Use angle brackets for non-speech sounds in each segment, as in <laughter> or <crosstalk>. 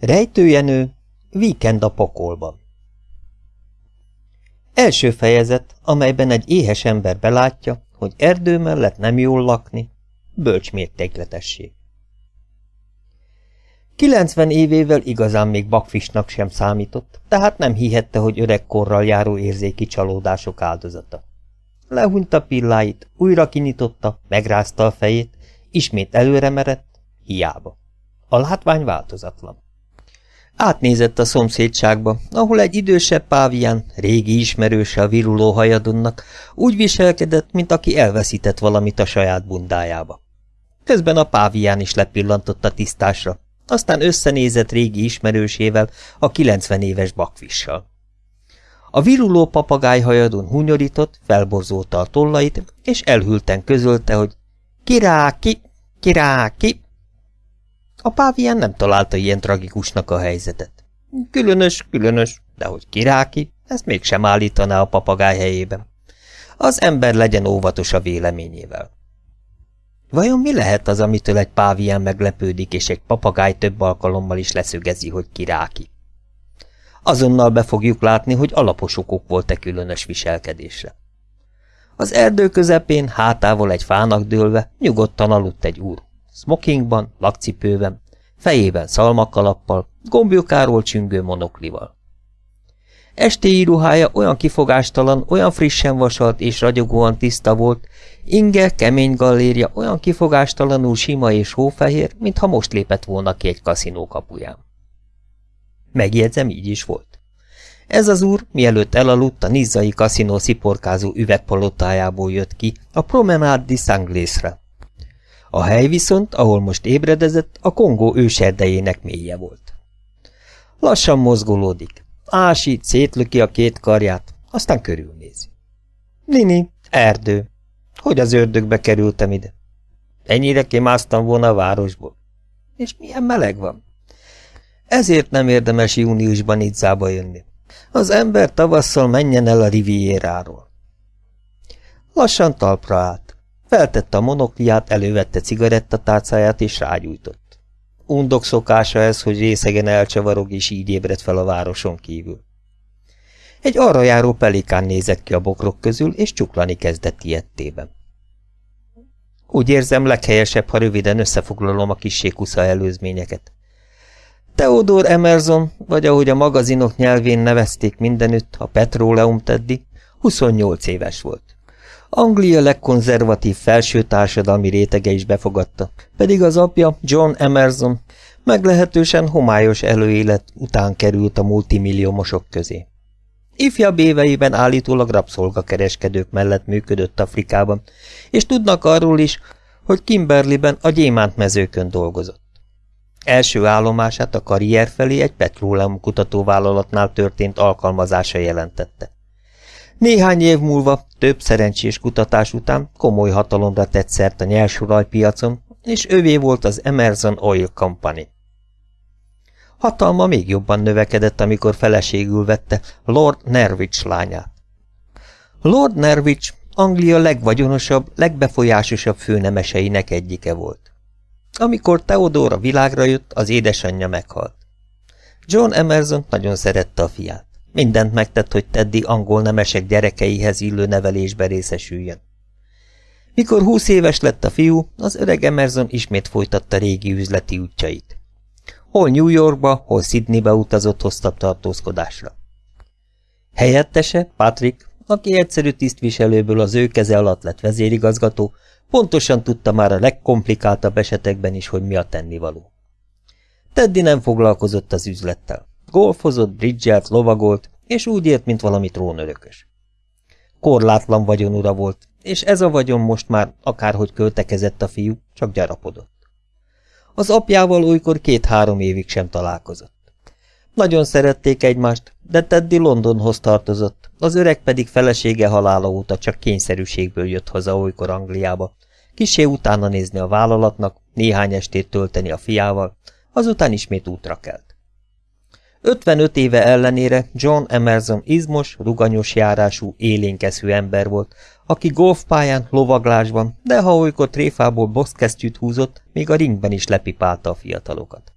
Rejtőjenő, víkend a pokolban Első fejezet, amelyben egy éhes ember belátja, hogy erdő mellett nem jól lakni, bölcs mértékletesség. 90 évével igazán még bakfisnak sem számított, tehát nem hihette, hogy öregkorral járó érzéki csalódások áldozata. Lehúnyta pilláit, újra kinyitotta, megrázta a fejét, ismét előre merett, hiába. A látvány változatlan. Átnézett a szomszédságba, ahol egy idősebb pávián, régi ismerőse a viruló hajadonnak, úgy viselkedett, mint aki elveszített valamit a saját bundájába. Közben a pávián is lepillantott a tisztásra, aztán összenézett régi ismerősével, a 90 éves bakvissal. A viruló papagájhajadon hunyorított, felborzolta a tollait, és elhülten közölte, hogy kiráki, kiráki. A pávián nem találta ilyen tragikusnak a helyzetet. Különös, különös, de hogy kiráki, ezt mégsem állítaná a papagáj helyében. Az ember legyen óvatos a véleményével. Vajon mi lehet az, amitől egy pávián meglepődik, és egy papagáj több alkalommal is leszögezi, hogy kiráki? Azonnal be fogjuk látni, hogy alapos okok volt-e különös viselkedésre. Az erdő közepén, hátával egy fának dőlve, nyugodtan aludt egy úr. Smokingban, lakcipőben, fejében szalmakalappal, gombjukáról csüngő monoklival. Estéi íruhája olyan kifogástalan, olyan frissen vasalt és ragyogóan tiszta volt, inge, kemény gallérja olyan kifogástalanul sima és hófehér, mintha most lépett volna ki egy kaszinó kapuján. Megjegyzem, így is volt. Ez az úr, mielőtt elaludt, a nizzai kaszinó sziporkázó üvegpalotájából jött ki a Promenade di Sanglésre. A hely viszont, ahol most ébredezett, a Kongó őserdejének mélye volt. Lassan mozgolódik, ásít, szétlöki a két karját, aztán körülnézi. Nini, erdő. Hogy az ördögbe kerültem ide? Ennyire kimásztam volna a városból. És milyen meleg van. Ezért nem érdemes júniusban Idzába jönni. Az ember tavasszal menjen el a rivieráról. Lassan talpra állt. Feltette a monokliát, elővette cigarettatárcáját és rágyújtott. Undok szokása ez, hogy részegen elcsavarog és így ébred fel a városon kívül. Egy arra járó pelikán nézett ki a bokrok közül, és csuklani kezdett ilyettében. Úgy érzem, leghelyesebb, ha röviden összefoglalom a kissékusza előzményeket. Theodor Emerson, vagy ahogy a magazinok nyelvén nevezték mindenütt, a Petróleum Teddy, 28 éves volt. Anglia legkonzervatív felső társadalmi rétege is befogadta, pedig az apja, John Emerson, meglehetősen homályos előélet után került a multimilliómosok közé. Ifjabb éveiben állítólag rabszolgakereskedők mellett működött Afrikában, és tudnak arról is, hogy Kimberliben a gyémántmezőkön dolgozott. Első állomását a karrier felé egy petróleum kutatóvállalatnál történt alkalmazása jelentette. Néhány év múlva, több szerencsés kutatás után komoly hatalomra tett szert a nyersolajpiacon, és övé volt az Emerson Oil Company. Hatalma még jobban növekedett, amikor feleségül vette Lord Nerwich lányát. Lord Nerwich Anglia legvagyonosabb, legbefolyásosabb főnemeseinek egyike volt. Amikor Theodor a világra jött, az édesanyja meghalt. John Emerson nagyon szerette a fiát. Mindent megtett, hogy Teddy angol nemesek gyerekeihez illő nevelésbe részesüljön. Mikor húsz éves lett a fiú, az öreg Emerson ismét folytatta régi üzleti útjait. Hol New Yorkba, hol Sydneybe utazott hosszabb tartózkodásra. Helyettese, Patrick, aki egyszerű tisztviselőből az ő keze alatt lett vezérigazgató, pontosan tudta már a legkomplikáltabb esetekben is, hogy mi a tennivaló. Teddy nem foglalkozott az üzlettel. Golfozott, bridgelt, lovagolt, és úgy ért, mint valami trónörökös. Korlátlan vagyonura volt, és ez a vagyon most már, akárhogy költekezett a fiú, csak gyarapodott. Az apjával olykor két-három évig sem találkozott. Nagyon szerették egymást, de Teddy Londonhoz tartozott, az öreg pedig felesége halála óta csak kényszerűségből jött haza olykor Angliába, kisé utána nézni a vállalatnak, néhány estét tölteni a fiával, azután ismét útra kelt. 55 éve ellenére John Emerson izmos, ruganyos járású, élénkeszű ember volt, aki golfpályán, lovaglásban, de ha olykor tréfából boxkesztyűt húzott, még a ringben is lepipálta a fiatalokat.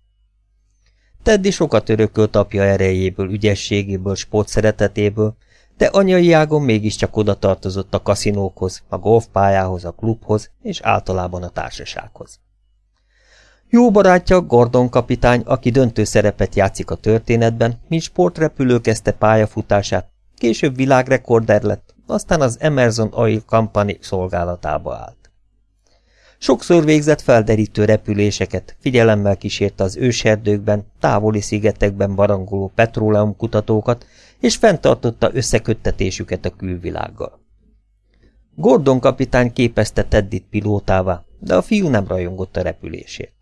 Teddy sokat örökölt apja erejéből, ügyességéből, sportszeretetéből, de anyai ágon mégiscsak oda tartozott a kaszinókhoz, a golfpályához, a klubhoz és általában a társasághoz. Jó barátja Gordon kapitány, aki döntő szerepet játszik a történetben, mint sportrepülő kezdte pályafutását, később világrekorder lett, aztán az Emerson Oil Company szolgálatába állt. Sokszor végzett felderítő repüléseket, figyelemmel kísérte az őserdőkben, távoli szigetekben barangoló petróleumkutatókat, és fenntartotta összeköttetésüket a külvilággal. Gordon kapitány képezte Teddit pilótává, de a fiú nem rajongott a repülésért.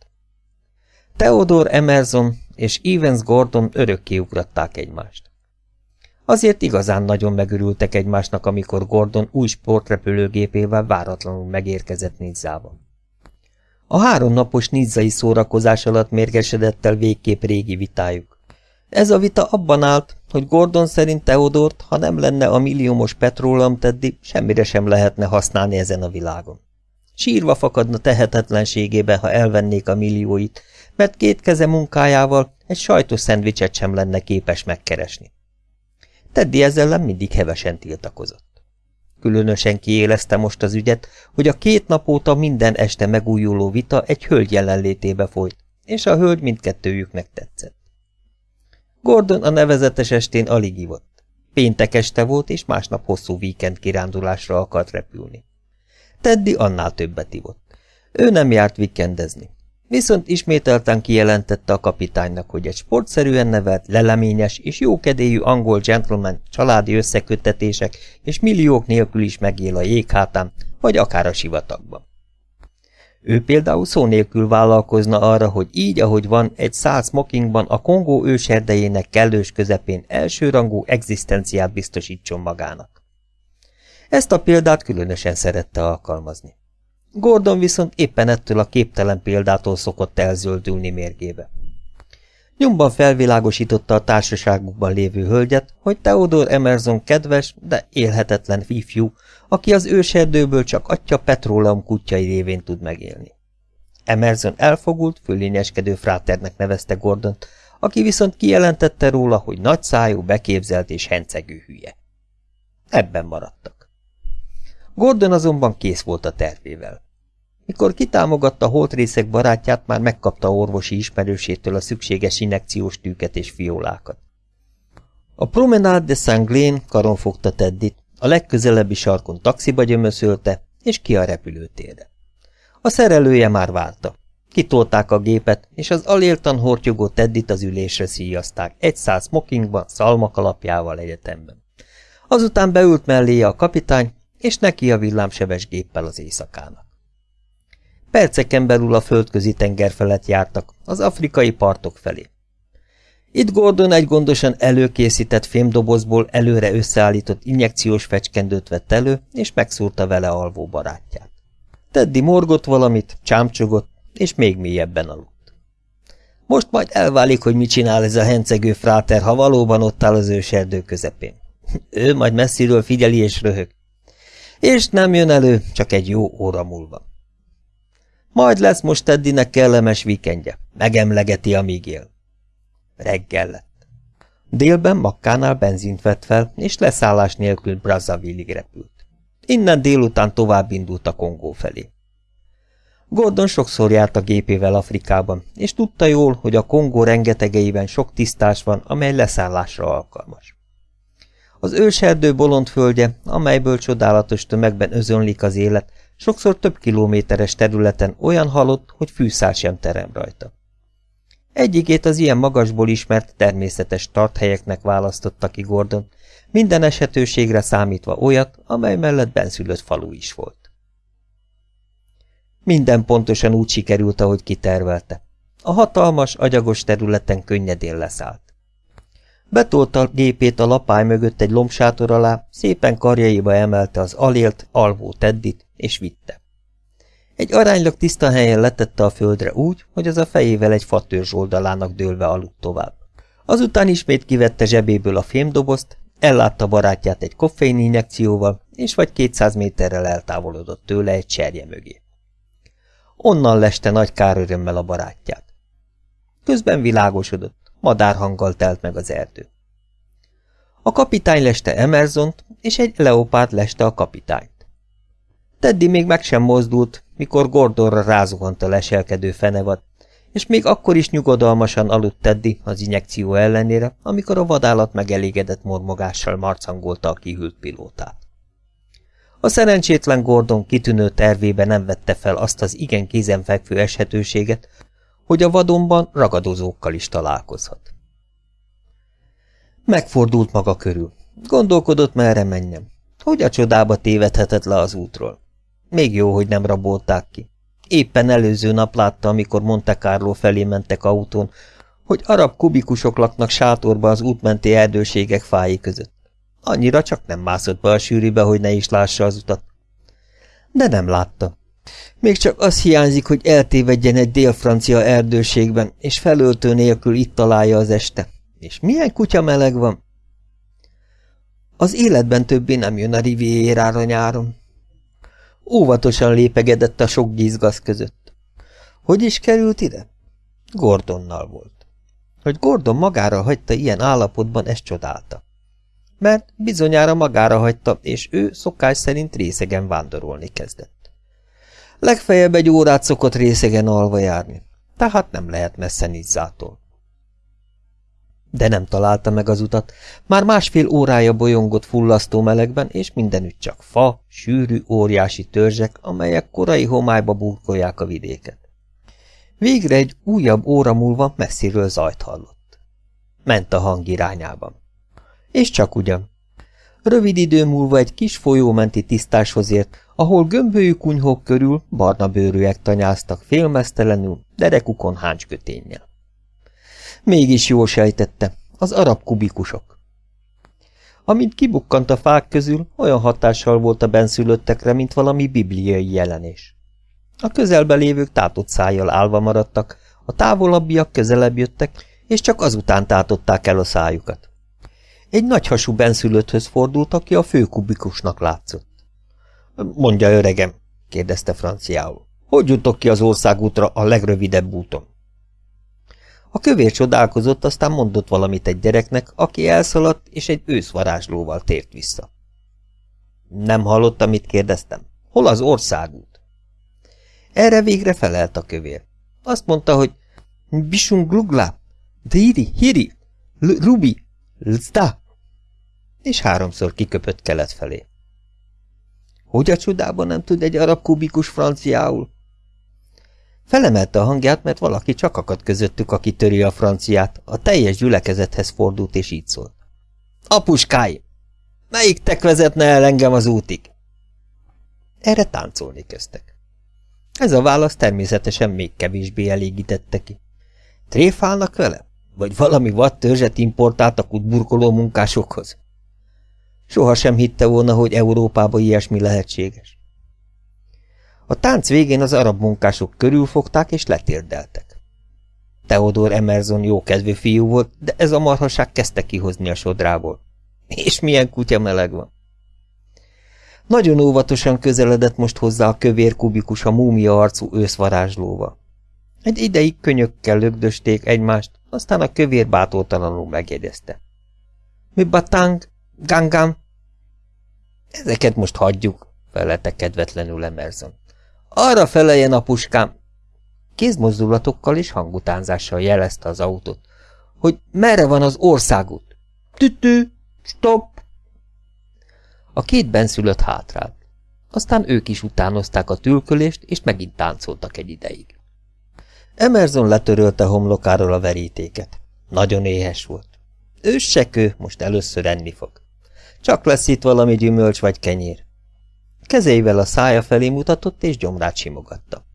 Theodore Emerson és Evans Gordon örökké ugratták egymást. Azért igazán nagyon megörültek egymásnak, amikor Gordon új sportrepülőgépével váratlanul megérkezett Nizzában. A háromnapos nizzai szórakozás alatt mérgesedett el végképp régi vitájuk. Ez a vita abban állt, hogy Gordon szerint Teodort, ha nem lenne a milliómos petróleum teddi, semmire sem lehetne használni ezen a világon. Sírva fakadna tehetetlenségébe, ha elvennék a millióit, mert két keze munkájával egy sajtos szendvicset sem lenne képes megkeresni. Teddy ezzel mindig hevesen tiltakozott. Különösen kiélezte most az ügyet, hogy a két nap óta minden este megújuló vita egy hölgy jelenlétébe folyt, és a hölgy mindkettőjüknek tetszett. Gordon a nevezetes estén alig ivott. Péntek este volt, és másnap hosszú víkend kirándulásra akart repülni. Teddy annál többet ivott. Ő nem járt vikendezni. Viszont ismételten kijelentette a kapitánynak, hogy egy sportszerűen nevelt, leleményes és jókedélyű angol gentleman családi összeköttetések és milliók nélkül is megél a jéghátán, vagy akár a sivatagban. Ő például szó nélkül vállalkozna arra, hogy így, ahogy van, egy száz smokingban a Kongó őserdejének kellős közepén elsőrangú egzisztenciát biztosítson magának. Ezt a példát különösen szerette alkalmazni. Gordon viszont éppen ettől a képtelen példától szokott elzöldülni mérgébe. Nyomban felvilágosította a társaságukban lévő hölgyet, hogy Theodore Emerson kedves, de élhetetlen ifjú, aki az őserdőből csak atya petróleum kutyai révén tud megélni. Emerson elfogult, fölényeskedő fráternek nevezte Gordont, aki viszont kijelentette róla, hogy nagyszájú, beképzelt és hencegő hülye. Ebben maradtak. Gordon azonban kész volt a tervével. Mikor kitámogatta holtrészek barátját, már megkapta orvosi ismerősétől a szükséges injekciós tűket és fiolákat. A Promenade de Saint-Glén karon fogta Teddit, a legközelebbi sarkon taxiba gyömöszölte, és ki a repülőtérre. A szerelője már várta. Kitolták a gépet, és az aléltan hortyogó Teddit az ülésre szíjazták, egy száz smokingban, szalmakalapjával egyetemben. Azután beült melléje a kapitány, és neki a villámsebes géppel az éjszakának. Perceken belül a földközi tenger felett jártak, az afrikai partok felé. Itt Gordon egy gondosan előkészített fémdobozból előre összeállított injekciós fecskendőt vett elő, és megszúrta vele alvó barátját. Teddy morgott valamit, csámcsogott, és még mélyebben aludt. Most majd elválik, hogy mit csinál ez a hencegő fráter, ha valóban ott áll az őserdő közepén. Ő majd messziről figyeli és röhög. És nem jön elő, csak egy jó óra múlva. Majd lesz most Teddynek kellemes vikendje. Megemlegeti, amíg él. Reggel lett. Délben Makkánál benzint vett fel, és leszállás nélkül Brazzaville-ig repült. Innen délután tovább indult a Kongó felé. Gordon sokszor járt a gépével Afrikában, és tudta jól, hogy a Kongó rengetegeiben sok tisztás van, amely leszállásra alkalmas. Az őserdő bolondföldje, amelyből csodálatos tömegben özönlik az élet, sokszor több kilométeres területen olyan halott, hogy fűszál sem terem rajta. Egyikét az ilyen magasból ismert természetes tarthelyeknek választotta ki Gordon, minden esetőségre számítva olyat, amely mellett benszülött falu is volt. Minden pontosan úgy sikerült, ahogy kitervelte. A hatalmas, agyagos területen könnyedén leszállt. Betolta gépét a lapály mögött egy lombsátor alá, szépen karjaiba emelte az alélt, alvó teddit, és vitte. Egy aránylag tiszta helyen letette a földre úgy, hogy az a fejével egy fatörzs oldalának dőlve aludt tovább. Azután ismét kivette zsebéből a fémdobozt, ellátta barátját egy koffein injekcióval, és vagy 200 méterrel eltávolodott tőle egy cserje mögé. Onnan leste nagy kárörömmel a barátját. Közben világosodott, madárhanggal telt meg az erdő. A kapitány leste Emersont, és egy leopárd leste a kapitányt. Teddy még meg sem mozdult, mikor Gordonra rázuhant a leselkedő fenevad, és még akkor is nyugodalmasan aludt Teddy az injekció ellenére, amikor a vadállat megelégedett mormogással marcangolta a kihűlt pilótát. A szerencsétlen Gordon kitűnő tervébe nem vette fel azt az igen kézenfekvő eshetőséget, hogy a vadonban ragadozókkal is találkozhat. Megfordult maga körül. Gondolkodott, merre menjem. Hogy a csodába tévedhetett le az útról. Még jó, hogy nem rabolták ki. Éppen előző nap látta, amikor Monte Carlo felé mentek autón, hogy arab kubikusok laknak sátorba az útmenti erdőségek fái között. Annyira csak nem mászott be a sűrűbe, hogy ne is lássa az utat. De nem látta. Még csak az hiányzik, hogy eltévedjen egy dél-francia erdőségben, és felöltő nélkül itt találja az este. És milyen kutya meleg van? Az életben többé nem jön a rivierára nyáron. Óvatosan lépegedett a sok gizgasz között. Hogy is került ide? Gordonnal volt. Hogy Gordon magára hagyta ilyen állapotban, ezt csodálta. Mert bizonyára magára hagyta, és ő szokás szerint részegen vándorolni kezdett. Legfeljebb egy órát szokott részegen alva járni, tehát nem lehet messze Nizzától. De nem találta meg az utat, már másfél órája bolyongott fullasztó melegben, és mindenütt csak fa, sűrű, óriási törzsek, amelyek korai homályba burkolják a vidéket. Végre egy újabb óra múlva messziről zajt hallott. Ment a hang irányában. És csak ugyan. Rövid idő múlva egy kis folyómenti tisztáshoz ért, ahol gömbölyű kunyhók körül barna bőrűek tanyáztak félmeztelenül, derekukon háncsköténnyel. Mégis jól sejtette, az arab kubikusok. Amint kibukkant a fák közül, olyan hatással volt a benszülöttekre, mint valami bibliai jelenés. A közelbe lévők tátott szájjal állva maradtak, a távolabbiak közelebb jöttek, és csak azután tátották el a szájukat. Egy nagyhasú benszülötthöz fordult, aki a főkubikusnak látszott. – Mondja, öregem – kérdezte franciául. – Hogy jutok ki az országútra a legrövidebb úton? A kövér csodálkozott, aztán mondott valamit egy gyereknek, aki elszaladt, és egy őszvarázslóval tért vissza. Nem hallott, amit kérdeztem. Hol az országút? Erre végre felelt a kövér. Azt mondta, hogy Bisung glugla, Diri, Hiri, Rubi, Lzda, és háromszor kiköpött kelet felé. Hogy a csodában nem tud egy arab kubikus franciául? Felemelte a hangját, mert valaki csak akadt közöttük, aki töri a franciát, a teljes gyülekezethez fordult, és így szólt. Apuskáim! Melyik tek vezetne el engem az útig? Erre táncolni kezdtek. Ez a válasz természetesen még kevésbé elégítette ki. Tréfálnak vele? Vagy valami vad törzset importáltak útburkoló munkásokhoz? Soha sem hitte volna, hogy Európában ilyesmi lehetséges. A tánc végén az arab munkások körülfogták és letérdeltek. Theodor Emerson jókedvű fiú volt, de ez a marhaság kezdte kihozni a sodrából. És milyen kutya meleg van. Nagyon óvatosan közeledett most hozzá a kövér kubikus a múmia arcú őszvarázslóval. Egy ideig könyökkel lögdösték egymást, aztán a kövér bátortalanul megjegyezte. Mi batang, gangam? Ezeket most hagyjuk, felelte kedvetlenül Emerson. Arra feleljen, apuskám! Kézmozdulatokkal és hangutánzással jelezte az autót, hogy merre van az országút. Tütű, stop! A két benszülött hátrált. Aztán ők is utánozták a tülkölést, és megint táncoltak egy ideig. Emerson letörölte homlokáról a verítéket. Nagyon éhes volt. Őssekő, most először enni fog. Csak lesz itt valami gyümölcs vagy kenyér. Kezeivel a szája felé mutatott, és gyomrát simogatta.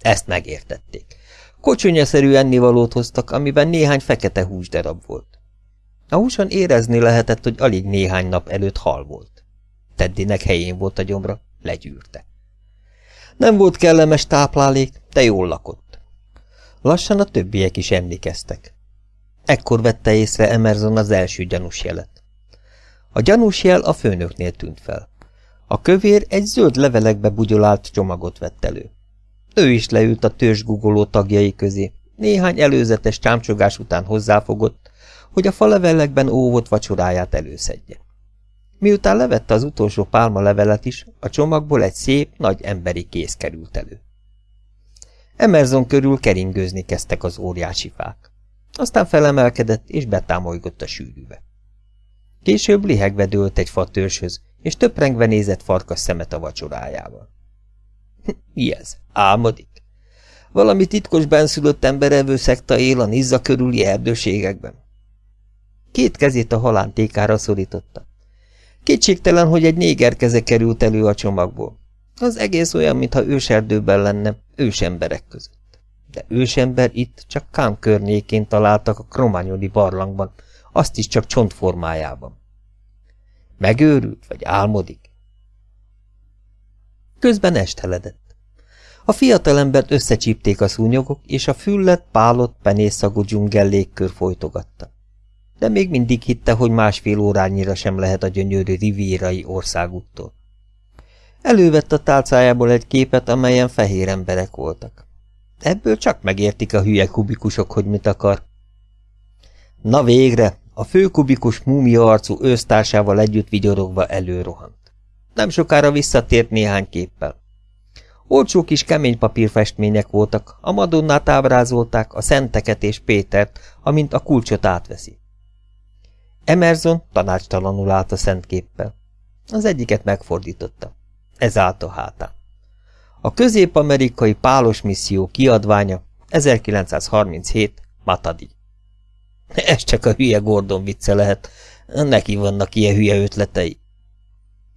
Ezt megértették. Kocsonyaszerű ennivalót hoztak, amiben néhány fekete húsdarab volt. A húson érezni lehetett, hogy alig néhány nap előtt hal volt. Teddinek helyén volt a gyomra, legyűrte. Nem volt kellemes táplálék, de jól lakott. Lassan a többiek is emlékeztek. Ekkor vette észre Emerson az első gyanús jelet. A gyanús jel a főnöknél tűnt fel. A kövér egy zöld levelekbe bugyolált csomagot vett elő. Ő is leült a törzs gugoló tagjai közé, néhány előzetes csámcsogás után hozzáfogott, hogy a falevellekben óvott vacsoráját előszedje. Miután levette az utolsó pálma levelet is, a csomagból egy szép, nagy emberi kéz került elő. Emerson körül keringőzni kezdtek az óriási fák. Aztán felemelkedett és betámolygott a sűrűbe. Később lihegve dőlt egy fatörzshöz, és töprengve nézett farkas szemet a vacsorájával. <laughs> Mi ez? Álmodik? Valami titkos benszülött emberevő szekta él a Nizza körüli erdőségekben. Két kezét a halántékára szorította. Kétségtelen, hogy egy néger keze került elő a csomagból. Az egész olyan, mintha őserdőben lenne, ősemberek között. De ősember itt csak Kám környékén találtak a krományodi barlangban, azt is csak csontformájában. Megőrült, vagy álmodik? Közben esteledett. A fiatalembert összecsípték a szúnyogok, és a füllet, pálott, penészszagú dzsungel légkör folytogatta. De még mindig hitte, hogy másfél órányira sem lehet a gyönyörű rivírai országúttól. Elővett a tálcájából egy képet, amelyen fehér emberek voltak. Ebből csak megértik a hülye kubikusok, hogy mit akar. Na végre, a főkubikus múmia arcú ősztársával együtt vigyorogva előrohant. Nem sokára visszatért néhány képpel. Olcsó kis kemény papírfestmények voltak, a Madonnát ábrázolták, a Szenteket és Pétert, amint a kulcsot átveszi. Emerson tanácstalanul állt a szentképpel. Az egyiket megfordította. Ez állt a hátán. A közép-amerikai pálos misszió kiadványa 1937 Matadi. Ez csak a hülye Gordon vicce lehet. Neki vannak ilyen hülye ötletei.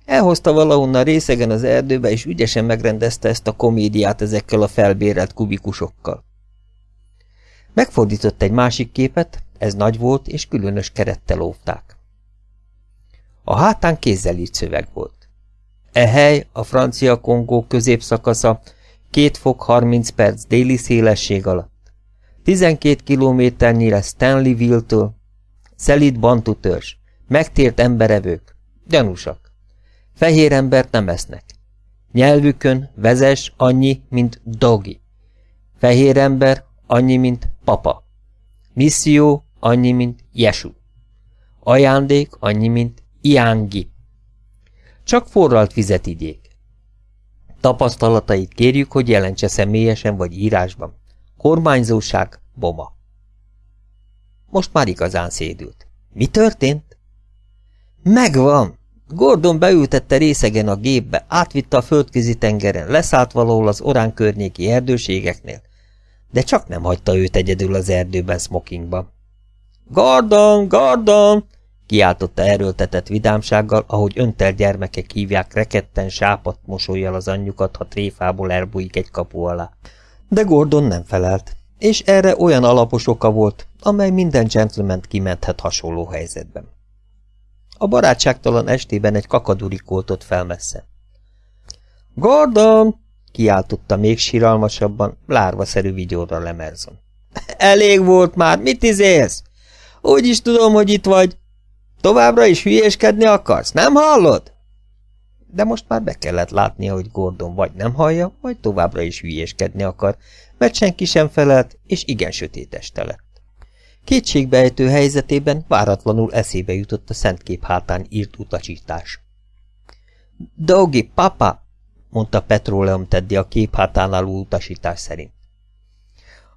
Elhozta valahonnan részegen az erdőbe, és ügyesen megrendezte ezt a komédiát ezekkel a felbérelt kubikusokkal. Megfordított egy másik képet, ez nagy volt, és különös kerettel óvták. A hátán kézzel írt szöveg volt. E hely a francia Kongó középszakasza, két fok 30 perc déli szélesség alatt. 12 kilométernyire Stanleyville-től, szelít bantu törzs, megtért emberevők, gyanúsak. Fehér embert nem esznek. Nyelvükön vezes annyi, mint dogi. Fehér ember annyi, mint papa. Misszió annyi, mint Jesu. Ajándék annyi, mint Iángi. Csak forralt vizet igyék. Tapasztalatait kérjük, hogy jelentse személyesen vagy írásban. Kormányzóság, boma. Most már igazán szédült. Mi történt? Megvan! Gordon beültette részegen a gépbe, átvitte a földközi tengeren, leszállt valahol az orán környéki erdőségeknél, de csak nem hagyta őt egyedül az erdőben smokingban. Gordon, Gordon! kiáltotta erőltetett vidámsággal, ahogy öntel gyermekek hívják reketten sápat mosolyjal az anyjukat, ha tréfából elbújik egy kapu alá. De Gordon nem felelt, és erre olyan alapos oka volt, amely minden gentleman kimenthet hasonló helyzetben. A barátságtalan estében egy kakaduri koltott fel messze. Gordon! kiáltotta még síralmasabban, lárvaszerű vigyorra lemerzon. <laughs> Elég volt már, mit izélsz? Úgy is tudom, hogy itt vagy. Továbbra is hülyéskedni akarsz, nem hallod? De most már be kellett látnia, hogy Gordon vagy nem hallja, vagy továbbra is hülyéskedni akar, mert senki sem felelt, és igen sötét este lett. Kétségbejtő helyzetében váratlanul eszébe jutott a szentkép hátán írt utasítás. Dogi, papa! mondta Petróleum Teddy a kép hátán álló utasítás szerint.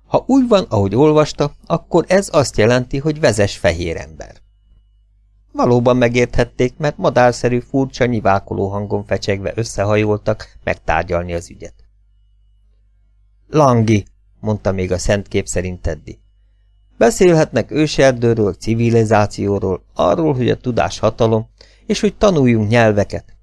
Ha úgy van, ahogy olvasta, akkor ez azt jelenti, hogy vezes fehér ember. Valóban megérthették, mert madárszerű furcsa nyivákoló hangon fecsegve összehajoltak megtárgyalni az ügyet. Langi, mondta még a szent kép szerint Teddy. Beszélhetnek őserdőről, civilizációról, arról, hogy a tudás hatalom, és hogy tanuljunk nyelveket.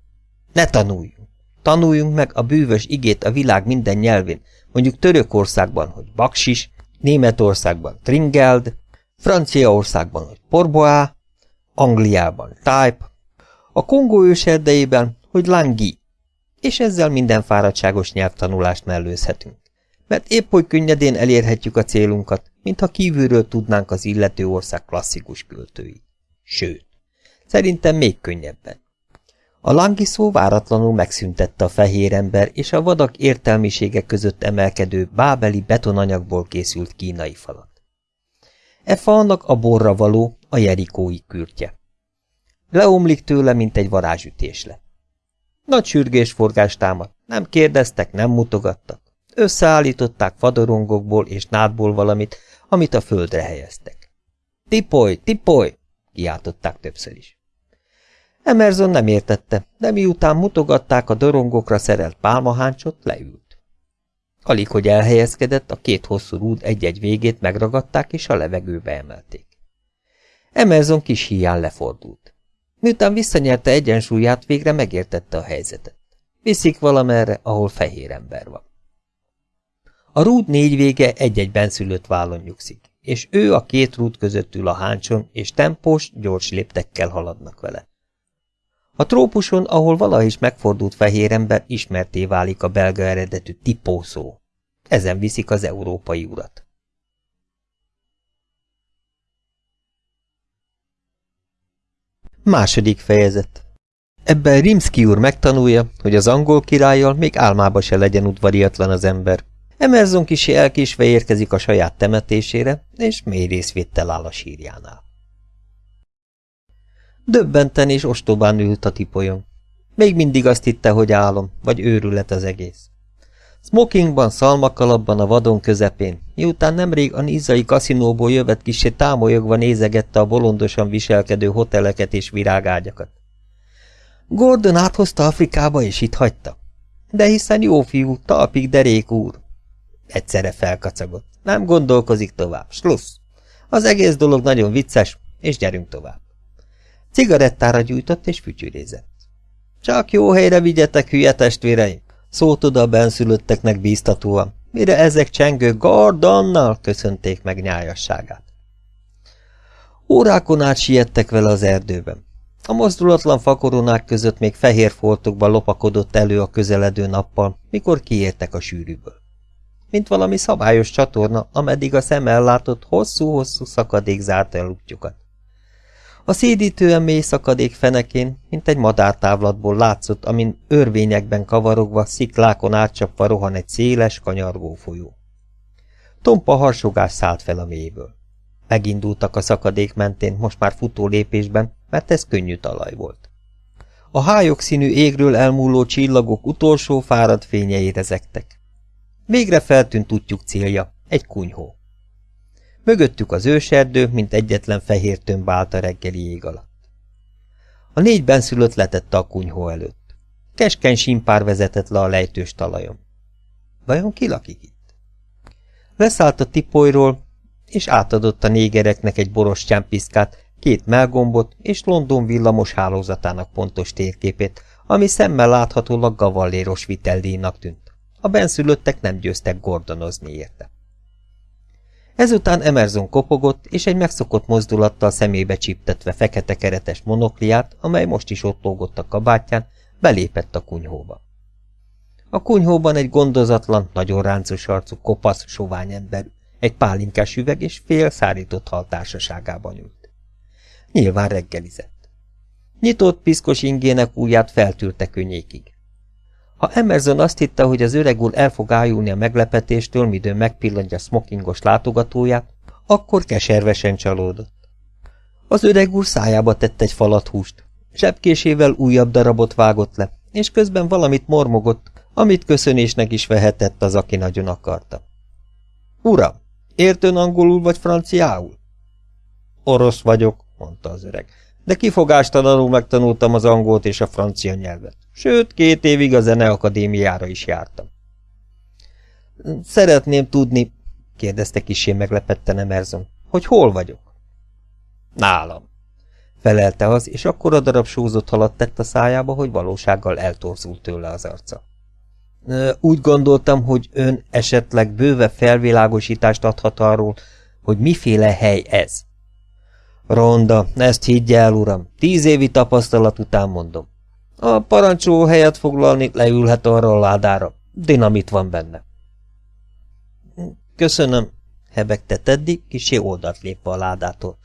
Ne tanuljunk. Tanuljunk meg a bűvös igét a világ minden nyelvén, mondjuk Törökországban, hogy baksis, Németországban tringeld, Franciaországban, hogy porboá, Angliában type, a Kongó őserdejében, hogy langi, és ezzel minden fáradtságos nyelvtanulást mellőzhetünk. Mert épp hogy könnyedén elérhetjük a célunkat, mintha kívülről tudnánk az illető ország klasszikus költői. Sőt, szerintem még könnyebben. A langiszó váratlanul megszüntette a fehér ember és a vadak értelmisége között emelkedő bábeli betonanyagból készült kínai falat. E falnak a borra való, a jerikói kürtje. Leomlik tőle, mint egy varázsütésle. Nagy sürgésforgás támad, nem kérdeztek, nem mutogattak. Összeállították fadorongokból és nádból valamit, amit a földre helyeztek. Tipoly, tipoly! kiáltották többször is. Emerson nem értette, de miután mutogatták a dorongokra szerelt pálmaháncsot, leült. Alig, hogy elhelyezkedett, a két hosszú rúd egy-egy végét megragadták és a levegőbe emelték. Emerson kis híján lefordult. Miután visszanyerte egyensúlyát, végre megértette a helyzetet. Viszik valamerre, ahol fehér ember van. A rúd négy vége egy-egy benszülött vállon nyugszik, és ő a két rúd között ül a háncson, és tempós, gyors léptekkel haladnak vele. A trópuson, ahol valaha is megfordult fehér ember, ismerté válik a belga eredetű tipó. Ezen viszik az európai urat. Második fejezet Ebben Rimsky úr megtanulja, hogy az angol királlyal még álmába se legyen udvariatlan az ember. Emerson kisi elkésve érkezik a saját temetésére, és mély részvéttel áll a sírjánál. Döbbenten és ostobán ült a tipolyon. Még mindig azt hitte, hogy álom, vagy őrület az egész. Smokingban, szalmakalapban a vadon közepén, miután nemrég a nizai kaszinóból jövet kisé támolyogva nézegette a bolondosan viselkedő hoteleket és virágágyakat. Gordon áthozta Afrikába, és itt hagyta. De hiszen jó fiú, talpig derék úr. Egyszerre felkacagott. Nem gondolkozik tovább. Slussz. Az egész dolog nagyon vicces, és gyerünk tovább. Cigarettára gyújtott és fütyürézett. Csak jó helyre vigyetek, hülye testvéreim! Szólt oda a benszülötteknek bíztatóan, mire ezek csengő Gordonnal köszönték meg nyájasságát. Órákon át siettek vele az erdőben. A mozdulatlan fakoronák között még fehér foltokban lopakodott elő a közeledő nappal, mikor kiértek a sűrűből. Mint valami szabályos csatorna, ameddig a szem ellátott, hosszú-hosszú szakadék zárta el útjukat. A szédítően mély szakadék fenekén, mint egy madártávlatból látszott, amin örvényekben kavarogva, sziklákon átcsapva rohan egy széles, kanyargó folyó. Tompa harsogás szállt fel a mélyből. Megindultak a szakadék mentén, most már futó lépésben, mert ez könnyű talaj volt. A hályok színű égről elmúló csillagok utolsó fáradt fényei rezegtek. Végre feltűnt útjuk célja, egy kunyhó. Mögöttük az őserdő, mint egyetlen fehér tömb állt a reggeli ég alatt. A négy benszülött letette a kunyhó előtt. Keskeny simpár vezetett le a lejtős talajon. Vajon ki lakik itt? Leszállt a tipolyról, és átadott a négereknek egy boros csámpiszkát, két melgombot és London villamos hálózatának pontos térképét, ami szemmel láthatólag gavalléros viteldíjnak tűnt. A benszülöttek nem győztek gordonozni érte. Ezután Emerson kopogott, és egy megszokott mozdulattal szemébe csíptetve fekete keretes monokliát, amely most is ott lógott a kabátján, belépett a kunyhóba. A kunyhóban egy gondozatlan, nagyon ráncos arcú, kopasz, sovány ember, egy pálinkás üveg és fél szárított hal társaságában ült. Nyilván reggelizett. Nyitott piszkos ingének ujját feltűrte könnyékig. Ha Emerson azt hitte, hogy az öreg úr el fog ájulni a meglepetéstől, midőn megpillantja smokingos látogatóját, akkor keservesen csalódott. Az öreg úr szájába tett egy falat húst, zsebkésével újabb darabot vágott le, és közben valamit mormogott, amit köszönésnek is vehetett az, aki nagyon akarta. Uram, értön angolul vagy franciául? Orosz vagyok, mondta az öreg, de kifogástalanul megtanultam az angolt és a francia nyelvet. Sőt, két évig a zeneakadémiára is jártam. Szeretném tudni, kérdezte kisé meglepetten Emerson, hogy hol vagyok? Nálam, felelte az, és akkor a darab sózott halat tett a szájába, hogy valósággal eltorzult tőle az arca. Úgy gondoltam, hogy ön esetleg bőve felvilágosítást adhat arról, hogy miféle hely ez. Ronda, ezt higgye el, uram, tíz évi tapasztalat után mondom. A parancsó helyet foglalni leülhet arra a ládára. Dinamit van benne. Köszönöm, hebegte Teddy, kisé oldalt lépve a ládától.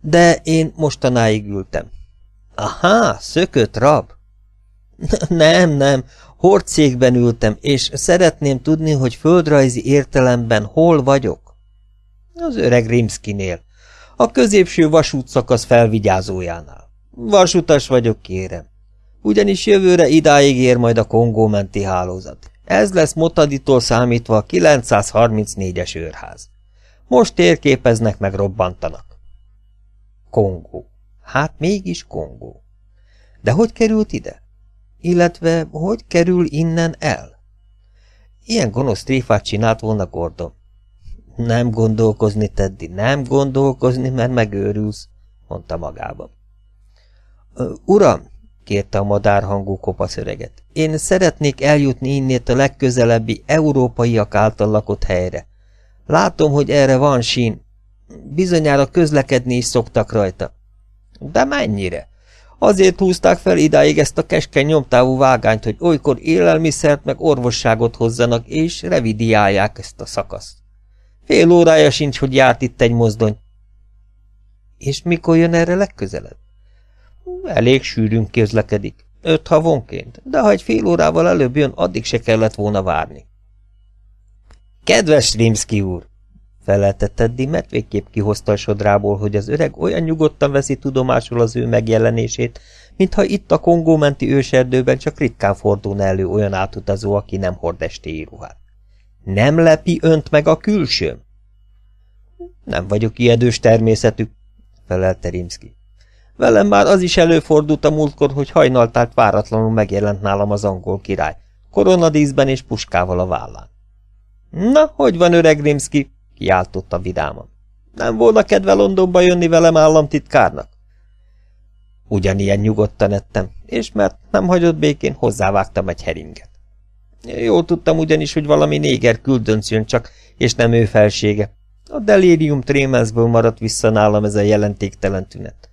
De én mostanáig ültem. Aha, szökött rab? <laughs> Nem, nem, hordcégben ültem, és szeretném tudni, hogy földrajzi értelemben hol vagyok. Az öreg Rimskinél, a középső vasútszakasz felvigyázójánál. Vasutas vagyok, kérem. Ugyanis jövőre idáig ér majd a Kongó menti hálózat. Ez lesz Motaditól számítva a 934-es őrház. Most térképeznek meg robbantanak. Kongó. Hát mégis Kongó. De hogy került ide? Illetve hogy kerül innen el? Ilyen gonosz tréfát csinált volna Gordon. Nem gondolkozni, Teddy, nem gondolkozni, mert megőrülsz, mondta magában. Uram, kérte a madárhangú kopasz öreget, én szeretnék eljutni innét a legközelebbi európaiak által lakott helyre. Látom, hogy erre van sín. Bizonyára közlekedni is szoktak rajta. De mennyire? Azért húzták fel idáig ezt a keskeny nyomtávú vágányt, hogy olykor élelmiszert meg orvosságot hozzanak, és revidiálják ezt a szakaszt. Fél órája sincs, hogy járt itt egy mozdony. És mikor jön erre legközelebb? Elég sűrűn közlekedik. Öt havonként, de ha egy fél órával előbb jön, addig se kellett volna várni. Kedves Rimski úr! felelte Teddy, mert végképp kihozta a sodrából, hogy az öreg olyan nyugodtan veszi tudomásul az ő megjelenését, mintha itt a Kongó menti őserdőben csak ritkán fordulna elő olyan átutazó, aki nem hord estéi ruhát. Nem lepi önt meg a külsőm? Nem vagyok ijedős természetű, felelte Rimski. Velem már az is előfordult a múltkor, hogy hajnaltált váratlanul megjelent nálam az angol király, koronadíszben és puskával a vállán. Na, hogy van öreg Rimski? kiáltotta vidáman. Nem volna kedve Londonba jönni velem államtitkárnak? Ugyanilyen nyugodtan ettem, és mert nem hagyott békén, hozzávágtam egy heringet. Jól tudtam ugyanis, hogy valami néger küldönc jön csak, és nem ő felsége. A delirium trémensből maradt vissza nálam ez a jelentéktelen tünet.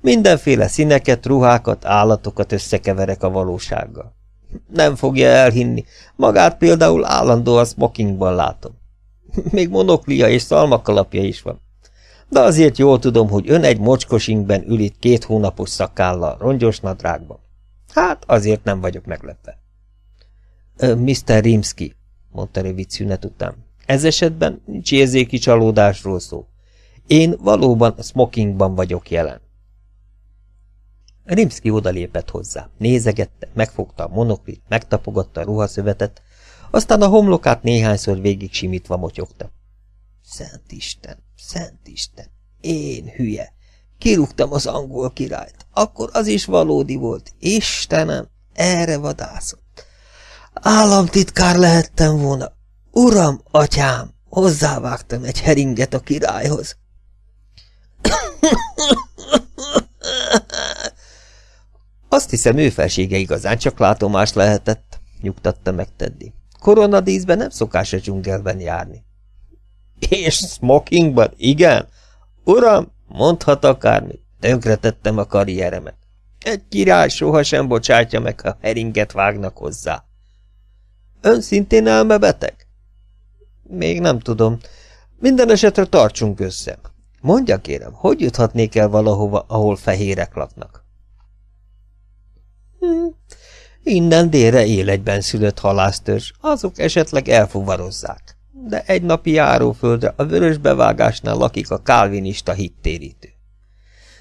Mindenféle színeket, ruhákat, állatokat összekeverek a valósággal. Nem fogja elhinni, magát például állandóan smokingban látom. <laughs> Még monoklia és szalmakalapja is van. De azért jól tudom, hogy ön egy mocskosinkben ül itt két hónapos szakállal, rongyos nadrágban. Hát, azért nem vagyok meglepve. Mr. Rimski, mondta rövid szünet után. Ez esetben nincs érzéki csalódásról szó. Én valóban smokingban vagyok jelen. Rimski odalépett hozzá, nézegette, megfogta a monoklit, megtapogatta a ruhaszövetet, aztán a homlokát néhányszor végig simítva motyogta. Szent Isten, Szent Isten, én hülye, kirúgtam az angol királyt, akkor az is valódi volt, Istenem, erre vadászott. Államtitkár lehettem volna, uram, atyám, hozzávágtam egy heringet a királyhoz. Azt hiszem, ő felsége igazán csak látomás lehetett, nyugtatta meg Teddy. Koronadíszben nem szokás a dzsungelben járni. És smokingban, igen? Uram, mondhat akármit, tönkretettem a karrieremet. Egy király sohasem bocsátja meg, ha heringet vágnak hozzá. Ön szintén elmebeteg? Még nem tudom. Minden esetre tartsunk össze. Mondja kérem, hogy juthatnék el valahova, ahol fehérek laknak? Hm, Innen délre él egyben szülött halásztörzs, azok esetleg elfuvarozzák. De egy napi járóföldre a vörös bevágásnál lakik a kálvinista hittérítő.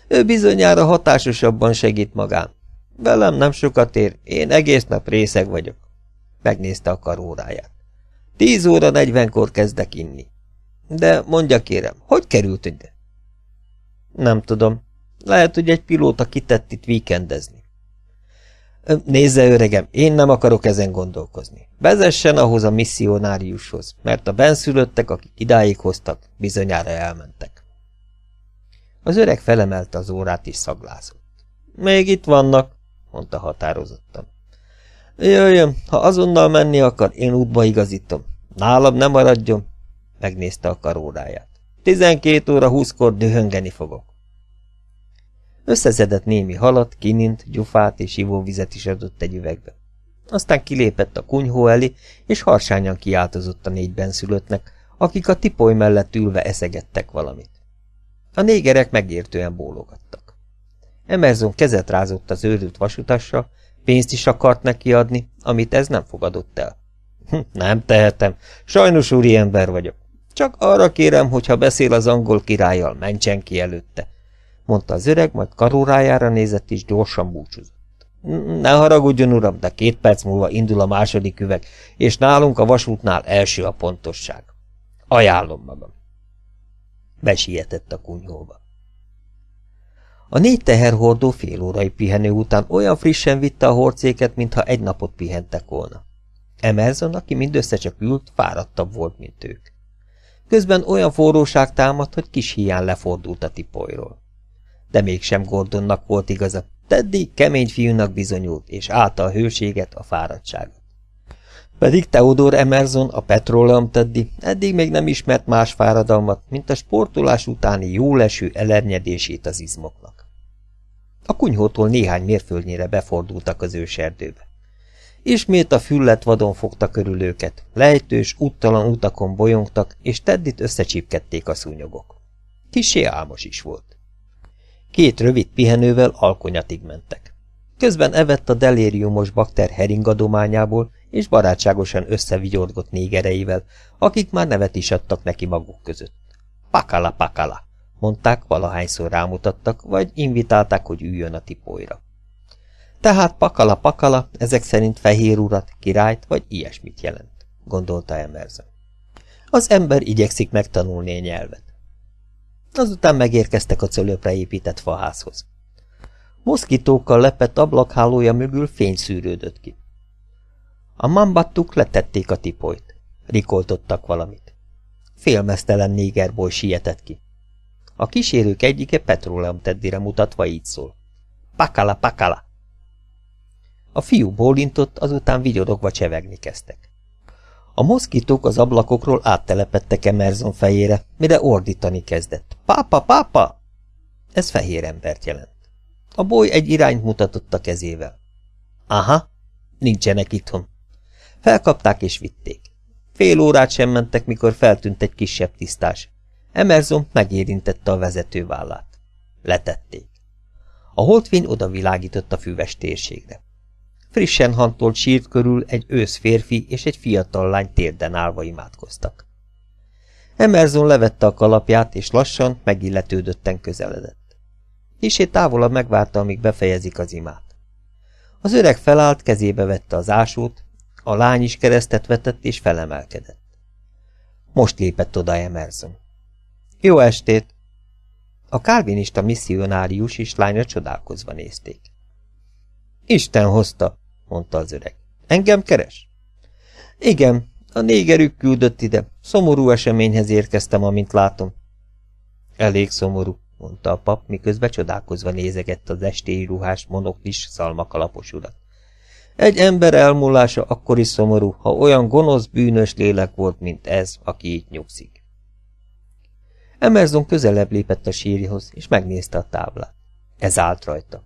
Ő bizonyára hatásosabban segít magán. Velem nem sokat ér, én egész nap részeg vagyok. Megnézte a karóráját. Tíz óra negyvenkor kezdek inni. De mondja kérem, hogy került ide? Nem tudom. Lehet, hogy egy pilóta kitett itt víkendezni. Nézze, öregem, én nem akarok ezen gondolkozni. Vezessen ahhoz a misszionáriushoz, mert a benszülöttek, akik idáig hoztak, bizonyára elmentek. Az öreg felemelte az órát és szaglázott. Még itt vannak, mondta határozottan. Jöjjön, ha azonnal menni akar, én útba igazítom. Nálam nem maradjon, megnézte a karóráját. Tizenkét óra húszkor dühöngeni fogok. Összeszedett némi halat, kinint, gyufát és ivóvizet is adott egy üvegbe. Aztán kilépett a kunyhó elé, és harsányan kiáltozott a négy benszülöttnek, akik a tipoly mellett ülve eszegettek valamit. A négerek megértően bólogattak. Emerson kezet rázott az őrült vasutasra, Pénzt is akart neki adni, amit ez nem fogadott el. Hm, nem tehetem, sajnos úri ember vagyok. Csak arra kérem, hogy ha beszél az angol királlyal, mentsen ki előtte, mondta az öreg, majd karórájára nézett és gyorsan búcsúzott. Ne haragudjon, uram, de két perc múlva indul a második üveg, és nálunk a vasútnál első a pontosság. Ajánlom magam. Besietett a kunyhóba. A négy teherhordó fél órai pihenő után olyan frissen vitte a horcéket, mintha egy napot pihentek volna. Emerson, aki mindössze csak ült, fáradtabb volt, mint ők. Közben olyan forróság támadt, hogy kis hián lefordult a tipolyról. De mégsem Gordonnak volt igaza, Teddy kemény fiúnak bizonyult, és állta a hőséget, a fáradtságot. Pedig Theodor Emerson, a Petroleum Teddy eddig még nem ismert más fáradalmat, mint a sportolás utáni jóleső elernyedését az izmoknak. A kunyhótól néhány mérföldnyire befordultak az őserdőbe. Ismét a füllet vadon fogta körül őket, lejtős, úttalan utakon bolyongtak, és Teddit összecsípkedték a szúnyogok. Kisé álmos is volt. Két rövid pihenővel alkonyatig mentek. Közben evett a delériumos bakter heringadományából, és barátságosan összevigyorgott négereivel, akik már nevet is adtak neki maguk között. Pakala, pakala, mondták, valahányszor rámutattak, vagy invitálták, hogy üljön a tipóira. Tehát pakala, pakala, ezek szerint fehér urat, királyt, vagy ilyesmit jelent, gondolta Emerson. Az ember igyekszik megtanulni a nyelvet. Azután megérkeztek a cölöpre épített faházhoz. Moszkitókkal lepett ablakhálója mögül fény szűrődött ki. A mambattuk letették a tipolyt. Rikoltottak valamit. Félmeztelen négerboly sietett ki. A kísérők egyike petróleum teddire mutatva így szól. Pakala, pakala! A fiú bólintott, azután vigyorogva csevegni kezdtek. A moszkitók az ablakokról áttelepettek Emerson fejére, mire ordítani kezdett. Pápa, pápa! Ez fehér embert jelent. A boly egy irányt mutatott a kezével. Aha, nincsenek itthon. Felkapták és vitték. Fél órát sem mentek, mikor feltűnt egy kisebb tisztás. Emerson megérintette a vezető vállát. Letették. A holdfény odavilágított a füves térségre. Frissen hantolt sírt körül egy ősz férfi és egy fiatal lány térden állva imádkoztak. Emerson levette a kalapját, és lassan, megilletődötten közeledett. Kisé távolabb megvárta, amíg befejezik az imát. Az öreg felállt, kezébe vette az ásót, a lány is keresztet vetett és felemelkedett. Most lépett oda Emerson. Jó estét! A kálvinista misszionárius és lánya csodálkozva nézték. Isten hozta, mondta az öreg. Engem keres? Igen, a négerük küldött ide. Szomorú eseményhez érkeztem, amint látom. Elég szomorú, mondta a pap, miközben csodálkozva nézegette az estéi ruhás, monoklis, szalmakalapos urat. Egy ember elmúlása akkor is szomorú, ha olyan gonosz, bűnös lélek volt, mint ez, aki itt nyugszik. Emerson közelebb lépett a sírjhoz, és megnézte a táblát. Ez állt rajta.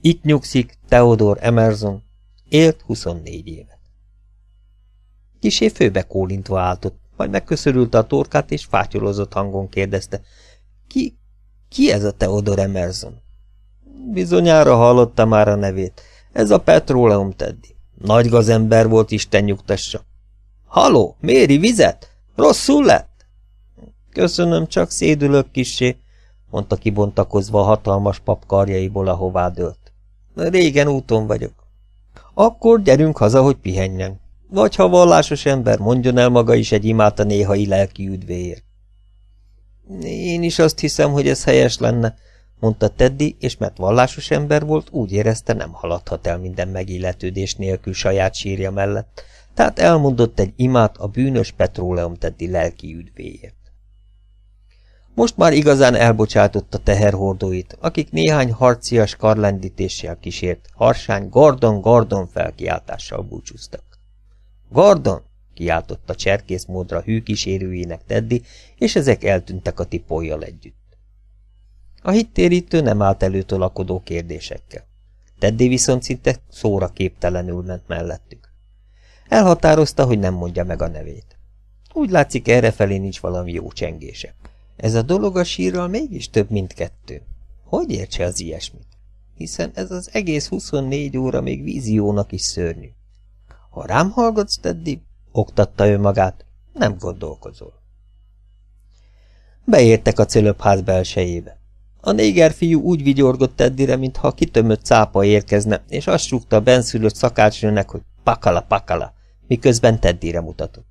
Itt nyugszik Theodor Emerson, élt 24 évet. Kisé főbe kólintva álltott, majd megköszörülte a torkát, és fátyolozott hangon kérdezte. Ki, ki ez a Theodor Emerson? Bizonyára hallotta már a nevét. Ez a Petróleum Teddy. Nagy gazember volt, Isten nyugtassa. Haló, méri vizet? Rosszul lett? Köszönöm, csak szédülök kissé, mondta kibontakozva a hatalmas pap karjaiból, ahová dőlt. Régen úton vagyok. Akkor gyerünk haza, hogy pihenjen. Vagy ha vallásos ember, mondjon el maga is egy imát a néhai lelki üdvéért. Én is azt hiszem, hogy ez helyes lenne, mondta Teddy, és mert vallásos ember volt, úgy érezte, nem haladhat el minden megilletődés nélkül saját sírja mellett, tehát elmondott egy imát a bűnös petróleum Teddy lelki üdvéért. Most már igazán elbocsátotta teherhordóit, akik néhány harcias karlendítéssel kísért, harsány Gordon-Gordon felkiáltással búcsúztak. Gordon! kiáltotta cserkész módra hű kísérőjének Teddy, és ezek eltűntek a tipójjal együtt. A hittérítő nem állt elő tolakodó kérdésekkel. Teddy viszont szinte szóra képtelenül ment mellettük. Elhatározta, hogy nem mondja meg a nevét. Úgy látszik, errefelé nincs valami jó csengése. Ez a dolog a sírral mégis több, mint kettő. Hogy értse az ilyesmit? hiszen ez az egész 24 óra még víziónak is szörnyű. Ha rám hallgatsz, Teddy, oktatta ő magát, nem gondolkozol. Beértek a cölöpház belsejébe. A néger fiú úgy vigyorgott Teddire, mintha kitömött cápa érkezne, és azt rúgta a benszülött szakácsnőnek, hogy pakala, pakala, miközben Teddire mutatott.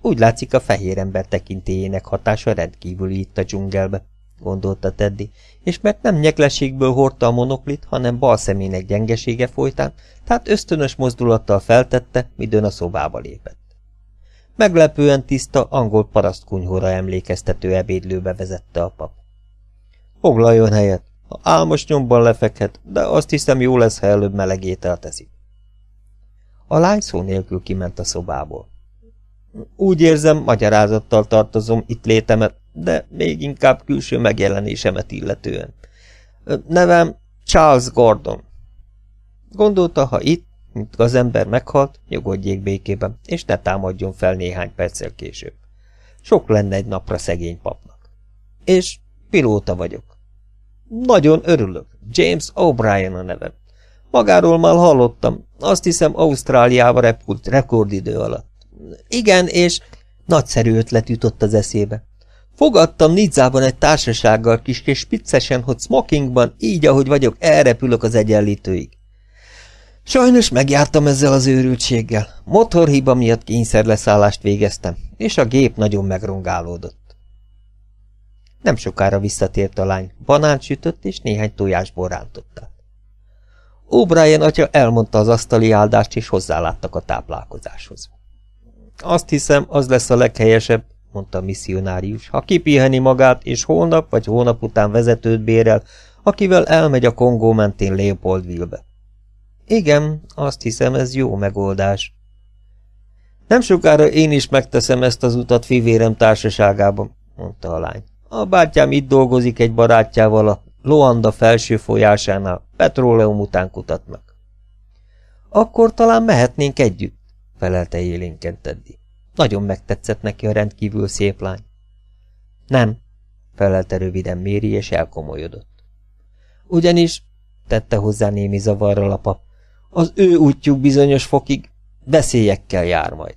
Úgy látszik, a fehér ember tekintélyének hatása rendkívüli itt a dzsungelbe, gondolta Teddy, és mert nem nyeklességből hordta a monoklit, hanem bal szemének gyengesége folytán, tehát ösztönös mozdulattal feltette, midőn a szobába lépett. Meglepően tiszta, angol parasztkunyhóra emlékeztető ebédlőbe vezette a pap. Foglaljon helyet, ha álmos nyomban lefekhet, de azt hiszem jó lesz, ha előbb meleg ételt. A lány szó nélkül kiment a szobából. Úgy érzem, magyarázattal tartozom itt létemet, de még inkább külső megjelenésemet illetően. Nevem Charles Gordon. Gondolta, ha itt, mint az ember meghalt, nyugodjék békében, és ne támadjon fel néhány perccel később. Sok lenne egy napra szegény papnak. És pilóta vagyok. Nagyon örülök. James O'Brien a nevem. Magáról már hallottam. Azt hiszem Ausztráliába repült rekordidő alatt. Igen, és nagyszerű ötlet jutott az eszébe. Fogadtam Nidzában egy társasággal kis és spiccesen, hogy smokingban, így ahogy vagyok, elrepülök az egyenlítőig. Sajnos megjártam ezzel az őrültséggel. Motorhiba miatt kényszerleszállást végeztem, és a gép nagyon megrongálódott. Nem sokára visszatért a lány, banánt sütött és néhány tojásból rántotta. O'Brien atya elmondta az asztali áldást, és hozzáláttak a táplálkozáshoz. Azt hiszem, az lesz a leghelyesebb, mondta a misszionárius, ha kipiheni magát, és holnap vagy hónap után vezetőt bérel, akivel elmegy a Kongó mentén Leopoldville-be. Igen, azt hiszem, ez jó megoldás. Nem sokára én is megteszem ezt az utat fivérem társaságában, mondta a lány. A bátyám itt dolgozik egy barátjával a Loanda felső folyásánál, petróleum után kutatnak. Akkor talán mehetnénk együtt, felelte élénken Teddy. Nagyon megtetszett neki a rendkívül szép lány. Nem, felelte röviden Méri, és elkomolyodott. Ugyanis, tette hozzá némi zavarral a pap, az ő útjuk bizonyos fokig veszélyekkel jár majd.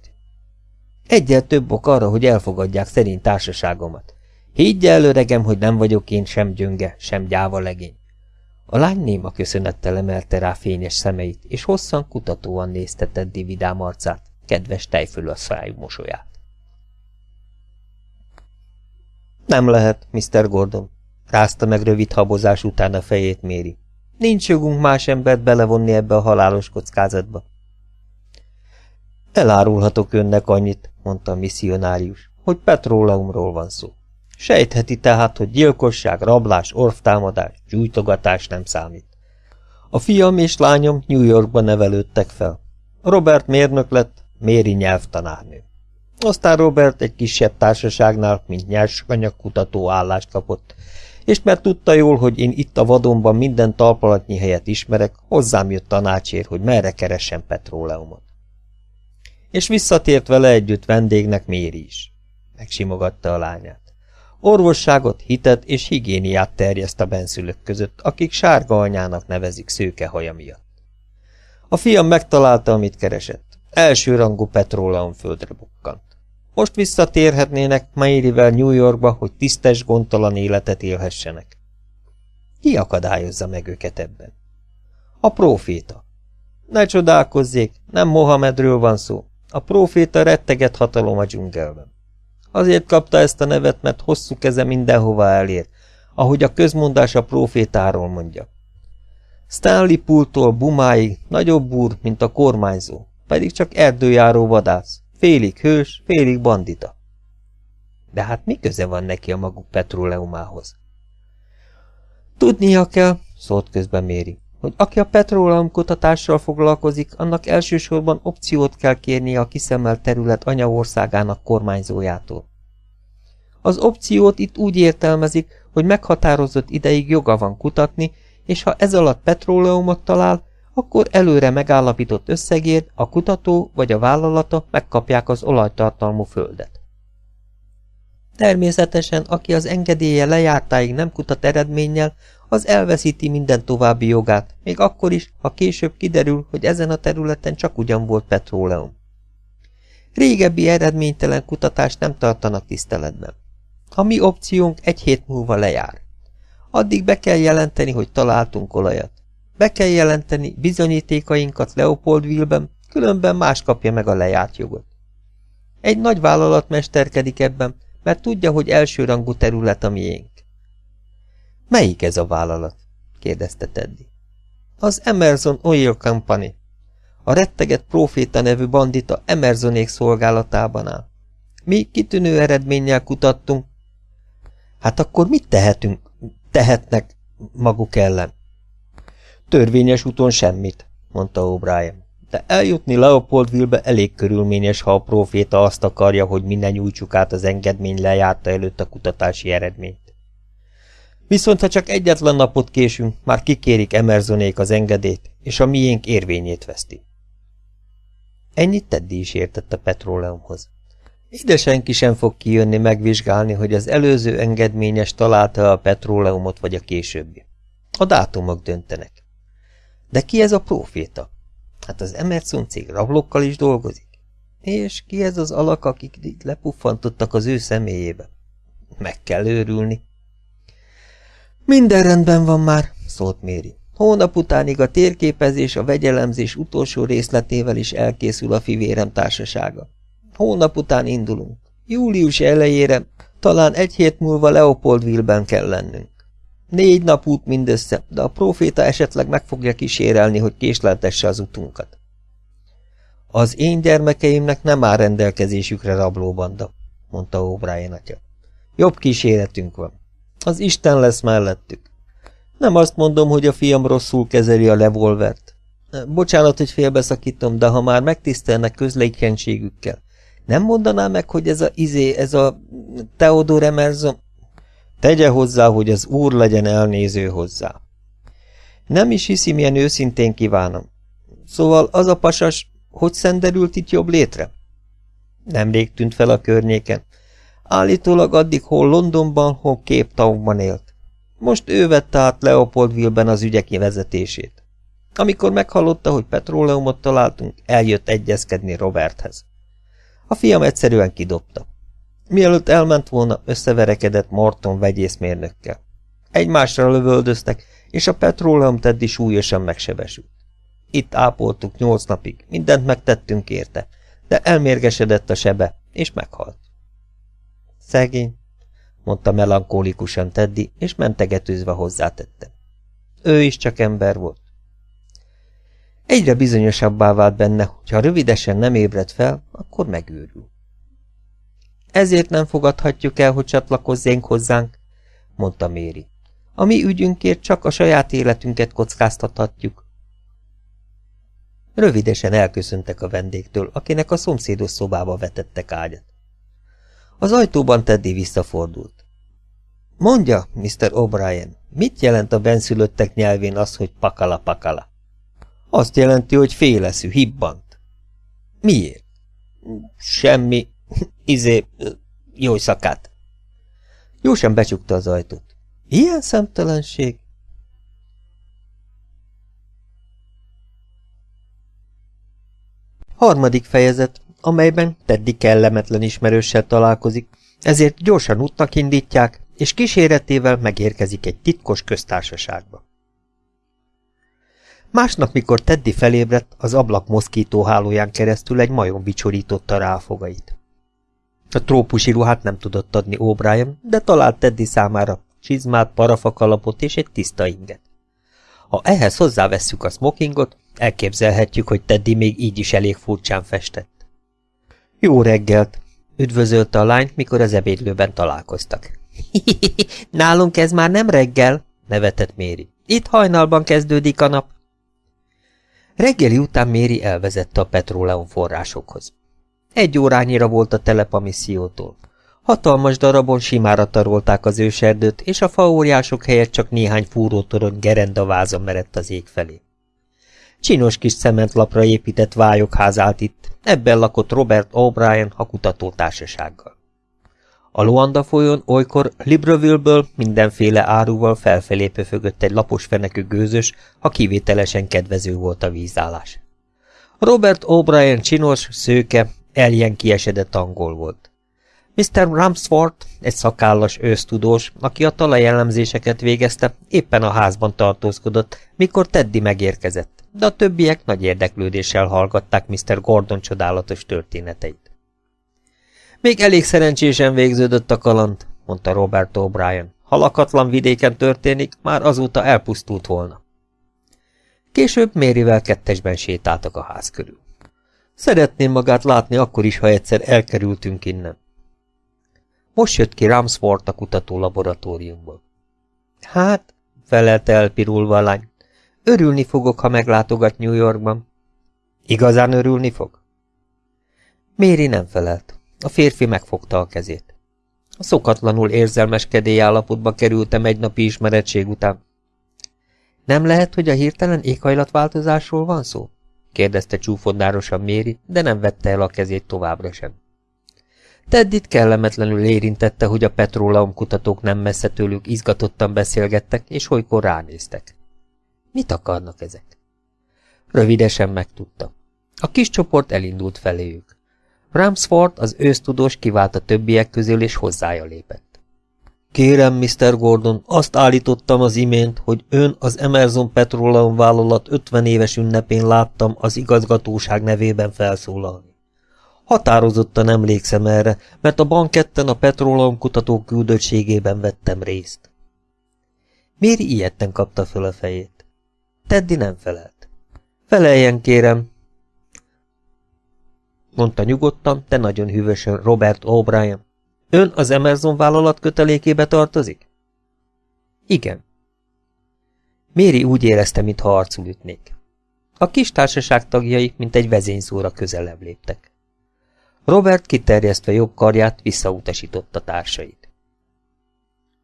Egyel több ok arra, hogy elfogadják szerint társaságomat. Higgy el, öregem, hogy nem vagyok én sem gyönge, sem gyáva legény. A lány néma köszönettel emelte rá fényes szemeit, és hosszan kutatóan nézte Teddy vidám arcát, kedves tejföl a szájú mosolyát. Nem lehet, Mr. Gordon, rázta meg rövid habozás után a fejét Méri. Nincs jogunk más embert belevonni ebbe a halálos kockázatba. Elárulhatok önnek annyit, mondta a misszionárius, hogy petróleumról van szó. Sejtheti tehát, hogy gyilkosság, rablás, orvtámadás, gyújtogatás nem számít. A fiam és lányom New Yorkban nevelődtek fel. Robert mérnök lett, Méri nyelvtanárnő. Aztán Robert egy kisebb társaságnál, mint nyersanyagkutató állást kapott, és mert tudta jól, hogy én itt a vadonban minden talpalatnyi helyet ismerek, hozzám jött tanácsér, hogy merre keressen petróleumot. És visszatért vele együtt vendégnek Méri is. Megsimogatta a lányát. Orvosságot, hitet és higiéniát terjeszt a benszülők között, akik sárga anyának nevezik szőke haja miatt. A fiam megtalálta, amit keresett. Elsőrangú petróleum földre bukkant. Most visszatérhetnének Mairivel New Yorkba, hogy tisztes, gondtalan életet élhessenek. Ki akadályozza meg őket ebben? A próféta. Ne csodálkozzék, nem Mohamedről van szó. A próféta retteget hatalom a dzsungelben. Azért kapta ezt a nevet, mert hosszú keze mindenhova elér, ahogy a közmondás a profétáról mondja. Stanley Pooltól Bumáig nagyobb úr, mint a kormányzó, pedig csak erdőjáró vadász, félig hős, félig bandita. De hát mi köze van neki a maguk petróleumához? Tudnia kell, szólt közben Méri, hogy aki a petróleum kutatással foglalkozik, annak elsősorban opciót kell kérnie a kiszemelt terület anyaországának kormányzójától. Az opciót itt úgy értelmezik, hogy meghatározott ideig joga van kutatni, és ha ez alatt petróleumot talál, akkor előre megállapított összegért a kutató vagy a vállalata megkapják az olajtartalmú földet. Természetesen, aki az engedélye lejártáig nem kutat eredménnyel, az elveszíti minden további jogát, még akkor is, ha később kiderül, hogy ezen a területen csak ugyan volt petróleum. Régebbi eredménytelen kutatást nem tartanak tiszteletben. A mi opciónk egy hét múlva lejár. Addig be kell jelenteni, hogy találtunk olajat. Be kell jelenteni bizonyítékainkat Leopoldville-ben, különben más kapja meg a lejárt jogot. Egy nagy vállalat mesterkedik ebben, mert tudja, hogy elsőrangú terület a miénk. Melyik ez a vállalat? kérdezte Teddy. Az Emerson Oil Company. A retteget proféta nevű bandita Emersonék szolgálatában áll. Mi kitűnő eredménnyel kutattunk. Hát akkor mit tehetünk? Tehetnek maguk ellen. Törvényes úton semmit, mondta O'Brien. De eljutni Leopoldville-be elég körülményes, ha a proféta azt akarja, hogy minden nyújtsuk át az engedmény lejárta előtt a kutatási eredményt. Viszont ha csak egyetlen napot késünk, már kikérik Emersonék az engedélyt, és a miénk érvényét veszti. Ennyit Teddy is értett a petróleumhoz. Ide senki sem fog kijönni megvizsgálni, hogy az előző engedményes találta a petróleumot vagy a későbbi. A dátumok döntenek. De ki ez a proféta? Hát az Emerson cég rablókkal is dolgozik. És ki ez az alak, akik itt lepuffantottak az ő személyébe? Meg kell őrülni. Minden rendben van már, szólt Méri. Hónap utánig a térképezés a vegyelemzés utolsó részletével is elkészül a fivérem társasága. Hónap után indulunk. Július elejére, talán egy hét múlva Leopoldville-ben kell lennünk. Négy nap út mindössze, de a proféta esetleg meg fogja kísérelni, hogy késleltesse az utunkat. Az én gyermekeimnek nem áll rendelkezésükre rablóbanda, mondta O'Brien atya. Jobb kíséretünk van. Az Isten lesz mellettük. Nem azt mondom, hogy a fiam rosszul kezeli a revolvert. Bocsánat, hogy félbeszakítom, de ha már megtisztelnek közlékenységükkel, nem mondaná meg, hogy ez a izé, ez a Theodor Emerson... Tegye hozzá, hogy az úr legyen elnéző hozzá. Nem is hiszi, milyen őszintén kívánom. Szóval az a pasas, hogy szenderült itt jobb létre? Nemrég tűnt fel a környéken. Állítólag addig hol Londonban, hol Cape élt. Most ő vette át Leopoldville-ben az ügyek vezetését. Amikor meghallotta, hogy petróleumot találtunk, eljött egyezkedni Roberthez. A fiam egyszerűen kidobta. Mielőtt elment volna, összeverekedett Morton vegyészmérnökkel. Egymásra lövöldöztek, és a petróleum Teddy súlyosan megsebesült. Itt ápoltuk nyolc napig, mindent megtettünk érte, de elmérgesedett a sebe, és meghalt. Szegény, mondta melankólikusan Teddy, és mentegetőzve hozzátette. Ő is csak ember volt. Egyre bizonyosabbá vált benne, hogy ha rövidesen nem ébred fel, akkor megőrül. Ezért nem fogadhatjuk el, hogy csatlakozzénk hozzánk, mondta Méri. A mi ügyünkért csak a saját életünket kockáztathatjuk. Rövidesen elköszöntek a vendégtől, akinek a szomszédos szobába vetettek ágyat. Az ajtóban Teddy visszafordult. Mondja, Mr. O'Brien, mit jelent a benszülöttek nyelvén az, hogy pakala-pakala? Azt jelenti, hogy féleszű, hibbant. Miért? Semmi, izé, jó szakát. Jósan becsukta az ajtót. Ilyen szemtelenség? Harmadik fejezet, amelyben Teddy kellemetlen ismerőssel találkozik, ezért gyorsan útnak indítják, és kíséretével megérkezik egy titkos köztársaságba. Másnap, mikor Teddy felébredt, az ablak moszkító hálóján keresztül egy majom bicsorította rá a fogait. A trópusi ruhát nem tudott adni O'Brien, de talált Teddy számára csizmát, parafakalapot és egy tiszta inget. Ha ehhez hozzávesszük a smokingot, elképzelhetjük, hogy Teddy még így is elég furcsán festett. Jó reggelt! Üdvözölte a lányt, mikor az ebédlőben találkoztak. <laughs> Nálunk ez már nem reggel, nevetett Méri. Itt hajnalban kezdődik a nap. Reggeli után Méri elvezette a petróleum forrásokhoz. Egy órányira volt a telep a missziótól. Hatalmas darabon simára tarolták az őserdőt, és a faóriások helyett csak néhány fúrótorony gerendaváza merett az ég felé. Csinos kis cementlapra épített vályokház állt itt, ebben lakott Robert O'Brien a kutatótársasággal. A Luanda folyón olykor Libreville-ből mindenféle áruval felfelé pöfögött egy lapos fenekű gőzös, ha kivételesen kedvező volt a vízállás. Robert O'Brien csinos, szőke, eljen kiesedett angol volt. Mr. Ramsford, egy szakállas ősztudós, aki a talajelemzéseket végezte, éppen a házban tartózkodott, mikor Teddy megérkezett, de a többiek nagy érdeklődéssel hallgatták Mr. Gordon csodálatos történeteit. Még elég szerencsésen végződött a kaland, mondta Robert O'Brien. Ha lakatlan vidéken történik, már azóta elpusztult volna. Később Mérivel kettesben sétáltak a ház körül. Szeretném magát látni akkor is, ha egyszer elkerültünk innen. Most jött ki Ramsford a kutató laboratóriumból. Hát, felelte elpirulva a lány, örülni fogok, ha meglátogat New Yorkban. Igazán örülni fog? Méri nem felelt. A férfi megfogta a kezét. A szokatlanul érzelmes állapotba kerültem egy napi ismeretség után. Nem lehet, hogy a hirtelen éghajlatváltozásról van szó? Kérdezte csúfondárosan Méri, de nem vette el a kezét továbbra sem. Teddit kellemetlenül érintette, hogy a petróleum kutatók nem messze tőlük izgatottan beszélgettek, és olykor ránéztek. Mit akarnak ezek? Rövidesen megtudta. A kis csoport elindult feléjük. Ramsford, az ősztudós kivált a többiek közül, és hozzája lépett. Kérem, Mr. Gordon, azt állítottam az imént, hogy ön az Emerson Petroleum vállalat 50 éves ünnepén láttam az igazgatóság nevében felszólalni. Határozottan emlékszem erre, mert a banketten a Petroleum kutató küldöttségében vettem részt. Méri ilyetten kapta föl a fejét. Teddy nem felelt. Feleljen, kérem, mondta nyugodtan, de nagyon hűvösen Robert O'Brien. Ön az Emerson vállalat kötelékébe tartozik? Igen. Méri úgy érezte, mintha arcul ütnék. A kis társaság tagjai, mint egy vezényszóra közelebb léptek. Robert kiterjesztve jobb karját visszautasította társait.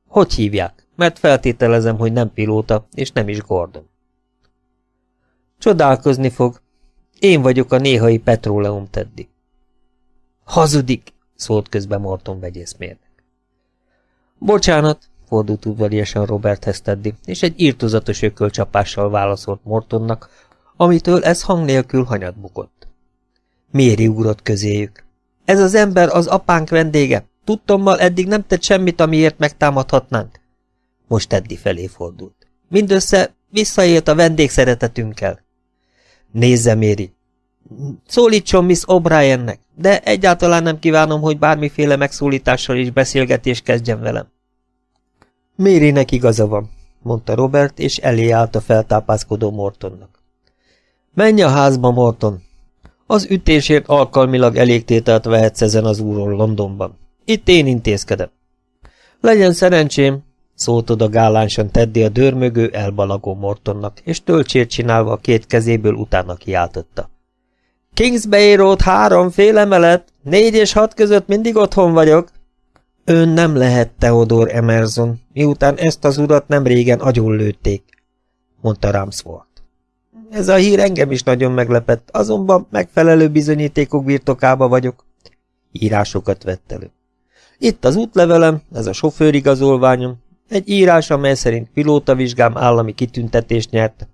Hogy hívják? Mert feltételezem, hogy nem pilóta, és nem is Gordon. Csodálkozni fog, én vagyok a néhai petróleum Teddy. Hazudik, szólt közbe Morton vegyészmérnek. Bocsánat, fordult udvariasan Roberthez Teddy, és egy írtozatos ökölcsapással válaszolt Mortonnak, amitől ez hang nélkül hanyat bukott. Méri ugrott közéjük. Ez az ember az apánk vendége. Tudtommal eddig nem tett semmit, amiért megtámadhatnánk. Most Teddy felé fordult. Mindössze visszaélt a vendégszeretetünkkel. Nézze, Méri! Szólítson Miss O'Briennek, de egyáltalán nem kívánom, hogy bármiféle megszólítással is beszélgetés kezdjen velem. Mérinek igaza van, mondta Robert, és elé állt a feltápászkodó Mortonnak. Menj a házba, Morton! Az ütésért alkalmilag elégtételt vehetsz ezen az úron Londonban. Itt én intézkedem. Legyen szerencsém, szólt oda gálánsan Teddy a dörmögő, elbalagó Mortonnak, és töltsért csinálva a két kezéből utána kiáltotta. Kingsbay Road három fél emelet, négy és hat között mindig otthon vagyok. Ön nem lehet Theodor Emerson, miután ezt az urat nem régen lőtték, mondta Ramsford. Ez a hír engem is nagyon meglepett, azonban megfelelő bizonyítékok birtokába vagyok. Írásokat vett elő. Itt az útlevelem, ez a sofőrigazolványom, egy írás, amely szerint pilótavizsgám állami kitüntetést nyert.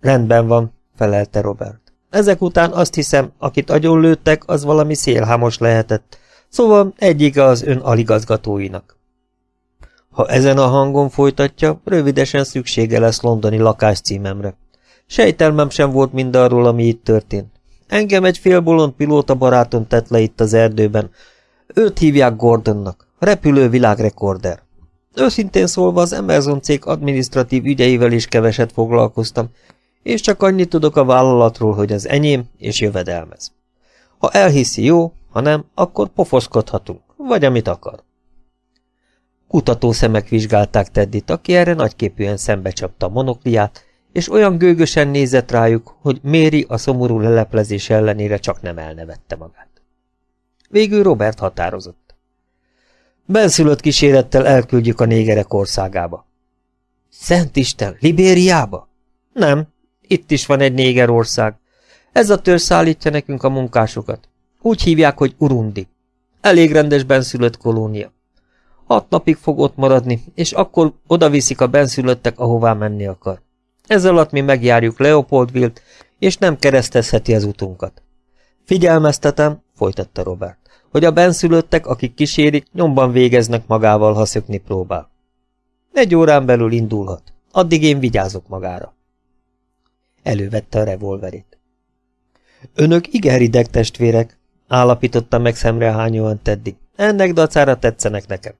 Rendben van, felelte Robert. Ezek után azt hiszem, akit agyonlőttek, az valami szélhámos lehetett, szóval egyike az ön aligazgatóinak. Ha ezen a hangon folytatja, rövidesen szüksége lesz londoni lakáscímemre. Sejtelmem sem volt mindarról, ami itt történt. Engem egy félbolond pilóta barátom tett le itt az erdőben. Őt hívják Gordonnak, repülő világrekorder. Őszintén szólva az Emerson cég adminisztratív ügyeivel is keveset foglalkoztam, és csak annyit tudok a vállalatról, hogy az enyém és jövedelmez. Ha elhiszi, jó, ha nem, akkor pofoszkodhatunk, vagy amit akar. Kutató szemek vizsgálták Teddit, aki erre nagyképűen szembe csapta a monokliát, és olyan gőgösen nézett rájuk, hogy Méri a szomorú leleplezés ellenére csak nem elnevette magát. Végül Robert határozott. Benszülött kísérettel elküldjük a négerek országába. Szent Isten, Libériába? Nem, itt is van egy négerország. Ez a törzs szállítja nekünk a munkásokat. Úgy hívják, hogy Urundi. Elég rendes benszülött kolónia. Hat napig fog ott maradni, és akkor oda viszik a benszülöttek, ahová menni akar. Ez alatt mi megjárjuk Leopoldvilt, és nem keresztezheti az utunkat. Figyelmeztetem, folytatta Robert, hogy a benszülöttek, akik kísérik, nyomban végeznek magával, ha szökni próbál. Egy órán belül indulhat. Addig én vigyázok magára. Elővette a revolverét. Önök igen rideg testvérek, állapította meg szemrehányóan Teddy. Ennek dacára tetszenek nekem.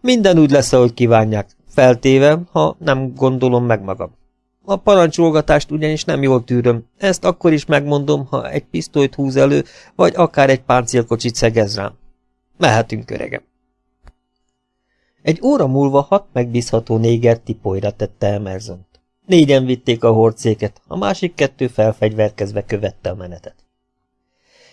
Minden úgy lesz, ahogy kívánják, feltéve, ha nem gondolom meg magam. A parancsolgatást ugyanis nem jól tűröm, ezt akkor is megmondom, ha egy pisztolyt húz elő, vagy akár egy páncélkocsit szegez rám. Mehetünk, öregem. Egy óra múlva hat megbízható néger tipolyra tette Emerson-t. Négyen vitték a hordszéket, a másik kettő felfegyverkezve követte a menetet.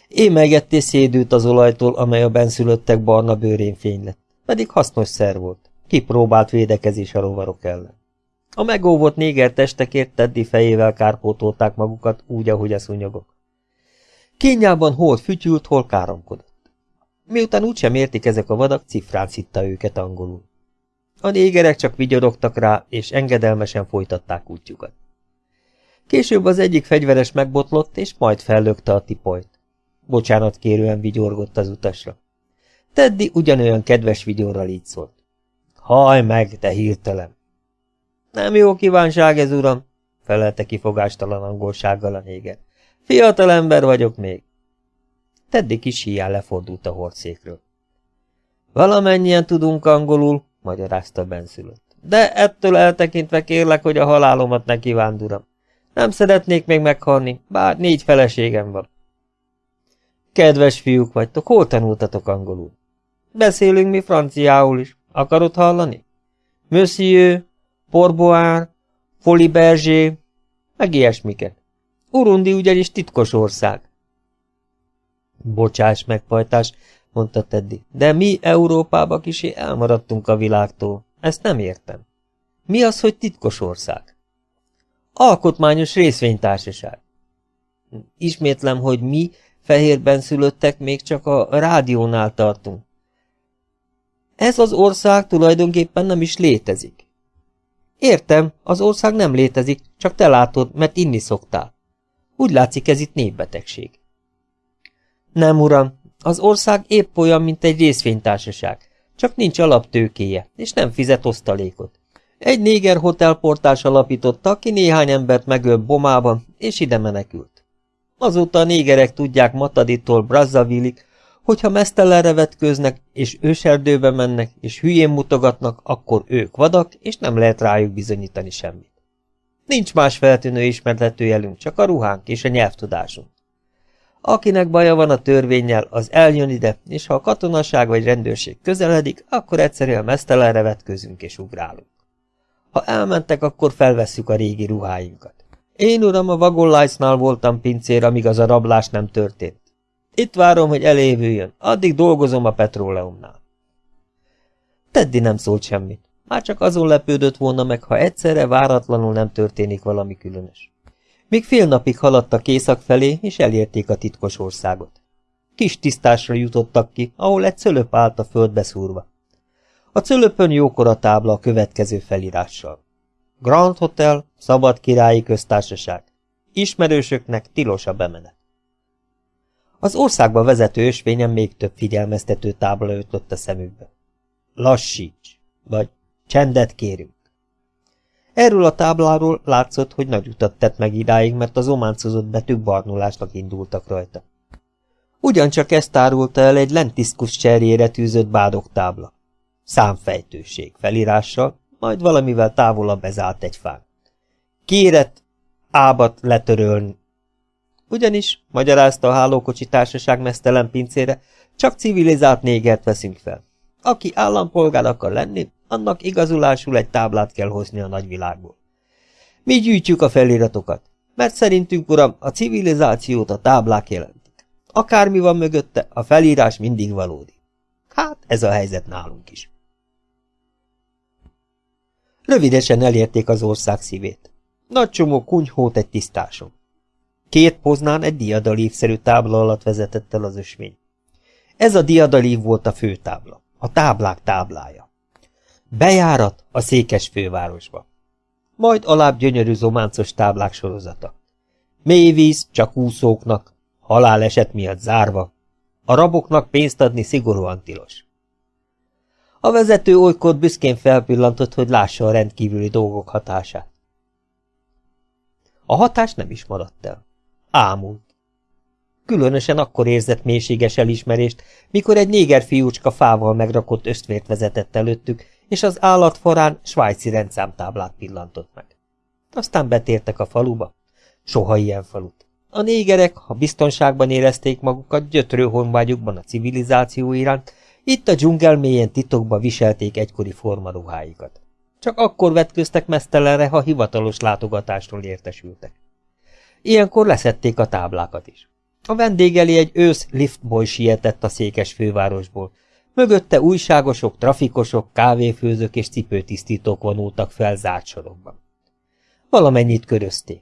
Émelgetté szédült az olajtól, amely a benszülöttek barna bőrén fény lett, pedig hasznos szer volt. Kipróbált védekezés a rovarok ellen. A megóvott néger testekért Teddy fejével kárpótolták magukat, úgy, ahogy a szúnyogok. Kényában hol fütyült, hol káromkodott. Miután úgysem értik ezek a vadak, cifrán szitta őket angolul. A négerek csak vigyorogtak rá, és engedelmesen folytatták útjukat. Később az egyik fegyveres megbotlott, és majd fellökte a tipolyt. Bocsánat kérően vigyorgott az utasra. Teddy ugyanolyan kedves vigyorral így szólt. Haj meg, te hirtelen! Nem jó kívánság ez, uram, felelte kifogástalan angolsággal a néger. Fiatal ember vagyok még. Teddy kis híján lefordult a hordszékről. Valamennyien tudunk angolul, magyarázta benszülött. De ettől eltekintve kérlek, hogy a halálomat ne kívánd. Nem szeretnék még meghalni, bár négy feleségem van. Kedves fiúk vagytok, hol tanultatok angolul? Beszélünk mi franciául is. Akarod hallani? Monsieur, Porboár, Folibergé, meg ilyesmiket. Urundi ugyanis titkos ország. Bocsáss meg, pajtás, mondta Teddy, de mi Európába kisé elmaradtunk a világtól. Ezt nem értem. Mi az, hogy titkos ország? Alkotmányos részvénytársaság. Ismétlem, hogy mi, fehérben szülöttek, még csak a rádiónál tartunk. Ez az ország tulajdonképpen nem is létezik. Értem, az ország nem létezik, csak te látod, mert inni szoktál. Úgy látszik, ez itt népbetegség. Nem, uram, az ország épp olyan, mint egy részvénytársaság, csak nincs alaptőkéje, és nem fizet osztalékot. Egy néger hotelportás alapította, aki néhány embert megöl bomában, és ide menekült. Azóta a négerek tudják Mataditól Brazzavillig, hogyha mesztelenre vetkőznek, és őserdőbe mennek, és hülyén mutogatnak, akkor ők vadak, és nem lehet rájuk bizonyítani semmit. Nincs más feltűnő ismertető jelünk, csak a ruhánk és a nyelvtudásunk. Akinek baja van a törvényel, az eljön ide, és ha a katonaság vagy rendőrség közeledik, akkor egyszerűen mesztelenre vetközünk és ugrálunk. Ha elmentek, akkor felvesszük a régi ruháinkat. Én, uram, a vagonlájcnál voltam pincér, amíg az a rablás nem történt. Itt várom, hogy elévüljön, addig dolgozom a petróleumnál. Teddy nem szólt semmit. Már csak azon lepődött volna meg, ha egyszerre váratlanul nem történik valami különös. Még fél napig haladtak észak felé, és elérték a titkos országot. Kis tisztásra jutottak ki, ahol egy cölöp állt a földbe szúrva. A cölöpön jókora tábla a következő felirással. Grand Hotel, Szabad Királyi Köztársaság. Ismerősöknek tilos a bemenet. Az országba vezető ösvényen még több figyelmeztető tábla ötlött a szemükbe. Lassíts, vagy csendet kérünk. Erről a tábláról látszott, hogy nagy utat tett meg idáig, mert az ománcozott betűk barnulásnak indultak rajta. Ugyancsak ezt árulta el egy lentiszkus cserjére tűzött bádogtábla. Számfejtőség felirással, majd valamivel távolabb bezárt egy fán. Kéret, ábat letörölni. Ugyanis, magyarázta a hálókocsi társaság mesztelen pincére, csak civilizált négert veszünk fel. Aki állampolgár akar lenni, annak igazulásul egy táblát kell hozni a nagyvilágból. Mi gyűjtjük a feliratokat, mert szerintünk, uram, a civilizációt a táblák jelentik. Akármi van mögötte, a felírás mindig valódi. Hát, ez a helyzet nálunk is. Rövidesen elérték az ország szívét. Nagy csomó kunyhót egy tisztáson. Két poznán egy diadalívszerű tábla alatt vezetett el az ösvény. Ez a diadalív volt a főtábla, a táblák táblája. Bejárat a székes fővárosba. Majd alább gyönyörű zománcos táblák sorozata. Mély víz csak úszóknak, haláleset miatt zárva, a raboknak pénzt adni szigorúan tilos. A vezető olykor büszkén felpillantott, hogy lássa a rendkívüli dolgok hatását. A hatás nem is maradt el. Ámult. Különösen akkor érzett mélységes elismerést, mikor egy néger fiúcska fával megrakott ösztvért vezetett előttük, és az állatforán svájci rendszámtáblát pillantott meg. Aztán betértek a faluba. Soha ilyen falut. A négerek, ha biztonságban érezték magukat gyötrő honvágyukban a civilizáció iránt, itt a dzsungel mélyen titokba viselték egykori formaruháikat. Csak akkor vetköztek mesztelenre, ha hivatalos látogatásról értesültek. Ilyenkor leszették a táblákat is. A vendég elé egy ősz liftboy sietett a székes fővárosból. Mögötte újságosok, trafikosok, kávéfőzők és cipőtisztítók vonultak fel zárt sorokban. Valamennyit körözték.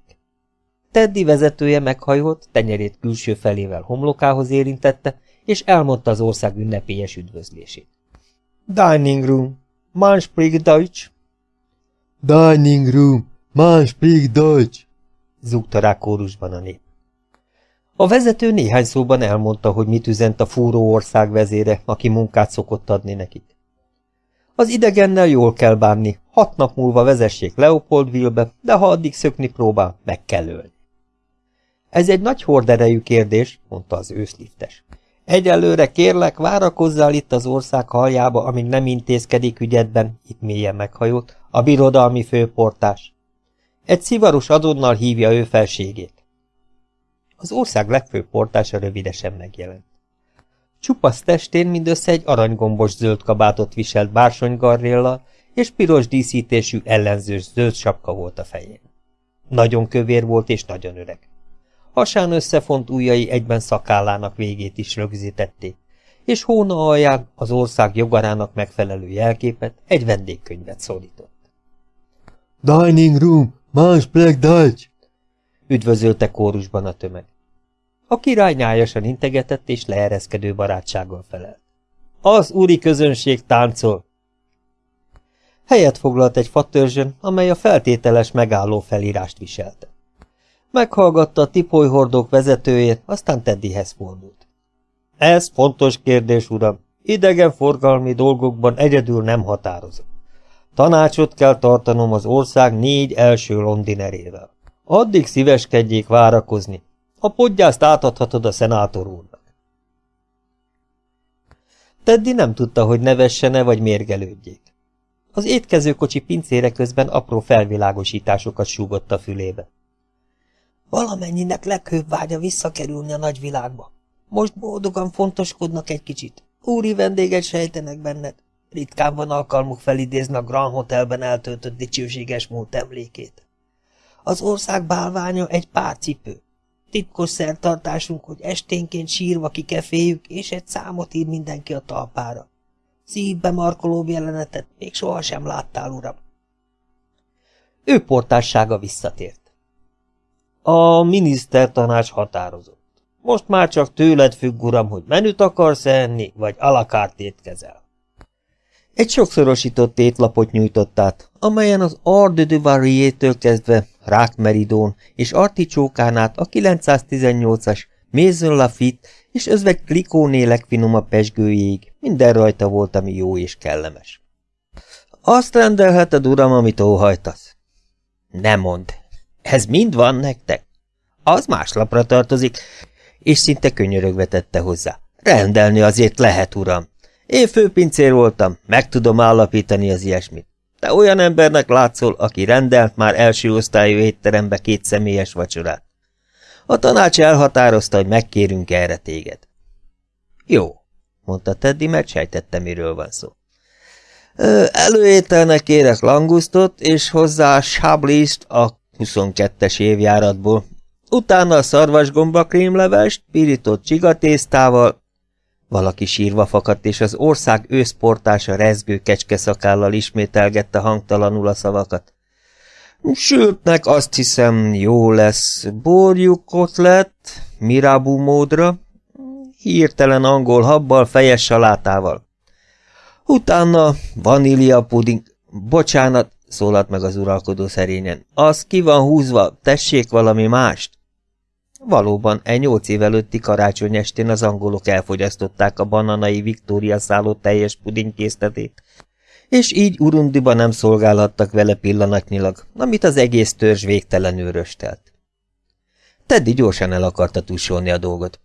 Teddy vezetője meghajolt, tenyerét külső felével homlokához érintette, és elmondta az ország ünnepélyes üdvözlését. Dining room, man spricht Deutsch. Dining room, man spricht Deutsch. Zúgta rá kórusban a nép. A vezető néhány szóban elmondta, hogy mit üzent a fúró ország vezére, aki munkát szokott adni nekik. Az idegennel jól kell bánni, hat nap múlva vezessék Leopoldville-be, de ha addig szökni próbál, meg kell ölni. Ez egy nagy horderejű kérdés, mondta az őszliftes. Egyelőre kérlek, várakozzál itt az ország haljába, amíg nem intézkedik ügyedben, itt mélyen meghajolt, a birodalmi főportás. Egy szivaros adonnal hívja ő felségét. Az ország legfőbb portása rövidesen megjelent. Csupasz testén mindössze egy aranygombos zöld kabátot viselt bársonygarréllal, és piros díszítésű ellenzős zöld sapka volt a fején. Nagyon kövér volt és nagyon öreg. Hasán összefont ujjai egyben szakállának végét is rögzítették, és hóna alján az ország jogarának megfelelő jelképet, egy vendégkönyvet szólított. Dining room, más Black Dutch! Üdvözölte kórusban a tömeg. A király nyájasan integetett és leereszkedő barátsággal felelt. Az úri közönség táncol! Helyet foglalt egy fatörzsön, amely a feltételes megálló felírást viselte. Meghallgatta a tipolyhordók vezetőjét, aztán Teddyhez fordult. Ez fontos kérdés, uram. Idegen forgalmi dolgokban egyedül nem határozom. Tanácsot kell tartanom az ország négy első londinerével. Addig szíveskedjék várakozni. A podgyászt átadhatod a szenátor úrnak. Teddy nem tudta, hogy nevessene vagy mérgelődjék. Az étkezőkocsi pincére közben apró felvilágosításokat súgott a fülébe. Valamennyinek leghőbb vágya visszakerülni a nagyvilágba. Most boldogan fontoskodnak egy kicsit. Úri vendéget sejtenek benned. Ritkán van alkalmuk felidézni a Grand Hotelben eltöltött dicsőséges múlt emlékét. Az ország bálványa egy pár cipő. Titkos szertartásunk, hogy esténként sírva kikeféljük, és egy számot ír mindenki a talpára. Szívbe markolóbb jelenetet még sohasem láttál, uram. Ő portássága visszatért. A minisztertanács határozott. Most már csak tőled függ, uram, hogy menüt akarsz enni, vagy alakárt étkezel. Egy sokszorosított étlapot nyújtott át, amelyen az Arde de Variétől kezdve rákmeridón és articsókán át a 918-as Maison Lafitte és özveg klikóné legfinomabb pesgőjéig minden rajta volt, ami jó és kellemes. Azt rendelheted, uram, amit óhajtasz. Nem mond, ez mind van nektek? Az más lapra tartozik, és szinte könyörögve tette hozzá. Rendelni azért lehet, uram. Én főpincér voltam, meg tudom állapítani az ilyesmit. Te olyan embernek látszol, aki rendelt már első osztályú étterembe két személyes vacsorát. A tanács elhatározta, hogy megkérünk erre téged. Jó, mondta Teddy, mert sejtette, miről van szó. Előételnek kérek langusztot, és hozzá sáblist a 22-es évjáratból. Utána a szarvasgomba krémlevest, pirított csigatésztával, valaki sírva fakadt, és az ország őszportása rezgő kecske szakállal ismételgette hangtalanul a szavakat. Sültnek azt hiszem jó lesz borjuk kotlet, mirabú módra, Hirtelen angol habbal, fejes salátával. Utána vanília puding, bocsánat, szólalt meg az uralkodó szerényen. Az ki van húzva, tessék valami mást. Valóban, egy nyolc év előtti karácsony estén az angolok elfogyasztották a bananai Viktória szálló teljes pudingkészletét, és így Urundiba nem szolgálhattak vele pillanatnyilag, amit az egész törzs végtelenül röstelt. Teddy gyorsan el akarta tussolni a dolgot.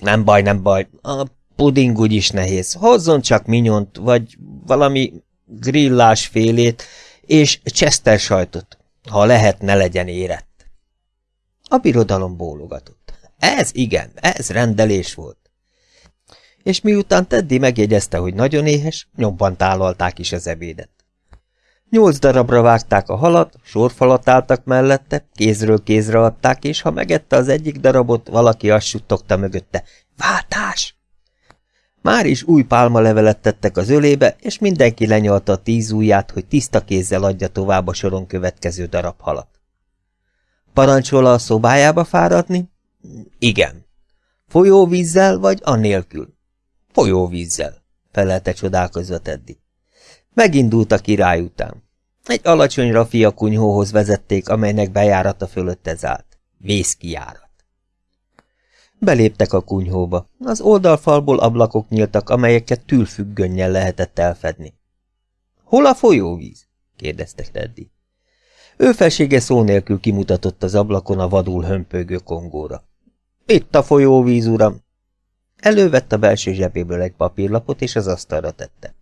Nem baj, nem baj, a puding úgyis nehéz. Hozzon csak minyont, vagy valami grillás félét, és Chester sajtot, ha lehet, ne legyen érett. A birodalom bólogatott. Ez igen, ez rendelés volt. És miután Teddy megjegyezte, hogy nagyon éhes, nyomban tálalták is az ebédet. Nyolc darabra vágták a halat, sorfalat álltak mellette, kézről kézre adták, és ha megette az egyik darabot, valaki azt suttogta mögötte. Váltás! Már is új pálmalevelet tettek az ölébe, és mindenki lenyalta a tíz ujját, hogy tiszta kézzel adja tovább a soron következő darab halat. Parancsol a szobájába fáradni? Igen. Folyóvízzel vagy annélkül? Folyóvízzel, felelte csodálkozva Teddy. Megindult a király után. Egy alacsony rafia kunyhóhoz vezették, amelynek bejárata fölött állt. Vészkijárat. Beléptek a kunyhóba. Az oldalfalból ablakok nyíltak, amelyeket tűlfüggönnyel lehetett elfedni. Hol a folyóvíz? kérdezte Teddy. Ő felsége szó nélkül kimutatott az ablakon a vadul hömpögő kongóra. Itt a folyóvíz, uram! Elővett a belső zsebéből egy papírlapot, és az asztalra tette.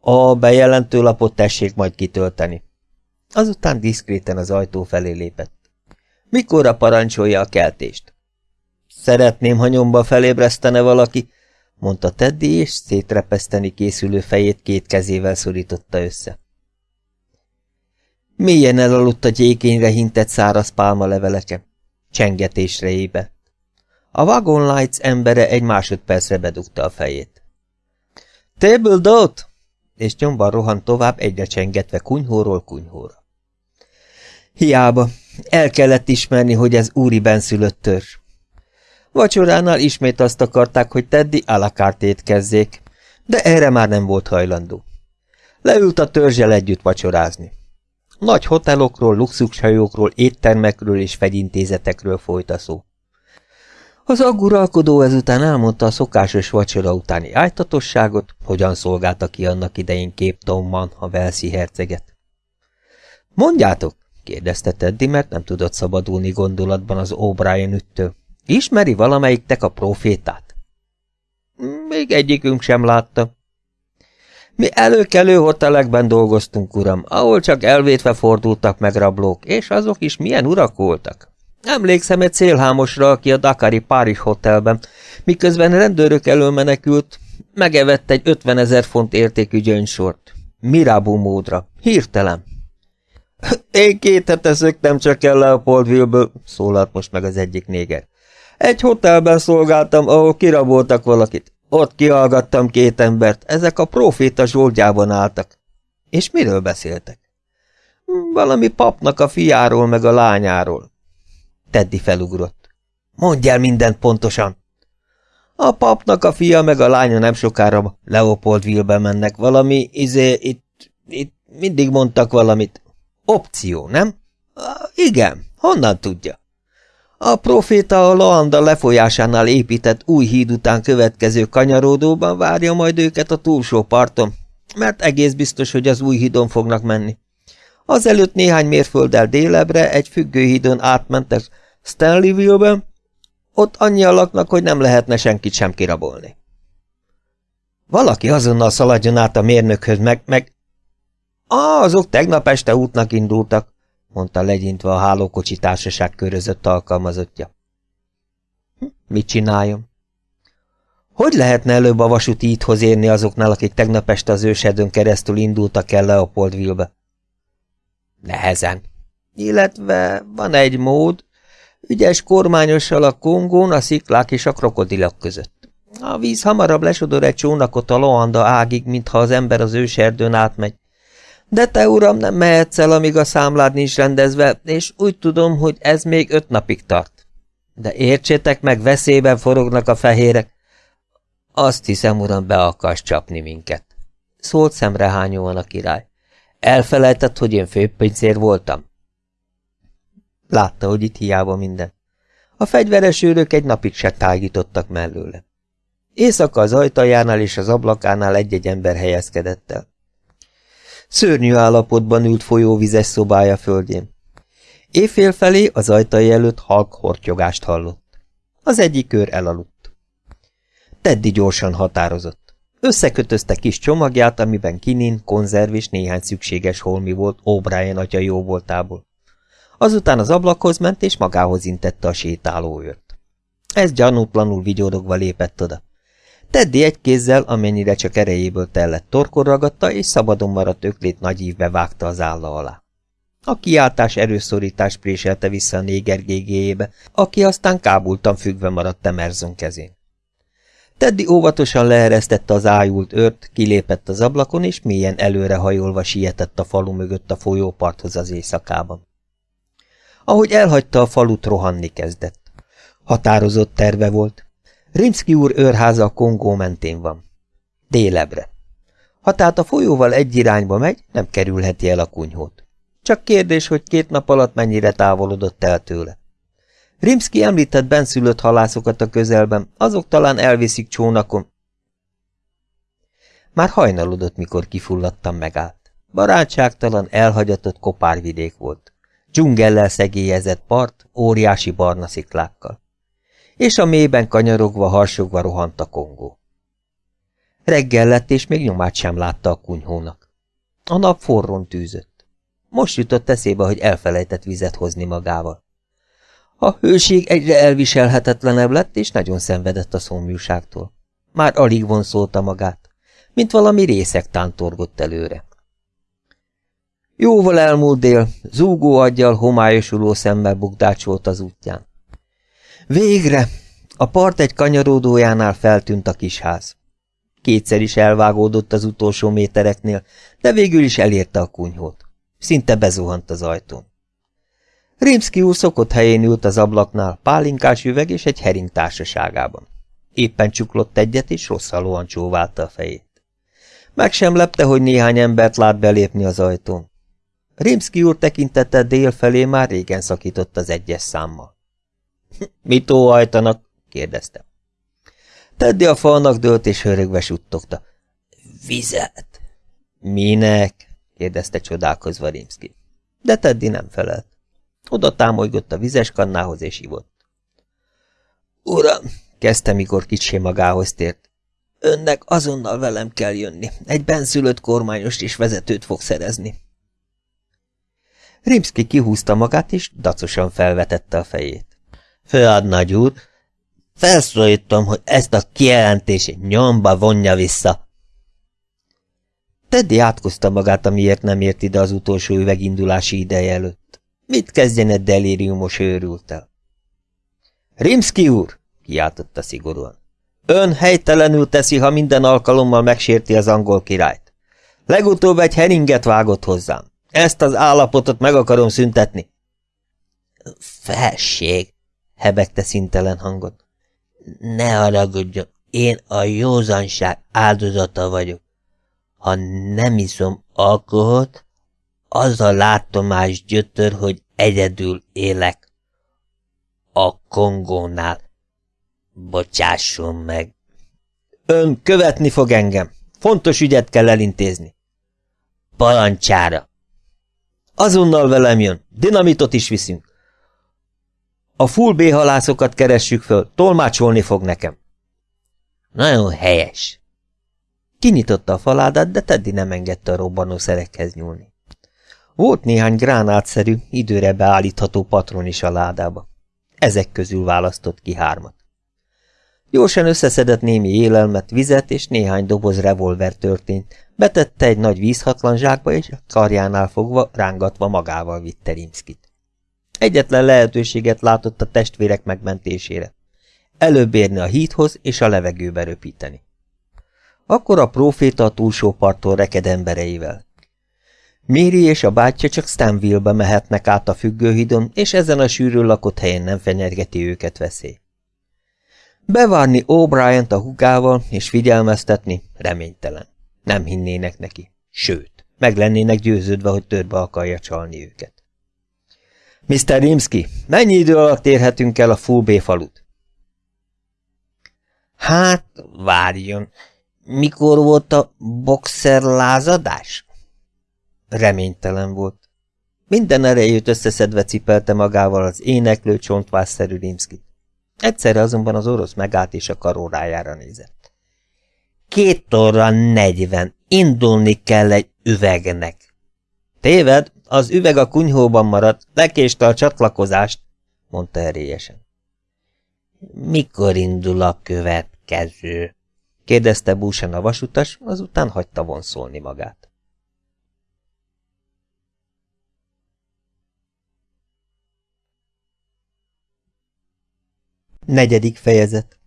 A bejelentő lapot tessék majd kitölteni. Azután diszkréten az ajtó felé lépett. Mikorra parancsolja a keltést? Szeretném, ha nyomba felébresztene valaki, mondta Teddy, és szétrepeszteni készülő fejét két kezével szorította össze. Mélyen elaludt a gyékényre hintett száraz leveleke. Csengetésre ébe. A Wagon Lights embere egy másodpercre bedugta a fejét. Table dot! És nyomban rohant tovább egyre csengetve kunyhóról kunyhóra. Hiába, el kellett ismerni, hogy ez úri benszülött törzs. Vacsoránál ismét azt akarták, hogy Teddy alakart étkezzék, de erre már nem volt hajlandó. Leült a törzsel együtt vacsorázni. Nagy hotelokról, luxushajókról, éttermekről és fegyintézetekről folyt a szó. Az agguralkodó ezután elmondta a szokásos vacsora utáni ájtatosságot, hogyan szolgálta ki annak idején Képtomban a Velszi herceget. Mondjátok, kérdezte Teddy, mert nem tudott szabadulni gondolatban az O'Brien üttől. Ismeri valamelyiktek a profétát? Még egyikünk sem látta. Mi előkelő hotelekben dolgoztunk, uram, ahol csak elvétve fordultak meg rablók, és azok is milyen urak voltak. Emlékszem egy célhámosra, aki a Dakari Párizs hotelben, miközben rendőrök elől menekült, megevett egy 50 ezer font értékű gyöngysort. Mirabu módra. Hirtelen. <laughs> Én két hete szöktem csak el Leopoldville-ből, szólalt most meg az egyik néger. Egy hotelben szolgáltam, ahol kiraboltak valakit. Ott kihallgattam két embert, ezek a proféta zsoldjában álltak. És miről beszéltek? Valami papnak a fiáról meg a lányáról. Teddy felugrott. Mondj el mindent pontosan! A papnak a fia meg a lánya nem sokára Leopoldville-be mennek. Valami, izé, itt, itt mindig mondtak valamit. Opció, nem? Igen, honnan tudja? A proféta a Loanda lefolyásánál épített új híd után következő kanyaródóban várja majd őket a túlsó parton, mert egész biztos, hogy az új hídon fognak menni. Azelőtt néhány mérfölddel délebre egy függőhídon átmentek Stanleyville-ben, ott annyian laknak, hogy nem lehetne senkit sem kirabolni. Valaki azonnal szaladjon át a mérnökhöz, meg, meg... Ah, azok tegnap este útnak indultak, mondta legyintve a hálókocsi társaság körözött alkalmazottja. Hm, mit csináljon? Hogy lehetne előbb a vasúti íthoz érni azoknál, akik tegnap este az ősedön keresztül indultak el Leopoldville-be? Nehezen. Illetve van egy mód, ügyes kormányossal a kongón, a sziklák és a krokodilok között. A víz hamarabb lesodor egy csónakot a Loanda ágig, mintha az ember az őserdőn átmegy. De te, uram, nem mehetsz el, amíg a számlád nincs rendezve, és úgy tudom, hogy ez még öt napig tart. De értsétek meg, veszélyben forognak a fehérek. Azt hiszem, uram, be akarsz csapni minket. Szólt szemrehányóan a király. Elfelejtett, hogy én főpincér voltam? Látta, hogy itt hiába minden. A fegyveres őrök egy napig se tágítottak mellőle. Éjszaka az ajtajánál és az ablakánál egy-egy ember helyezkedett el. Szörnyű állapotban ült folyóvizes szobája földjén. Éjfél felé az ajtai előtt halk hortyogást hallott. Az egyik kör elaludt. Teddy gyorsan határozott. Összekötözte kis csomagját, amiben kinin, konzerv és néhány szükséges holmi volt O'Brien atya jó voltából. Azután az ablakhoz ment, és magához intette a sétáló őrt. Ez gyanútlanul vigyorogva lépett oda. Teddy egy kézzel, amennyire csak erejéből tellett torkor ragadta, és szabadon maradt öklét nagy ívbe vágta az álla alá. A kiáltás erőszorítás préselte vissza a néger gégéjébe, aki aztán kábultan függve maradt Emerson kezén. Teddy óvatosan leeresztette az ájult őrt, kilépett az ablakon, és mélyen előrehajolva sietett a falu mögött a folyóparthoz az éjszakában. Ahogy elhagyta a falut, rohanni kezdett. Határozott terve volt. Rimszki úr őrháza a Kongó mentén van. Délebre. Ha tehát a folyóval egy irányba megy, nem kerülheti el a kunyhót. Csak kérdés, hogy két nap alatt mennyire távolodott el tőle. Rimszki említett benszülött halászokat a közelben, azok talán elviszik csónakon. Már hajnalodott, mikor kifulladtam megállt. Barátságtalan, elhagyatott kopárvidék volt. Dzsungellel szegélyezett part, óriási barna sziklákkal. És a mélyben kanyarogva, harsogva rohant a kongó. Reggel lett, és még nyomát sem látta a kunyhónak. A nap forron tűzött. Most jutott eszébe, hogy elfelejtett vizet hozni magával. A hőség egyre elviselhetetlenebb lett, és nagyon szenvedett a szomjúságtól. Már alig vonszolta magát, mint valami részek tántorgott előre. Jóval elmúlt dél, zúgó aggyal, homályosuló szemmel bukdácsolt az útján. Végre! A part egy kanyaródójánál feltűnt a kisház. Kétszer is elvágódott az utolsó métereknél, de végül is elérte a kunyhót. Szinte bezuhant az ajtón. Rimszki úr szokott helyén ült az ablaknál, pálinkás üveg és egy hering társaságában. Éppen csuklott egyet, és rosszalóan csóválta a fejét. Meg sem lepte, hogy néhány embert lát belépni az ajtón. Rimszki úr tekintete dél felé már régen szakított az egyes számmal. – Mit óhajtanak? – kérdezte. Teddy a falnak dőlt, és hörögve suttogta. – Vizet! – Minek? – kérdezte csodálkozva Rimszki. De Teddy nem felelt. Oda támolygott a vizes kannához, és ivott. – Uram! – kezdte, mikor kicsi magához tért. – Önnek azonnal velem kell jönni. Egy benszülött kormányost és vezetőt fog szerezni. Rimszki kihúzta magát, és dacosan felvetette a fejét. Főadnagy úr, felszólítom, hogy ezt a kijelentését nyomba vonja vissza. Teddy átkozta magát, amiért nem ért ide az utolsó üvegindulási ideje előtt. Mit kezdjen egy delíriumos őrültel? Rimszki úr, kiáltotta szigorúan. Ön helytelenül teszi, ha minden alkalommal megsérti az angol királyt. Legutóbb egy heringet vágott hozzám. Ezt az állapotot meg akarom szüntetni. Felség, hebegte szintelen hangon. Ne haragudjon, én a józanság áldozata vagyok. Ha nem iszom alkoholt, az a látomás gyötör, hogy egyedül élek. A Kongónál. Bocsásson meg. Ön követni fog engem. Fontos ügyet kell elintézni. Palancsára. Azonnal velem jön. Dinamitot is viszünk. A full B halászokat keressük föl, tolmácsolni fog nekem. Nagyon helyes. Kinyitotta a faládát, de Teddy nem engedte a robbanó szerekhez nyúlni. Volt néhány gránátszerű, időre beállítható patron is a ládába. Ezek közül választott ki hármat. Gyorsan összeszedett némi élelmet, vizet és néhány doboz revolver történt, betette egy nagy vízhatlan zsákba, és a karjánál fogva, rángatva magával vitte Rimszkit. Egyetlen lehetőséget látott a testvérek megmentésére. Előbb érni a híthoz és a levegőbe röpíteni. Akkor a próféta a túlsó parttól reked embereivel. Méri és a bátyja csak Stanville-be mehetnek át a függőhidon, és ezen a sűrű lakott helyen nem fenyergeti őket veszély. Bevárni O'Brien-t a hugával és figyelmeztetni reménytelen. Nem hinnének neki. Sőt, meg lennének győződve, hogy törbe akarja csalni őket. Mr. Rimsky, mennyi idő alatt érhetünk el a Full B falut? Hát, várjon. Mikor volt a boxer lázadás? Reménytelen volt. Minden erejét összeszedve cipelte magával az éneklő csontvásszerű Rimskit. Egyszerre azonban az orosz megállt és a karórájára nézett. Két óra negyven, indulni kell egy üvegnek. Téved, az üveg a kunyhóban maradt, lekéste a csatlakozást, mondta erélyesen. Mikor indul a következő? kérdezte Búsen a vasutas, azután hagyta vonszolni magát. Negyedik fejezet.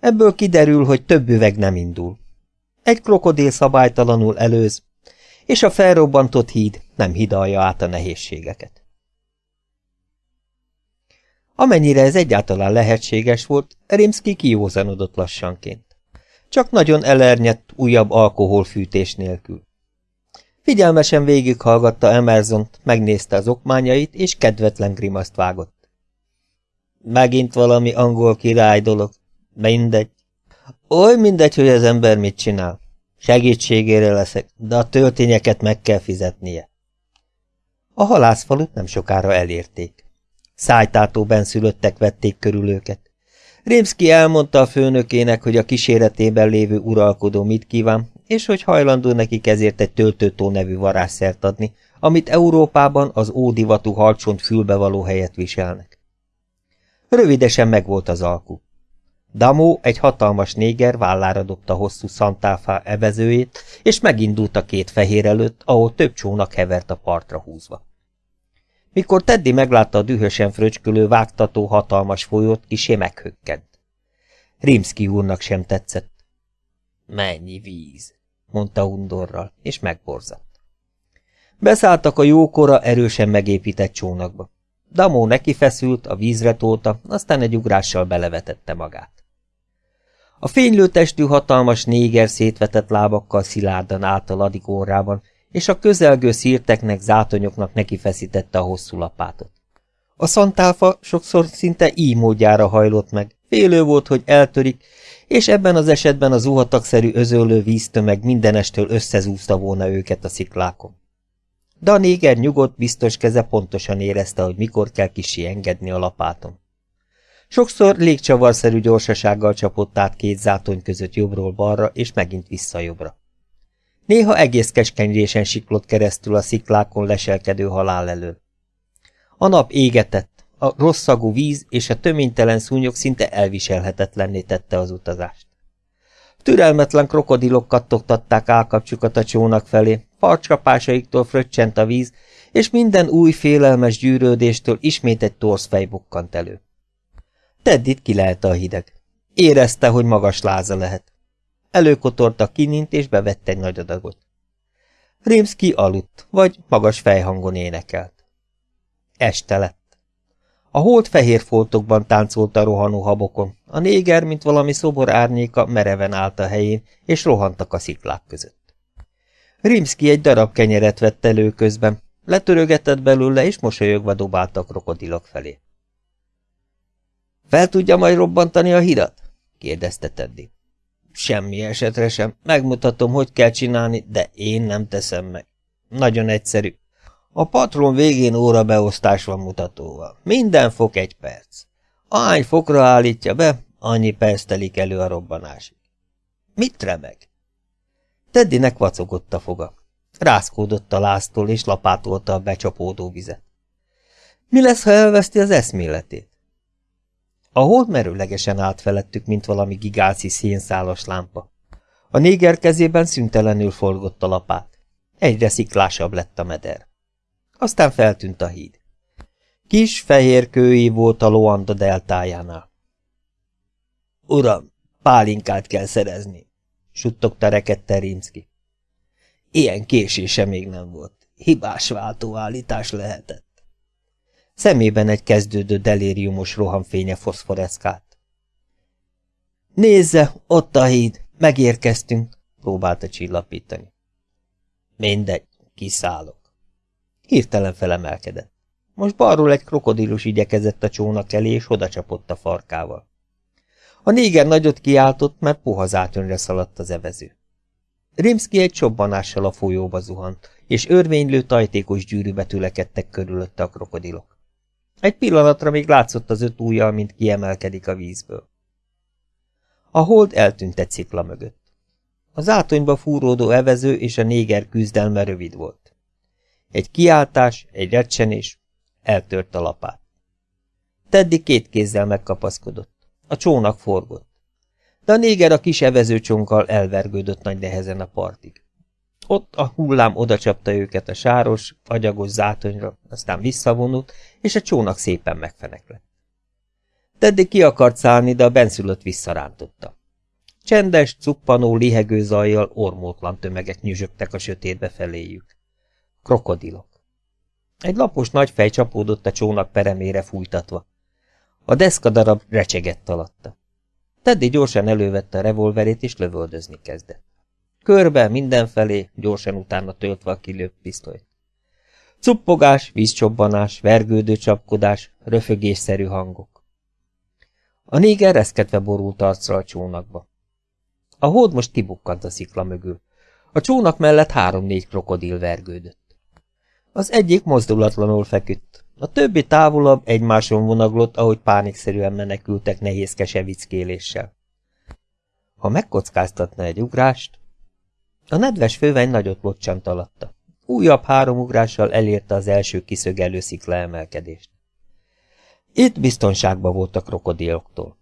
Ebből kiderül, hogy több üveg nem indul. Egy krokodil szabálytalanul előz, és a felrobbantott híd nem hidalja át a nehézségeket. Amennyire ez egyáltalán lehetséges volt, Rimsky kiózanodott lassanként. Csak nagyon elernyett újabb alkoholfűtés nélkül. Figyelmesen végighallgatta Emersont, megnézte az okmányait, és kedvetlen grimaszt vágott. Megint valami angol király dolog. Mindegy. Oly mindegy, hogy az ember mit csinál. Segítségére leszek, de a töltényeket meg kell fizetnie. A halászfalut nem sokára elérték. Szájtátó benszülöttek vették körül őket. Rémszki elmondta a főnökének, hogy a kíséretében lévő uralkodó mit kíván, és hogy hajlandó nekik ezért egy töltőtó nevű varázsszert adni, amit Európában az ódivatú halcsont fülbevaló helyet viselnek. Rövidesen megvolt az alku. Damó, egy hatalmas néger vállára dobta hosszú szantáfá evezőjét, és megindult a két fehér előtt, ahol több csónak hevert a partra húzva. Mikor Teddy meglátta a dühösen fröcskölő, vágtató hatalmas folyót, kisé meghökkent. Rimski úrnak sem tetszett. Mennyi víz, mondta undorral, és megborzadt. Beszálltak a jókora, erősen megépített csónakba. Damó neki feszült, a vízre tolta, aztán egy ugrással belevetette magát. A fénylő testű hatalmas néger szétvetett lábakkal szilárdan állt a ladik órában, és a közelgő szírteknek, zátonyoknak neki feszítette a hosszú lapátot. A szantálfa sokszor szinte így módjára hajlott meg, félő volt, hogy eltörik, és ebben az esetben a zuhatagszerű özöllő víztömeg mindenestől összezúzta volna őket a sziklákon. De a néger nyugodt, biztos keze pontosan érezte, hogy mikor kell kisi engedni a lapáton. Sokszor légcsavarszerű gyorsasággal csapott át két zátony között jobbról balra, és megint vissza jobbra. Néha egész keskenyrésen siklott keresztül a sziklákon leselkedő halál elől. A nap égetett, a rosszagú víz és a töménytelen szúnyog szinte elviselhetetlenné tette az utazást. Türelmetlen krokodilok kattogtatták állkapcsukat a csónak felé, farcsapásaiktól fröccsent a víz, és minden új félelmes gyűrődéstől ismét egy torszfej bukkant elő. Teddit kilelte a hideg. Érezte, hogy magas láza lehet. Előkotorta kinint, és bevette egy nagy adagot. Rimski aludt, vagy magas fejhangon énekelt. Este lett. A holt fehér foltokban táncolt a rohanó habokon, a néger, mint valami szobor árnyéka, mereven állt a helyén, és rohantak a sziklák között. Rimski egy darab kenyeret vett elő közben, letörögetett belőle, és mosolyogva dobálta a krokodilok felé. Fel tudja majd robbantani a hidat? kérdezte Teddy. Semmi esetre sem. Megmutatom, hogy kell csinálni, de én nem teszem meg. Nagyon egyszerű. A patron végén órabeosztás van mutatóval. Minden fok egy perc. Ahány fokra állítja be, annyi perc telik elő a robbanásig. Mit remeg? Teddynek vacogott a foga. Rászkódott a láztól, és lapátolta a becsapódó vizet. Mi lesz, ha elveszti az eszméletét? A hold merőlegesen állt felettük, mint valami gigászi szénszálas lámpa. A néger kezében szüntelenül forgott a lapát. Egyre sziklásabb lett a meder. Aztán feltűnt a híd. Kis, fehér kői volt a Loanda deltájánál. Uram, pálinkát kell szerezni, suttogta rekedte Rimski. Ilyen késése még nem volt. Hibás váltóállítás lehetett. Szemében egy kezdődő delériumos rohamfénye foszforeszkált. Nézze, ott a híd, megérkeztünk, próbálta csillapítani. Mindegy, kiszállok. Hirtelen felemelkedett. Most balról egy krokodilus igyekezett a csónak elé, és odacsapott a farkával. A néger nagyot kiáltott, mert puha zátönre szaladt az evező. Rimski egy csobbanással a folyóba zuhant, és örvénylő tajtékos gyűrűbe tülekedtek körülötte a krokodilok. Egy pillanatra még látszott az öt ujjal, mint kiemelkedik a vízből. A hold eltűnt egy szikla mögött. Az átonyba fúródó evező és a néger küzdelme rövid volt. Egy kiáltás, egy recsenés, eltört a lapát. Teddy két kézzel megkapaszkodott. A csónak forgott. De a néger a kis evezőcsonkkal elvergődött nagy nehezen a partig. Ott a hullám odacsapta őket a sáros, agyagos zátonyra, aztán visszavonult, és a csónak szépen megfeneklett. Teddy ki akart szállni, de a benszülött visszarántotta. Csendes, cuppanó, lihegő zajjal ormótlan tömegek nyüzsögtek a sötétbe feléjük. Krokodilok. Egy lapos nagy fej csapódott a csónak peremére fújtatva. A deszkadarab recsegett alatta. Teddy gyorsan elővette a revolverét, és lövöldözni kezdett. Körbe, mindenfelé, gyorsan utána töltve a kilőtt pisztolyt. Cuppogás, vízcsobbanás, vergődő csapkodás, röfögésszerű hangok. A néger reszketve borult arcra a csónakba. A hód most kibukkant a szikla mögül. A csónak mellett három-négy krokodil vergődött. Az egyik mozdulatlanul feküdt, a többi távolabb egymáson vonaglott, ahogy pánikszerűen menekültek nehézkese vickéléssel. Ha megkockáztatna egy ugrást... A nedves főveny nagyot locsant alatta. Újabb három ugrással elérte az első kiszögelő szikla emelkedést. Itt biztonságban volt a krokodiloktól.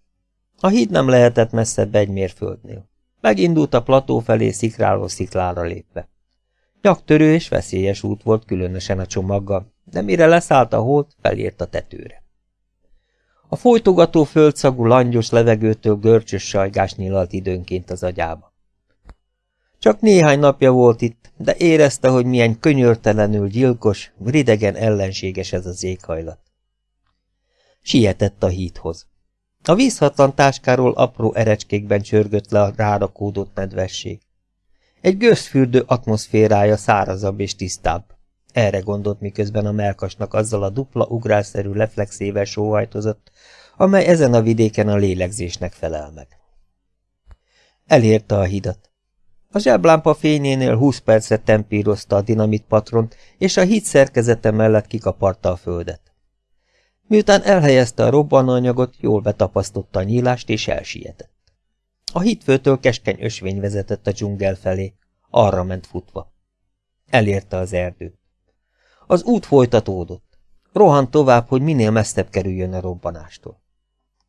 A híd nem lehetett messzebb egy mérföldnél. Megindult a plató felé szikráló sziklára lépve. Nyaktörő és veszélyes út volt különösen a csomaggal, de mire leszállt a holt, felért a tetőre. A folytogató földszagú langyos levegőtől görcsös sajgás nyilalt időnként az agyába. Csak néhány napja volt itt, de érezte, hogy milyen könyörtelenül gyilkos, ridegen ellenséges ez az éghajlat. Sietett a híthoz. A vízhatlan táskáról apró erecskékben csörgött le a rárakódott nedvesség. Egy gőzfürdő atmoszférája szárazabb és tisztább. Erre gondolt, miközben a melkasnak azzal a dupla ugrásszerű reflexével sóhajtozott, amely ezen a vidéken a lélegzésnek felel meg. Elérte a hidat. A zseblámpa fényénél húsz percet tempírozta a dinamit patront, és a híd szerkezete mellett kikaparta a földet. Miután elhelyezte a robbanóanyagot, jól betapasztotta a nyílást, és elsietett. A hitfőtől keskeny ösvény vezetett a dzsungel felé, arra ment futva. Elérte az erdőt. Az út folytatódott. Rohant tovább, hogy minél messzebb kerüljön a robbanástól.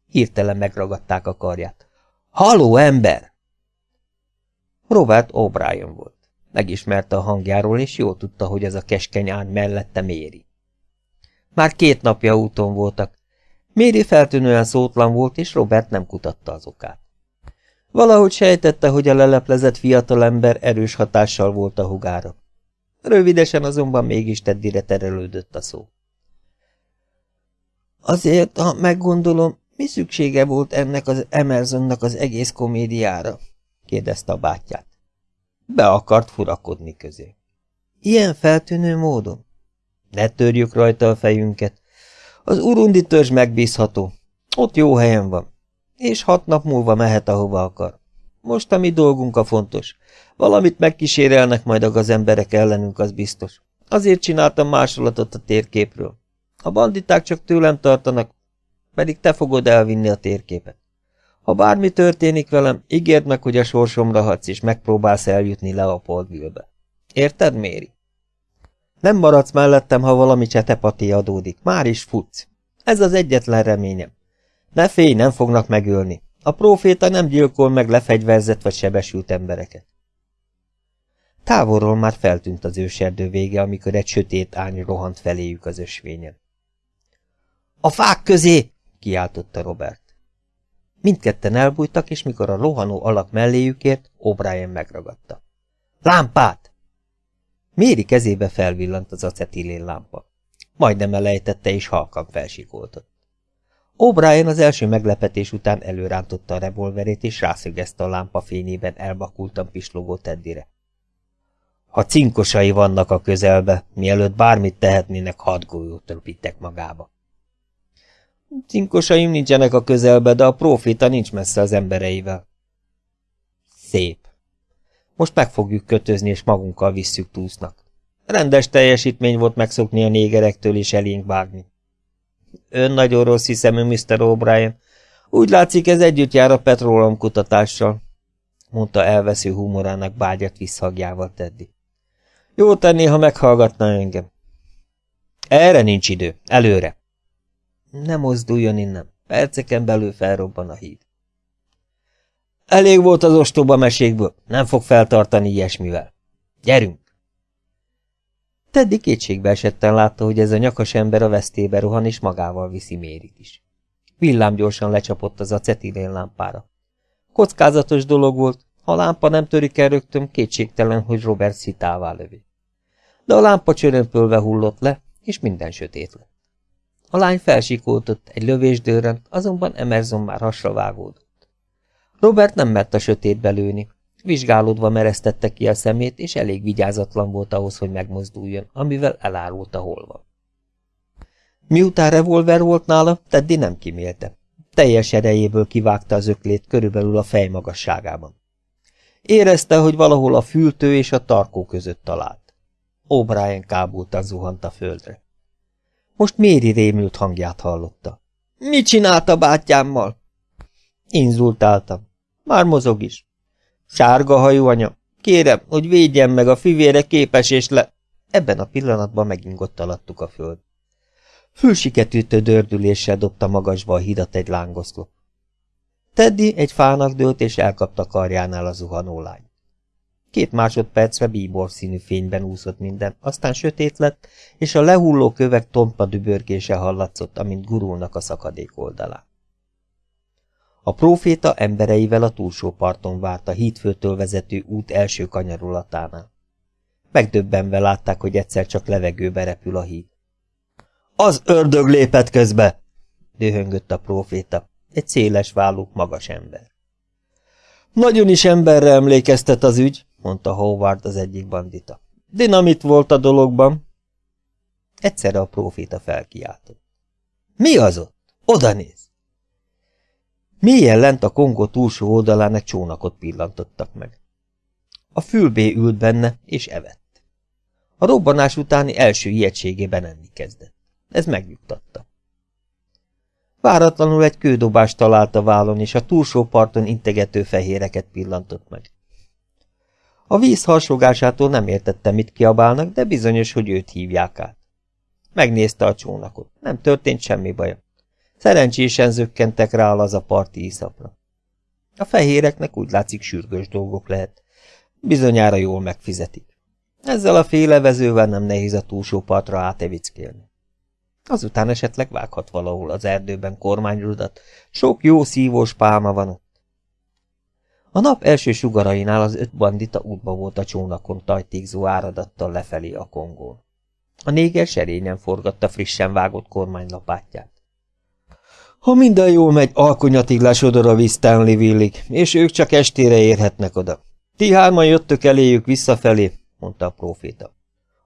Hirtelen megragadták a karját. Haló, ember! Robert O'Brien volt. Megismerte a hangjáról, és jól tudta, hogy ez a keskeny ány mellette méri. Már két napja úton voltak. Méri feltűnően szótlan volt, és Robert nem kutatta az okát. Valahogy sejtette, hogy a leleplezett fiatalember erős hatással volt a hugára. Rövidesen azonban mégis Teddire terelődött a szó. Azért, ha meggondolom, mi szüksége volt ennek az Emersonnak az egész komédiára? Kérdezte a bátyját. Be akart furakodni közé. Ilyen feltűnő módon? Ne törjük rajta a fejünket. Az urundi törzs megbízható. Ott jó helyen van. És hat nap múlva mehet, ahova akar. Most a mi dolgunk a fontos. Valamit megkísérelnek majd az emberek ellenünk, az biztos. Azért csináltam másolatot a térképről. A banditák csak tőlem tartanak, pedig te fogod elvinni a térképet. Ha bármi történik velem, ígérd meg, hogy a sorsomra hadsz, és megpróbálsz eljutni le a Poldville-be. Érted, Méri? Nem maradsz mellettem, ha valami csetepati adódik. Már is futsz. Ez az egyetlen reményem. Ne félj, nem fognak megölni. A próféta nem gyilkol meg lefegyverzett vagy sebesült embereket. Távolról már feltűnt az őserdő vége, amikor egy sötét ány rohant feléjük az ösvényen. A fák közé! kiáltotta Robert. Mindketten elbújtak, és mikor a lohanó alak melléjük ért, O'Brien megragadta. Lámpát! Méri kezébe felvillant az acetilén lámpa. Majdnem elejtette, és halkan felsikoltott. O'Brien az első meglepetés után előrántotta a revolverét, és rászögezte a lámpa fényében elbakultan pislogó Teddire. Ha cinkosai vannak a közelbe, mielőtt bármit tehetnének, hat golyót magába. Cinkosaim nincsenek a közelbe, de a proféta nincs messze az embereivel. Szép. Most meg fogjuk kötözni, és magunkkal visszük túsznak. Rendes teljesítmény volt megszokni a négerektől és elénk vágni. Ön nagyon rossz hiszemű, Mr. O'Brien. Úgy látszik, ez együtt jár a petrólom kutatással, mondta elvesző humorának bágyat visszhagjával Teddy. Jó tenné, ha meghallgatná engem. Erre nincs idő. Előre. Nem mozduljon innen. Perceken belül felrobban a híd. Elég volt az ostoba mesékből. Nem fog feltartani ilyesmivel. Gyerünk! Teddy kétségbe esetten látta, hogy ez a nyakas ember a vesztébe rohan, és magával viszi Mérit is. Villám gyorsan lecsapott az acetilén lámpára. Kockázatos dolog volt, ha a lámpa nem törik el rögtön, kétségtelen, hogy Robert szitává lövi. De a lámpa csörömpölve hullott le, és minden sötét lett. A lány felsikoltott, egy lövés dőrent, azonban Emerson már hasra vágódott. Robert nem mert a sötétbe lőni. Vizsgálódva meresztette ki a szemét, és elég vigyázatlan volt ahhoz, hogy megmozduljon, amivel elárulta hol van. Miután revolver volt nála, Teddy nem kimélte. Teljes erejéből kivágta az öklét körülbelül a fej magasságában. Érezte, hogy valahol a fültő és a tarkó között talált. O'Brien kábultan zuhant a földre. Most Méri rémült hangját hallotta. – Mit csinálta bátyámmal? Inzultáltam. Már mozog is. Sárga hajú anya, kérem, hogy védjen meg, a fivére képes és le... Ebben a pillanatban megingott alattuk a föld. Fülsiketűtő dördüléssel dobta magasba a hidat egy lángoszlop. Teddy egy fának dőlt, és elkapta karjánál a zuhanó lány. Két másodpercre bíbor színű fényben úszott minden, aztán sötét lett, és a lehulló kövek tompa dübörgése hallatszott, amint gurulnak a szakadék oldalán. A próféta embereivel a túlsó parton várt a hídfőtől vezető út első kanyarulatánál. Megdöbbenve látták, hogy egyszer csak levegőbe repül a híd. Az ördög lépett közbe! dühöngött a próféta, egy széles vállú, magas ember. Nagyon is emberre emlékeztet az ügy, mondta Howard az egyik bandita. Dinamit volt a dologban. Egyszerre a próféta felkiáltott. Mi az ott? Oda néz! Mélyen lent a Kongó túlsó oldalán egy csónakot pillantottak meg. A fülbé ült benne, és evett. A robbanás utáni első ijegységében enni kezdett. Ez megnyugtatta. Váratlanul egy kődobást talált a vállon, és a túlsó parton integető fehéreket pillantott meg. A víz harsogásától nem értette, mit kiabálnak, de bizonyos, hogy őt hívják át. Megnézte a csónakot. Nem történt semmi baja. Szerencsésen zökkentek rá az a parti iszapra. A fehéreknek úgy látszik sürgős dolgok lehet. Bizonyára jól megfizetik. Ezzel a félevezővel nem nehéz a túlsó partra átevickélni. Azután esetleg vághat valahol az erdőben kormányrudat, sok jó szívós pálma van ott. A nap első sugarainál az öt bandita útba volt a csónakon tajtékzó áradattal lefelé a kongón. A néger serényen forgatta frissen vágott kormánylapátját. Ha minden jól megy, alkonyatig lesodor a víz Stanleyville-ig, és ők csak estére érhetnek oda. Ti hárman jöttök eléjük visszafelé, mondta a próféta.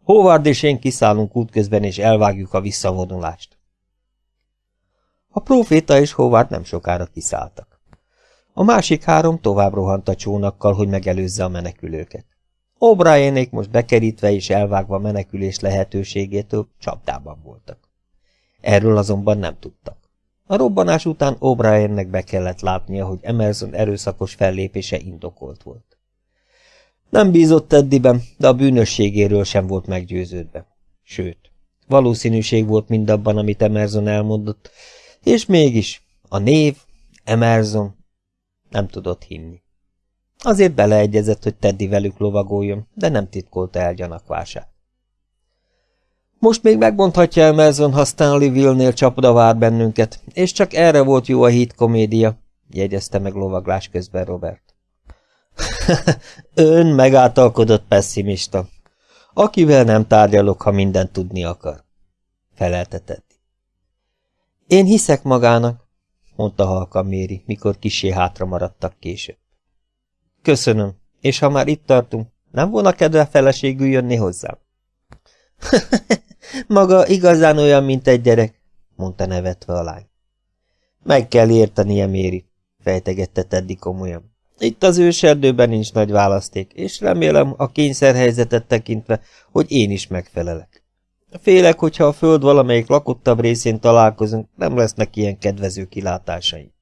Howard és én kiszállunk útközben, és elvágjuk a visszavonulást. A próféta és Howard nem sokára kiszálltak. A másik három tovább rohant a csónakkal, hogy megelőzze a menekülőket. O'Brienék most bekerítve és elvágva menekülés lehetőségétől csapdában voltak. Erről azonban nem tudtak. A robbanás után O'Briennek be kellett látnia, hogy Emerson erőszakos fellépése indokolt volt. Nem bízott Teddyben, de a bűnösségéről sem volt meggyőződve. Sőt, valószínűség volt mindabban, amit Emerson elmondott, és mégis a név, Emerson, nem tudott hinni. Azért beleegyezett, hogy Teddy velük lovagoljon, de nem titkolta el gyanakvását. Most még megmondhatja Emerson, ha Stanleyville-nél csapda vár bennünket, és csak erre volt jó a híd komédia, jegyezte meg lovaglás közben Robert. <laughs> Ön megáltalkodott pessimista. Akivel nem tárgyalok, ha mindent tudni akar, felelte. Én hiszek magának, mondta halka Méri, mikor kisé hátra maradtak később. Köszönöm, és ha már itt tartunk, nem volna kedve feleségül jönni hozzám? <laughs> Maga igazán olyan, mint egy gyerek, mondta nevetve a lány. Meg kell értenie, Méri, fejtegette Teddy komolyan. Itt az őserdőben nincs nagy választék, és remélem a kényszerhelyzetet tekintve, hogy én is megfelelek. Félek, hogyha a föld valamelyik lakottabb részén találkozunk, nem lesznek ilyen kedvező kilátásai.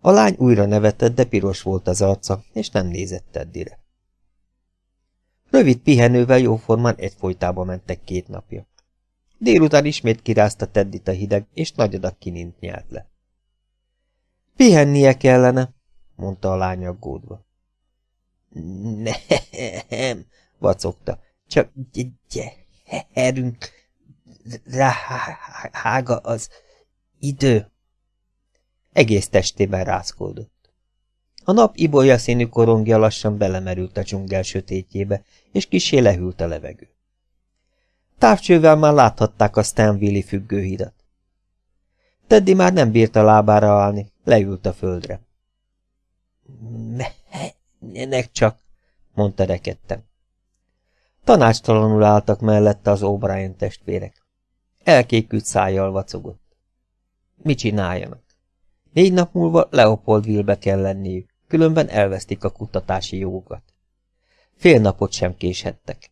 A lány újra nevetett, de piros volt az arca, és nem nézett Teddire. Rövid pihenővel jóformán egyfolytába mentek két napja. Délután ismét kirázta Teddit a hideg, és nagy adag kinint nyelt le. Pihennie kellene, mondta a lány aggódva. Nem, vacogta, csak gyerünk, ráhága az idő. Egész testében rázkódott. A nap ibolya színű korongja lassan belemerült a dzsungel sötétjébe, és kisé lehűlt a levegő. Távcsővel már láthatták a Stanville-i függőhidat. Teddy már nem bírta lábára állni, leült a földre. Menjenek csak, mondta rekedtem. Tanácstalanul álltak mellette az O'Brien testvérek. Elkékült szájjal vacogott. Mit csináljanak? Négy nap múlva Leopoldville-be kell lenniük, különben elvesztik a kutatási jogokat. Fél napot sem késhettek.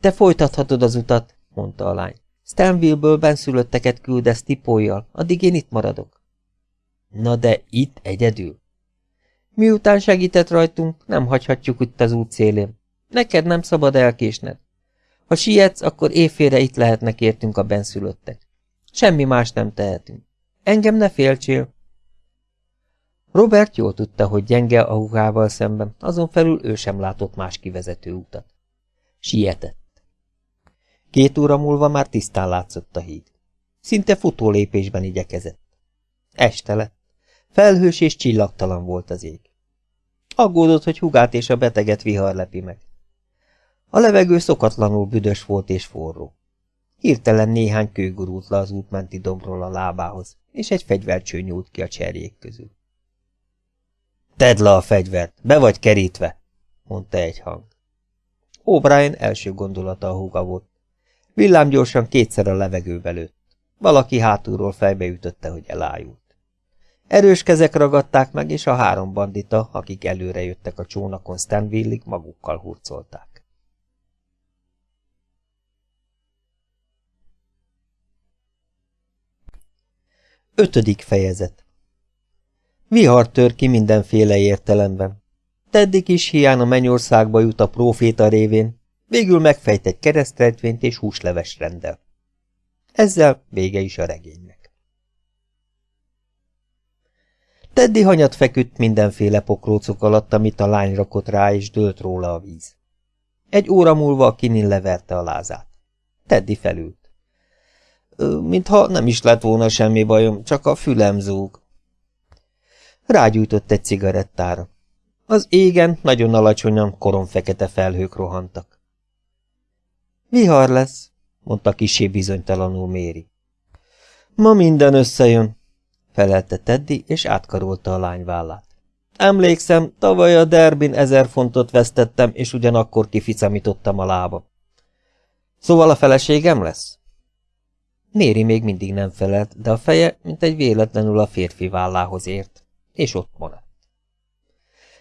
Te folytathatod az utat, mondta a lány. Stanville-ből benszülötteket küldesz tipójjal, addig én itt maradok. Na de itt egyedül? Miután segített rajtunk, nem hagyhatjuk itt az út szélén. Neked nem szabad elkésned. Ha sietsz, akkor éjfélre itt lehetnek értünk a benszülöttek. Semmi más nem tehetünk. Engem ne féltsél. Robert jól tudta, hogy gyenge a húgával szemben, azon felül ő sem látott más kivezető utat. Sietett. Két óra múlva már tisztán látszott a híd. Szinte futó lépésben igyekezett. Este lett. Felhős és csillagtalan volt az ég. Aggódott, hogy hugát és a beteget vihar lepi meg. A levegő szokatlanul büdös volt és forró. Hirtelen néhány kő gurult le az útmenti dombról a lábához, és egy fegyvercső nyúlt ki a cserjék közül. Tedd le a fegyvert, be vagy kerítve, mondta egy hang. O'Brien első gondolata a húga volt. Villámgyorsan kétszer a levegőbe lőtt. Valaki hátulról fejbeütötte, hogy elájult. Erős kezek ragadták meg, és a három bandita, akik előre jöttek a csónakon Stanville-ig, magukkal hurcolták. Ötödik fejezet Vihar tör ki mindenféle értelemben. Teddy kis hián a mennyországba jut a próféta révén, végül megfejt egy keresztrejtvényt és húsleves rendel. Ezzel vége is a regénynek. Teddy hanyat feküdt mindenféle pokrócok alatt, amit a lány rakott rá, és dőlt róla a víz. Egy óra múlva a kinin leverte a lázát. Teddy felült. Mintha nem is lett volna semmi bajom, csak a fülem zúg. Rágyújtott egy cigarettára. Az égen nagyon alacsonyan koronfekete felhők rohantak. Vihar lesz, mondta kisé bizonytalanul Méri. Ma minden összejön, felelte Teddy, és átkarolta a lány vállát. Emlékszem, tavaly a derbin ezer fontot vesztettem, és ugyanakkor kificamítottam a lába. Szóval a feleségem lesz? Méri még mindig nem felelt, de a feje, mint egy véletlenül a férfi vállához ért, és ott maradt.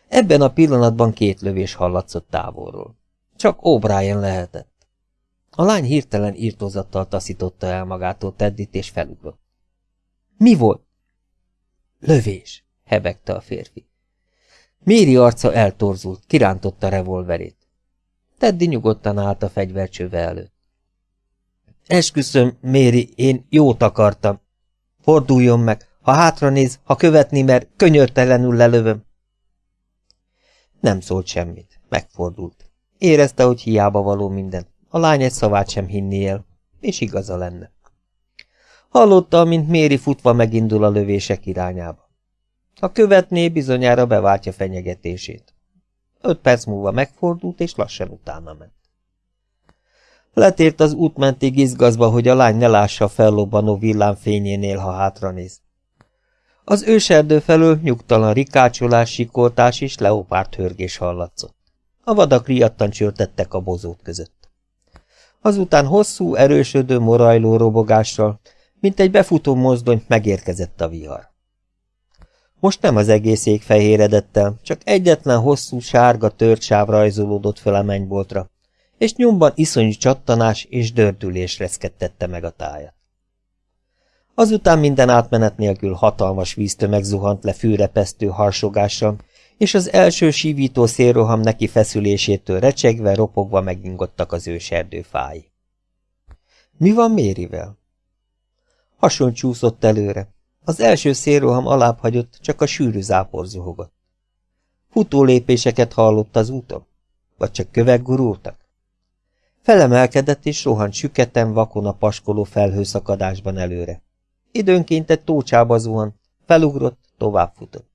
Ebben a pillanatban két lövés hallatszott távolról. Csak O'Brien lehetett. A lány hirtelen írtózattal taszította el magától Teddit, és felugrott. Mi volt? Lövés, hebegte a férfi. Méri arca eltorzult, kirántotta revolverét. Teddy nyugodtan állt a fegyvercsőve előtt. Esküszöm, Méri, én jót akartam. Forduljon meg, ha hátranéz, ha követni, mert könyörtelenül lelövöm. Nem szólt semmit, megfordult. Érezte, hogy hiába való minden. A lány egy szavát sem hinni el, és igaza lenne. Hallotta, mint Méri futva megindul a lövések irányába. Ha követné, bizonyára beváltja fenyegetését. Öt perc múlva megfordult, és lassan utána ment. Letért az útmentig izgazva, hogy a lány ne lássa a fellobbanó villámfényénél, ha hátranéz. Az őserdő felől nyugtalan rikácsolás, sikoltás és leopárt hörgés hallatszott. A vadak riadtan csörtettek a bozót között. Azután hosszú, erősödő, morajló robogással, mint egy befutó mozdony, megérkezett a vihar. Most nem az egész ég fehéredett el, csak egyetlen hosszú, sárga tört sáv rajzolódott fel a mennyboltra, és nyomban iszonyú csattanás és dördülés reszkettette meg a tájat. Azután minden átmenet nélkül hatalmas víztömeg zuhant le fűrepesztő harsogással, és az első sívító szélroham neki feszülésétől recsegve, ropogva megingottak az őserdő fái. Mi van Mérivel? Hason csúszott előre. Az első szélroham alább hagyott, csak a sűrű zápor zuhogott. Futó lépéseket hallott az úton? Vagy csak kövek gurultak? Felemelkedett és rohant süketen, vakon a paskoló felhőszakadásban előre. Időnként egy tócsába zuhant, felugrott, továbbfutott.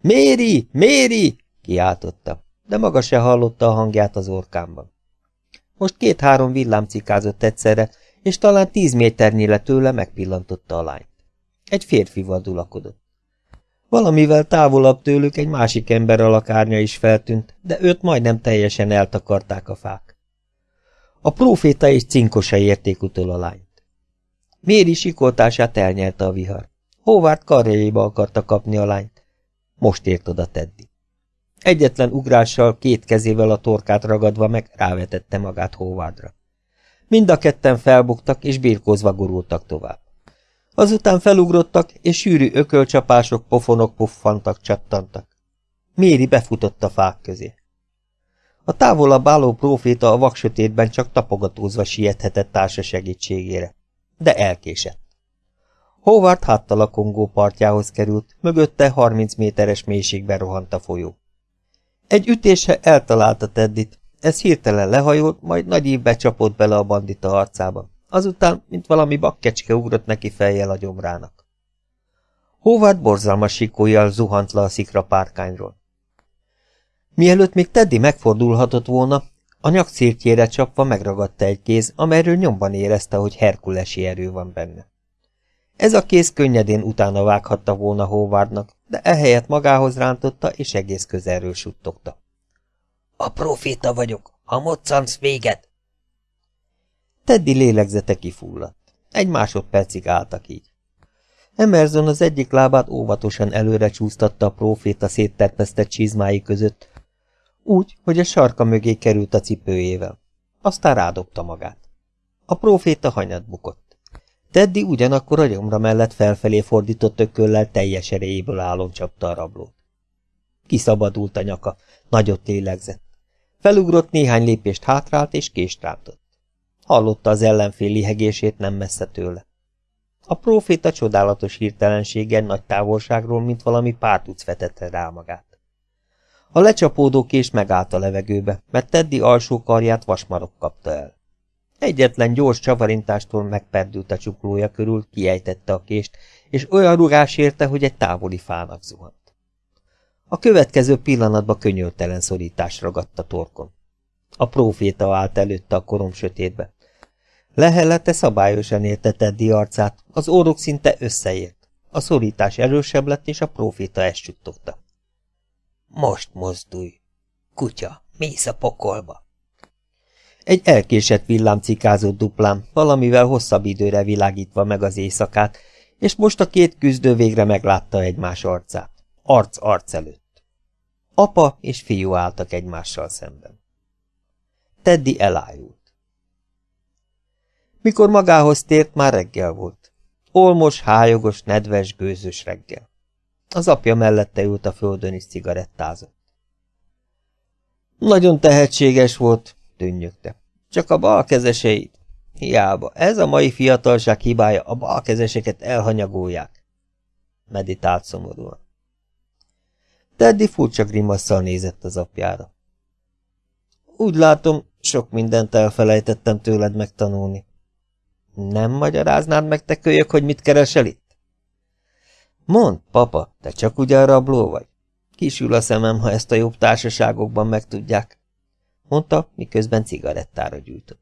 Méri! Méri! kiáltotta, de maga se hallotta a hangját az orkámban. Most két-három villám cikázott egyszerre, és talán tíz méternyire tőle megpillantotta a lányt. Egy férfi vadulakodott. Valamivel távolabb tőlük egy másik ember alakárnya is feltűnt, de őt majdnem teljesen eltakarták a fák. A próféta és cinkosa érték utol a lányt. Méri sikoltását elnyelte a vihar. Hóvárt karjaiba akarta kapni a lányt. Most ért oda Teddy. Egyetlen ugrással, két kezével a torkát ragadva meg rávetette magát Hóvádra. Mind a ketten felbuktak és birkózva gurultak tovább. Azután felugrottak, és sűrű ökölcsapások, pofonok puffantak, csattantak. Méri befutott a fák közé. A távolabb álló próféta a vaksötétben csak tapogatózva siethetett társa segítségére, de elkésett. Howard háttal a Kongó partjához került, mögötte 30 méteres mélységben rohant a folyó. Egy ütése eltalálta Teddit, ez hirtelen lehajolt, majd nagy ívbe csapott bele a bandita arcába. Azután, mint valami bakkecske ugrott neki fejjel a gyomrának. Howard borzalmas sikójjal zuhant le a szikra párkányról. Mielőtt még Teddy megfordulhatott volna, a nyakszírtjére csapva megragadta egy kéz, amelyről nyomban érezte, hogy herkulesi erő van benne. Ez a kéz könnyedén utána vághatta volna Howardnak, de ehelyett magához rántotta, és egész közelről suttogta. A proféta vagyok, ha moccansz véget! Teddy lélegzete kifulladt. Egy másodpercig álltak így. Emerson az egyik lábát óvatosan előre csúsztatta a proféta szétterpesztett csizmái között, úgy, hogy a sarka mögé került a cipőjével. Aztán rádobta magát. A proféta hanyat bukott. Teddy ugyanakkor a gyomra mellett felfelé fordított ököllel teljes erejéből állon csapta a rablót. Kiszabadult a nyaka, nagyot lélegzett. Felugrott néhány lépést hátrált és kést rántott. Hallotta az ellenfél lihegését nem messze tőle. A próféta csodálatos hirtelenséggel nagy távolságról, mint valami pártuc vetette rá magát. A lecsapódó kés megállt a levegőbe, mert Teddy alsó karját vasmarok kapta el. Egyetlen gyors csavarintástól megperdült a csuklója körül, kiejtette a kést, és olyan rugás érte, hogy egy távoli fának zuhant. A következő pillanatban könyörtelen szorítás ragadt a torkon. A próféta állt előtte a korom sötétbe. Lehellete szabályosan érte Teddy arcát, az órok szinte összeért. A szorítás erősebb lett, és a próféta ezt suttogta. Most mozdulj! Kutya, mész a pokolba! Egy elkésett villám cikázott duplán, valamivel hosszabb időre világítva meg az éjszakát, és most a két küzdő végre meglátta egymás arcát. Arc arc előtt. Apa és fiú álltak egymással szemben. Teddy elájult. Mikor magához tért, már reggel volt. Olmos, hájogos, nedves, gőzös reggel. Az apja mellette ült a földön és cigarettázott. Nagyon tehetséges volt, tűnnyögte. Csak a balkezeseit. Hiába, ez a mai fiatalság hibája, a balkezeseket elhanyagolják. Meditált szomorúan. Teddy furcsa grimasszal nézett az apjára. Úgy látom, sok mindent elfelejtettem tőled megtanulni. Nem magyaráznád meg, te kölyök, hogy mit keresel itt? Mond, papa, te csak ugyan rabló vagy? Kisül a szemem, ha ezt a jobb társaságokban megtudják, mondta, miközben cigarettára gyűjtött.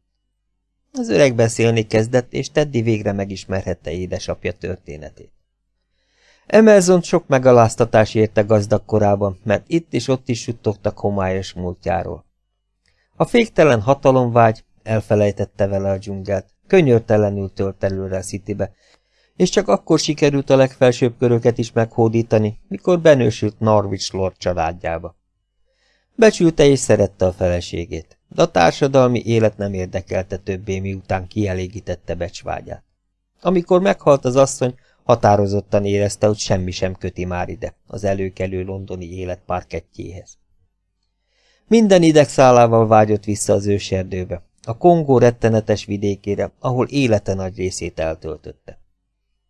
Az öreg beszélni kezdett, és Teddy végre megismerhette édesapja történetét. Emerson sok megaláztatás érte gazdag korában, mert itt és ott is suttogtak homályos múltjáról. A féktelen hatalomvágy elfelejtette vele a dzsungelt, könyörtelenül tölt előre a Citybe, és csak akkor sikerült a legfelsőbb köröket is meghódítani, mikor benősült Norwich Lord családjába. Becsülte és szerette a feleségét, de a társadalmi élet nem érdekelte többé, miután kielégítette becsvágyát. Amikor meghalt az asszony, határozottan érezte, hogy semmi sem köti már ide, az előkelő londoni élet parkettjéhez. Minden idegszálával vágyott vissza az őserdőbe, a Kongó rettenetes vidékére, ahol élete nagy részét eltöltötte.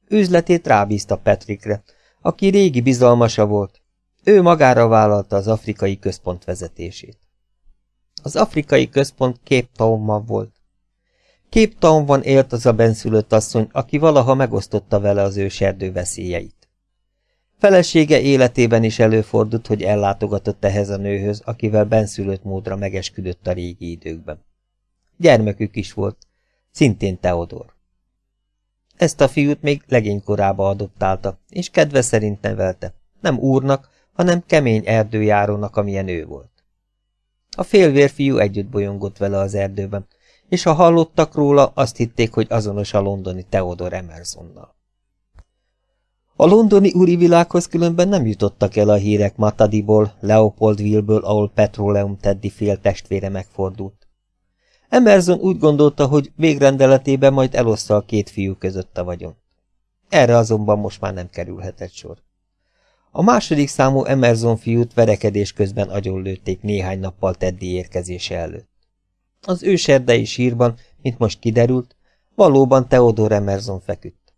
Üzletét rábízta Patrickre, aki régi bizalmasa volt. Ő magára vállalta az afrikai központ vezetését. Az afrikai központ Cape Townban volt. Cape Townban élt az a benszülött asszony, aki valaha megosztotta vele az őserdő veszélyeit. Felesége életében is előfordult, hogy ellátogatott ehhez a nőhöz, akivel benszülött módra megesküdött a régi időkben. Gyermekük is volt, szintén Teodor. Ezt a fiút még legénykorába adoptálta, és kedve szerint nevelte, nem úrnak, hanem kemény erdőjárónak, amilyen ő volt. A félvérfiú együtt bolyongott vele az erdőben, és ha hallottak róla, azt hitték, hogy azonos a londoni Theodor Emersonnal. A londoni úri világhoz különben nem jutottak el a hírek Matadiból, Leopoldville-ből, ahol Petroleum Teddy fél testvére megfordult. Emerson úgy gondolta, hogy végrendeletében majd eloszta a két fiú között a vagyon. Erre azonban most már nem kerülhetett sor. A második számú Emerson fiút verekedés közben agyonlőtték néhány nappal Teddy érkezése előtt. Az őserdei sírban, mint most kiderült, valóban Theodor Emerson feküdt.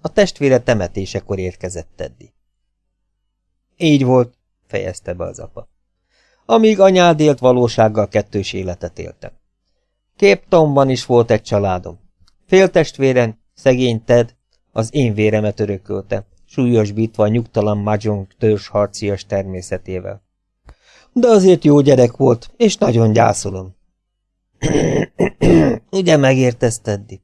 A testvére temetésekor érkezett Teddy. Így volt, fejezte be az apa. Amíg anyád élt, valósággal kettős életet éltem. Képtomban is volt egy családom. Féltestvéren, szegény Ted, az én véremet örökölte, súlyosbítva a nyugtalan Mahjong harcias természetével. De azért jó gyerek volt, és nagyon gyászolom. <clears throat> Ugye megértesz, Teddy?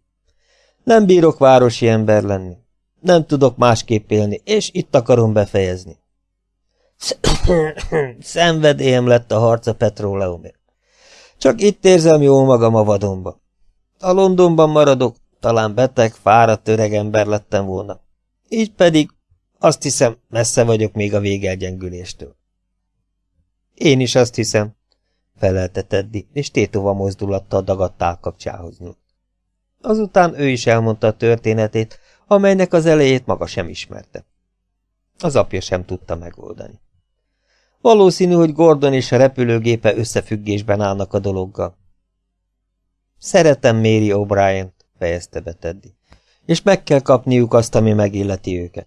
Nem bírok városi ember lenni. Nem tudok másképp élni, és itt akarom befejezni. <clears throat> Szenvedélyem lett a harca petróleumért. Csak itt érzem jól magam a vadonba. A Londonban maradok, talán beteg, fáradt öreg ember lettem volna. Így pedig azt hiszem, messze vagyok még a végelgyengüléstől. Én is azt hiszem, felelte Teddy, és tétova mozdulattal dagadt állkapcsához nyúlt. Azután ő is elmondta a történetét, amelynek az elejét maga sem ismerte. Az apja sem tudta megoldani. Valószínű, hogy Gordon és a repülőgépe összefüggésben állnak a dologgal. Szeretem Mary O'Brien-t, fejezte be Teddy, és meg kell kapniuk azt, ami megilleti őket.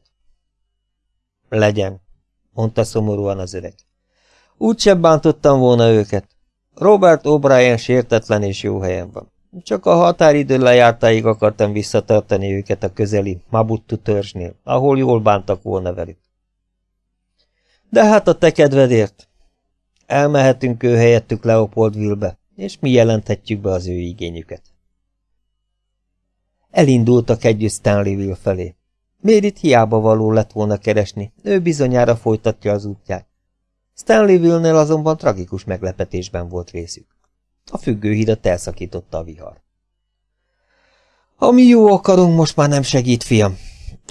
Legyen, mondta szomorúan az öreg. Úgysem bántottam volna őket. Robert O'Brien sértetlen és jó helyen van. Csak a határidő lejártáig akartam visszatartani őket a közeli Mabuttu törzsnél, ahol jól bántak volna velük. De hát a te kedvedért. Elmehetünk ő helyettük Leopoldville-be, és mi jelenthetjük be az ő igényüket. Elindultak együtt Stanleyville felé. Mérit hiába való lett volna keresni, ő bizonyára folytatja az útját. Stanleyville-nél azonban tragikus meglepetésben volt részük. A függőhidat elszakította a vihar. Ami jó akarunk, most már nem segít, fiam,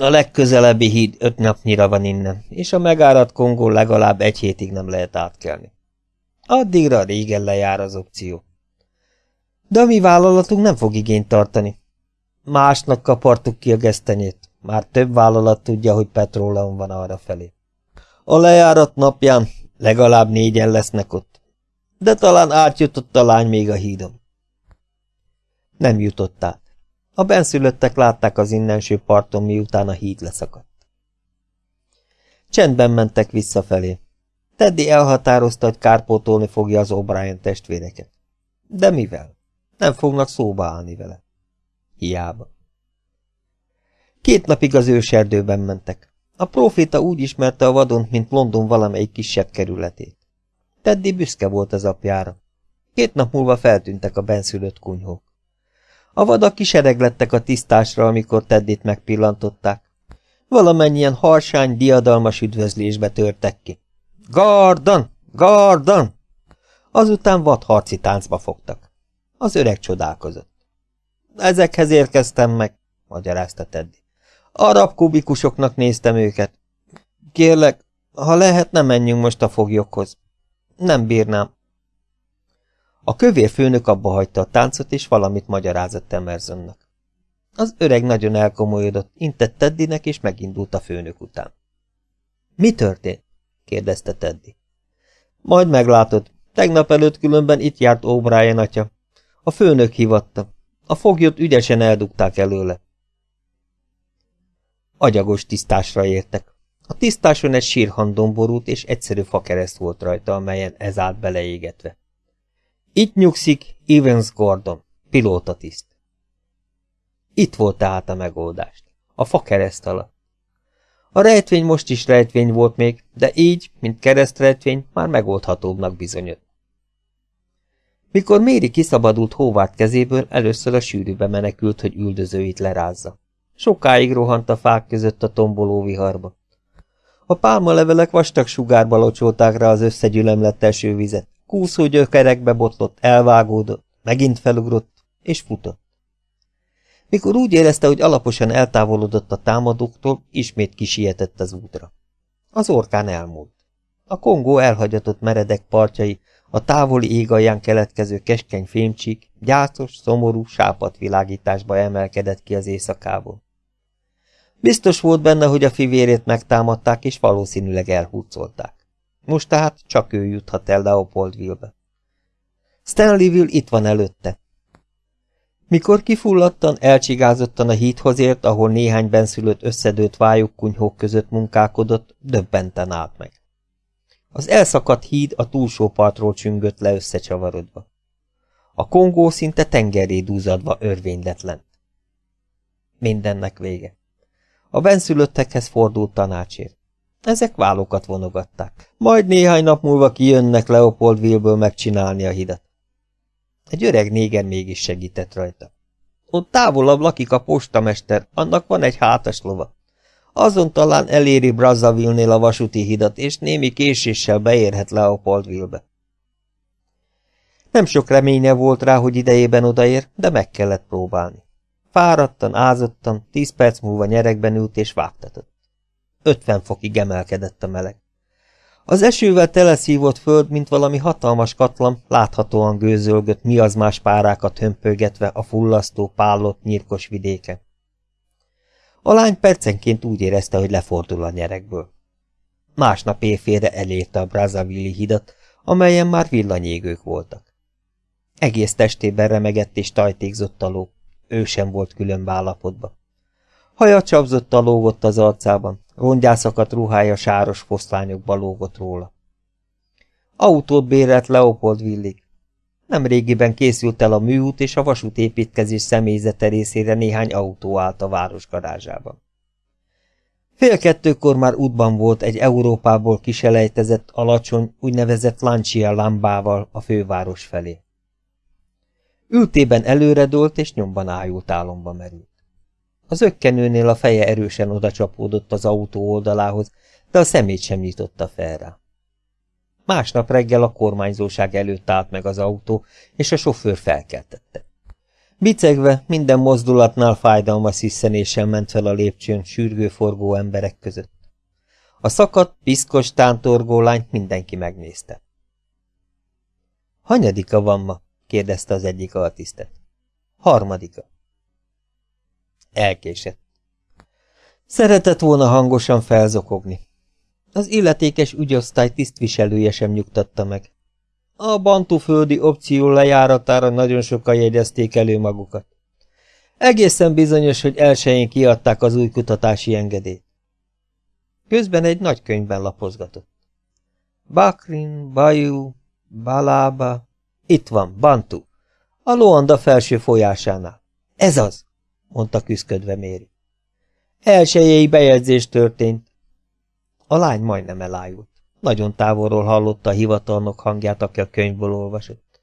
a legközelebbi híd öt napnyira van innen, és a megáradt Kongó legalább egy hétig nem lehet átkelni. Addigra régen lejár az opció. De a mi vállalatunk nem fog igényt tartani. Másnak kapartuk ki a gesztenyét. Már több vállalat tudja, hogy petróleum van arra felé. A lejárat napján legalább négyen lesznek ott. De talán átjutott a lány még a hídon. Nem jutott át. A benszülöttek látták az innenső parton, miután a híd leszakadt. Csendben mentek visszafelé. Teddy elhatározta, hogy kárpótolni fogja az O'Brien testvéreket. De mivel? Nem fognak szóba állni vele. Hiába. Két napig az őserdőben mentek. A proféta úgy ismerte a vadont, mint London valamelyik kisebb kerületét. Teddy büszke volt az apjára. Két nap múlva feltűntek a benszülött kunyhók. A vadak kisereglettek a tisztásra, amikor Teddit megpillantották. Valamennyien harsány, diadalmas üdvözlésbe törtek ki. Gardon! Gardon! Azután vadharci táncba fogtak. Az öreg csodálkozott. Ezekhez érkeztem meg, magyarázta Teddy. Arab kubikusoknak néztem őket. Kérlek, ha lehet, ne menjünk most a foglyokhoz. Nem bírnám. A kövér főnök abba hagyta a táncot, és valamit magyarázott Emersonnak. Az öreg nagyon elkomolyodott, intett Teddynek, és megindult a főnök után. Mi történt? kérdezte Teddy. Majd meglátod. Tegnap előtt különben itt járt O'Brien atya. A főnök hivatta. A foglyot ügyesen eldugták előle. Agyagos tisztásra értek. A tisztáson egy sírhandon borult, és egyszerű fakereszt volt rajta, amelyen ez állt beleégetve. Itt nyugszik Evans Gordon, pilótatiszt. Itt volt tehát a megoldást. A fakereszt alatt. A rejtvény most is rejtvény volt még, de így, mint keresztrejtvény, már megoldhatóbbnak bizonyott. Mikor Méri kiszabadult Hóvárt kezéből, először a sűrűbe menekült, hogy üldözőit lerázza. Sokáig rohant a fák között a tomboló viharba. A pálmalevelek vastag sugárba locsolták rá az összegyülemlett esővizet. Kúszó gyökerekbe botlott, elvágódott, megint felugrott, és futott. Mikor úgy érezte, hogy alaposan eltávolodott a támadóktól, ismét kisietett az útra. Az orkán elmúlt. A Kongó elhagyatott meredek partjai, a távoli ég alján keletkező keskeny fémcsík, gyászos, szomorú, sápat világításba emelkedett ki az éjszakából. Biztos volt benne, hogy a fivérét megtámadták, és valószínűleg elhúzolták. Most tehát csak ő juthat el Leopoldville-be. Stanleyville itt van előtte. Mikor kifulladtan, elcsigázottan a hídhoz ért, ahol néhány benszülött összedőlt vályokkunyhók között munkálkodott, döbbenten állt meg. Az elszakadt híd a túlsó partról csüngött le összecsavarodva. A kongó szinte tengeré dúzadva örvényletlen. Mindennek vége. A benszülöttekhez fordult tanácsért. Ezek vállokat vonogatták. Majd néhány nap múlva kijönnek Leopoldville-ből megcsinálni a hidat. Egy öreg néger mégis segített rajta. Ott távolabb lakik a postamester, annak van egy hátas lova. Azon talán eléri Brazzaville-nél a vasúti hidat, és némi késéssel beérhet Leopoldville-be. Nem sok reménye volt rá, hogy idejében odaér, de meg kellett próbálni. Fáradtan, ázottan, tíz perc múlva nyerekben ült és vágtatott. Ötven fokig emelkedett a meleg. Az esővel teleszívott föld, mint valami hatalmas katlam, láthatóan gőzölgött mi az más párákat hömpögetve a fullasztó, pállott, nyírkos vidéken. A lány percenként úgy érezte, hogy lefordul a nyerekből. Másnap éjfélre elérte a Brazzaville hidat, amelyen már villanyégők voltak. Egész testében remegett és tajtékzott a ló, ő sem volt külön állapotban. Haja csapzott lógott az arcában, rongyászakat ruhája sáros foszlányokba lógott róla. Autót bérelt Leopold Villig. Nem régiben készült el a műút és a vasútépítkezés személyzete részére néhány autó állt a város garázsában. Fél kettőkor már útban volt egy Európából kiselejtezett, alacsony, úgynevezett Lancia lámbával a főváros felé. Ültében előredolt és nyomban ájult álomba merült. Az ökkenőnél a feje erősen odacsapódott az autó oldalához, de a szemét sem nyitotta fel rá. Másnap reggel a kormányzóság előtt állt meg az autó, és a sofőr felkeltette. Bicegve, minden mozdulatnál fájdalmas sziszenéssel ment fel a lépcsőn sürgőforgó emberek között. A szakadt, piszkos tántorgó lányt mindenki megnézte. Hanyadika van ma? kérdezte az egyik altisztet. Harmadika. Elkésett. Szeretett volna hangosan felzokogni. Az illetékes ügyosztály tisztviselője sem nyugtatta meg. A bantuföldi opció lejáratára nagyon sokan jegyezték elő magukat. Egészen bizonyos, hogy elsőjén kiadták az új kutatási engedélyt. Közben egy nagy könyvben lapozgatott. Bakrin, Bayou, Balába, itt van, Bantu, a Loanda felső folyásánál. Ez az, mondta küszködve Méri. Elsőjei bejegyzés történt. A lány majdnem elájult. Nagyon távolról hallotta a hivatalnok hangját, aki a könyvből olvasott.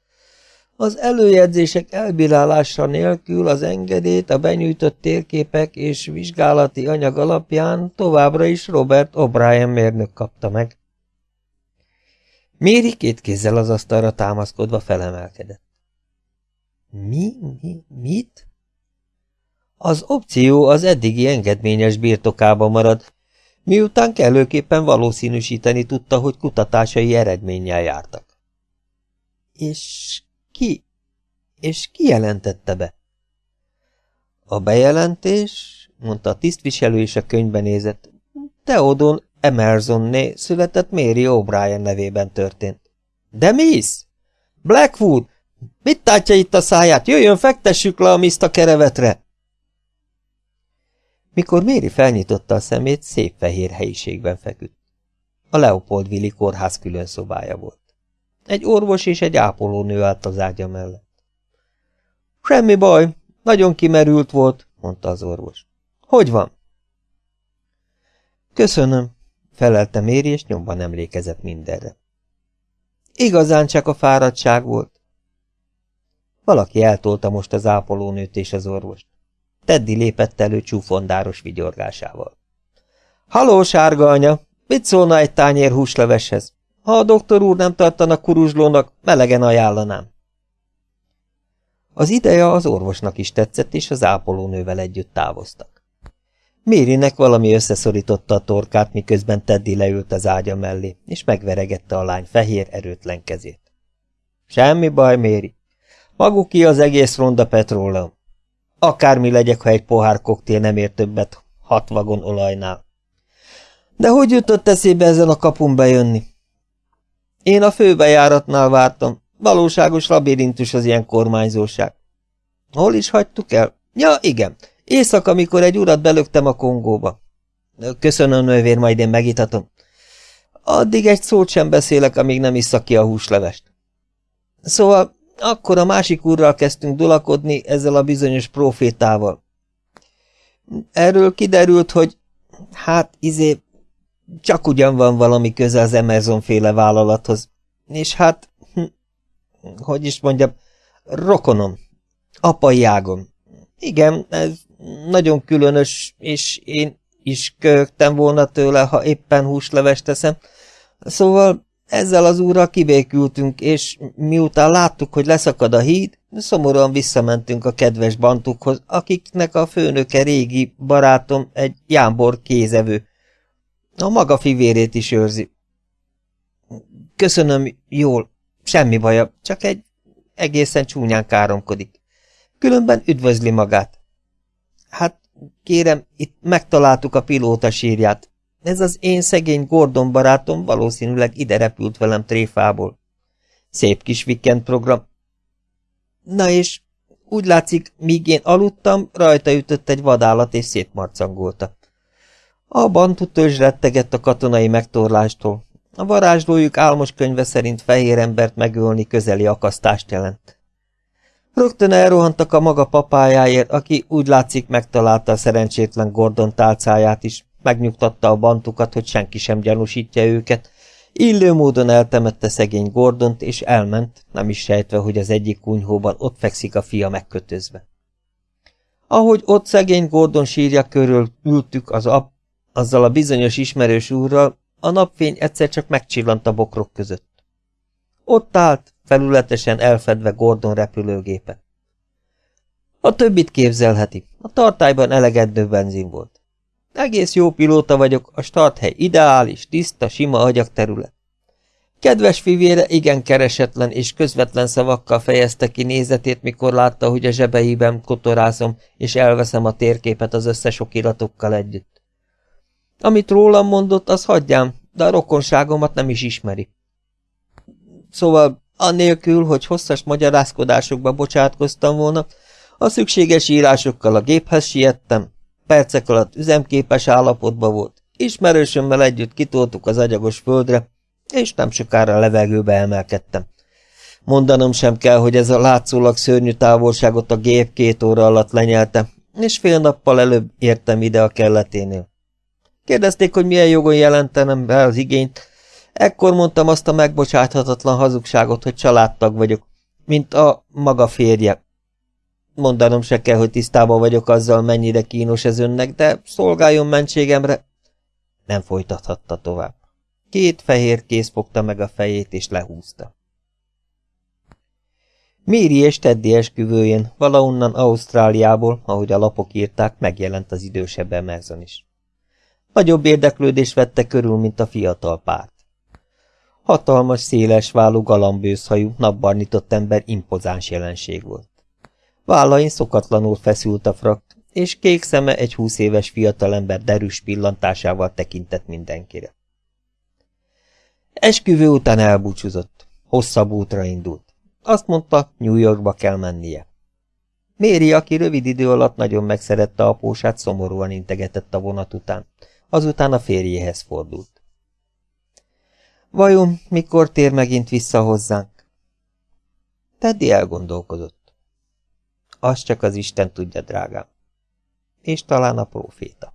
Az előjegyzések elbírálása nélkül az engedélyt a benyújtott térképek és vizsgálati anyag alapján továbbra is Robert O'Brien mérnök kapta meg. Méri két kézzel az asztalra támaszkodva felemelkedett. Mi? Mi? Mit? Az opció az eddigi engedményes birtokába marad, miután kellőképpen valószínűsíteni tudta, hogy kutatásai eredménnyel jártak. És ki? És ki jelentette be? A bejelentés, mondta a tisztviselő és a könyvben nézett, Theodon Emersonné született Mary O'Brien nevében történt. De Miss? Blackwood! Mit tátja itt a száját? Jöjjön, fektessük le a miszt a kerevetre! Mikor Méri felnyitotta a szemét, szép fehér helyiségben feküdt. A Leopoldvili kórház külön szobája volt. Egy orvos és egy ápolónő állt az ágya mellett. Semmi baj, nagyon kimerült volt, mondta az orvos. Hogy van? Köszönöm, felelte Méri, és nyomban emlékezett mindenre. Igazán csak a fáradtság volt. Valaki eltolta most az ápolónőt és az orvost. Teddy lépett elő csúfondáros vigyorgásával. Haló, sárga anya! Mit szólna egy tányér húsleveshez? Ha a doktor úr nem tartana kuruzslónak, melegen ajánlanám. Az ideje az orvosnak is tetszett, és az ápolónővel együtt távoztak. Mérinek valami összeszorította a torkát, miközben Teddy leült az ágya mellé, és megveregette a lány fehér, erőtlen kezét. Semmi baj, Méri. Maguki az egész ronda petróleum. Akármi legyek, ha egy pohár koktél nem ér többet hat vagon olajnál. De hogy jutott eszébe ezen a kapun bejönni? Én a főbejáratnál vártam. Valóságos labirintus az ilyen kormányzóság. Hol is hagytuk el? Ja, igen. Éjszaka, amikor egy urat belöktem a Kongóba. Köszönöm, nővér, majd én megitatom. Addig egy szót sem beszélek, amíg nem isszak ki a húslevest. Szóval akkor a másik úrral kezdtünk dulakodni ezzel a bizonyos profétával. Erről kiderült, hogy hát izé csak ugyan van valami köze az Emerson féle vállalathoz. És hát, hm, hogy is mondjam, rokonom, apai ágom. Igen, ez nagyon különös, és én is köhögtem volna tőle, ha éppen húslevest teszem. Szóval ezzel az úrral kibékültünk, és miután láttuk, hogy leszakad a híd, szomorúan visszamentünk a kedves bantukhoz, akiknek a főnöke régi barátom egy jámbor kézevő. A maga fivérét is őrzi. Köszönöm, jól, semmi baja, csak egy egészen csúnyán káromkodik. Különben üdvözli magát. Hát, kérem, itt megtaláltuk a pilóta sírját. Ez az én szegény Gordon barátom valószínűleg ide repült velem tréfából. Szép kis weekend program. Na és úgy látszik, míg én aludtam, rajta ütött egy vadállat és szétmarcangolta. A bantu törzs rettegett a katonai megtorlástól. A varázslójuk álmos könyve szerint fehér embert megölni közeli akasztást jelent. Rögtön elrohantak a maga papájáért, aki úgy látszik megtalálta a szerencsétlen Gordon tálcáját is, megnyugtatta a bantukat, hogy senki sem gyanúsítja őket, illő módon eltemette szegény Gordont, és elment, nem is sejtve, hogy az egyik kunyhóban ott fekszik a fia megkötözve. Ahogy ott szegény Gordon sírja körül ültük az ap, azzal a bizonyos ismerős úrral, a napfény egyszer csak megcsillant a bokrok között. Ott állt, felületesen elfedve Gordon repülőgépe. A többit képzelheti, a tartályban elegedő benzin volt. Egész jó pilóta vagyok, a starthely ideális, tiszta, sima agyagterület. Kedves fivére igen keresetlen és közvetlen szavakkal fejezte ki nézetét, mikor látta, hogy a zsebeiben kotorázom, és elveszem a térképet az összes okiratokkal együtt. Amit rólam mondott, az hagyjám, de a rokonságomat nem is ismeri. Szóval, annélkül, hogy hosszas magyarázkodásokba bocsátkoztam volna, a szükséges írásokkal a géphez siettem, percek alatt üzemképes állapotban volt, ismerősömmel együtt kitoltuk az agyagos földre, és nem sokára levegőbe emelkedtem. Mondanom sem kell, hogy ez a látszólag szörnyű távolságot a gép két óra alatt lenyelte, és fél nappal előbb értem ide a kelleténél. Kérdezték, hogy milyen jogon jelentenem be az igényt, ekkor mondtam azt a megbocsáthatatlan hazugságot, hogy családtag vagyok, mint a maga férje. Mondanom se kell, hogy tisztában vagyok azzal, mennyire kínos ez önnek, de szolgáljon mentségemre. Nem folytathatta tovább. Két fehér kéz fogta meg a fejét, és lehúzta. Méri és Teddy esküvőjén, valahonnan Ausztráliából, ahogy a lapok írták, megjelent az idősebb Emerson is. Nagyobb érdeklődés vette körül, mint a fiatal párt. Hatalmas, széles válú, galambőzhajú, napbarnitott ember impozáns jelenség volt. Vállain szokatlanul feszült a frak, és kék szeme egy húsz éves fiatalember derűs pillantásával tekintett mindenkire. Esküvő után elbúcsúzott. Hosszabb útra indult. Azt mondta, New Yorkba kell mennie. Méri, aki rövid idő alatt nagyon megszerette apósát, szomorúan integetett a vonat után. Azután a férjéhez fordult. Vajon mikor tér megint vissza hozzánk? Teddy elgondolkozott. Azt csak az Isten tudja, drágám. És talán a próféta.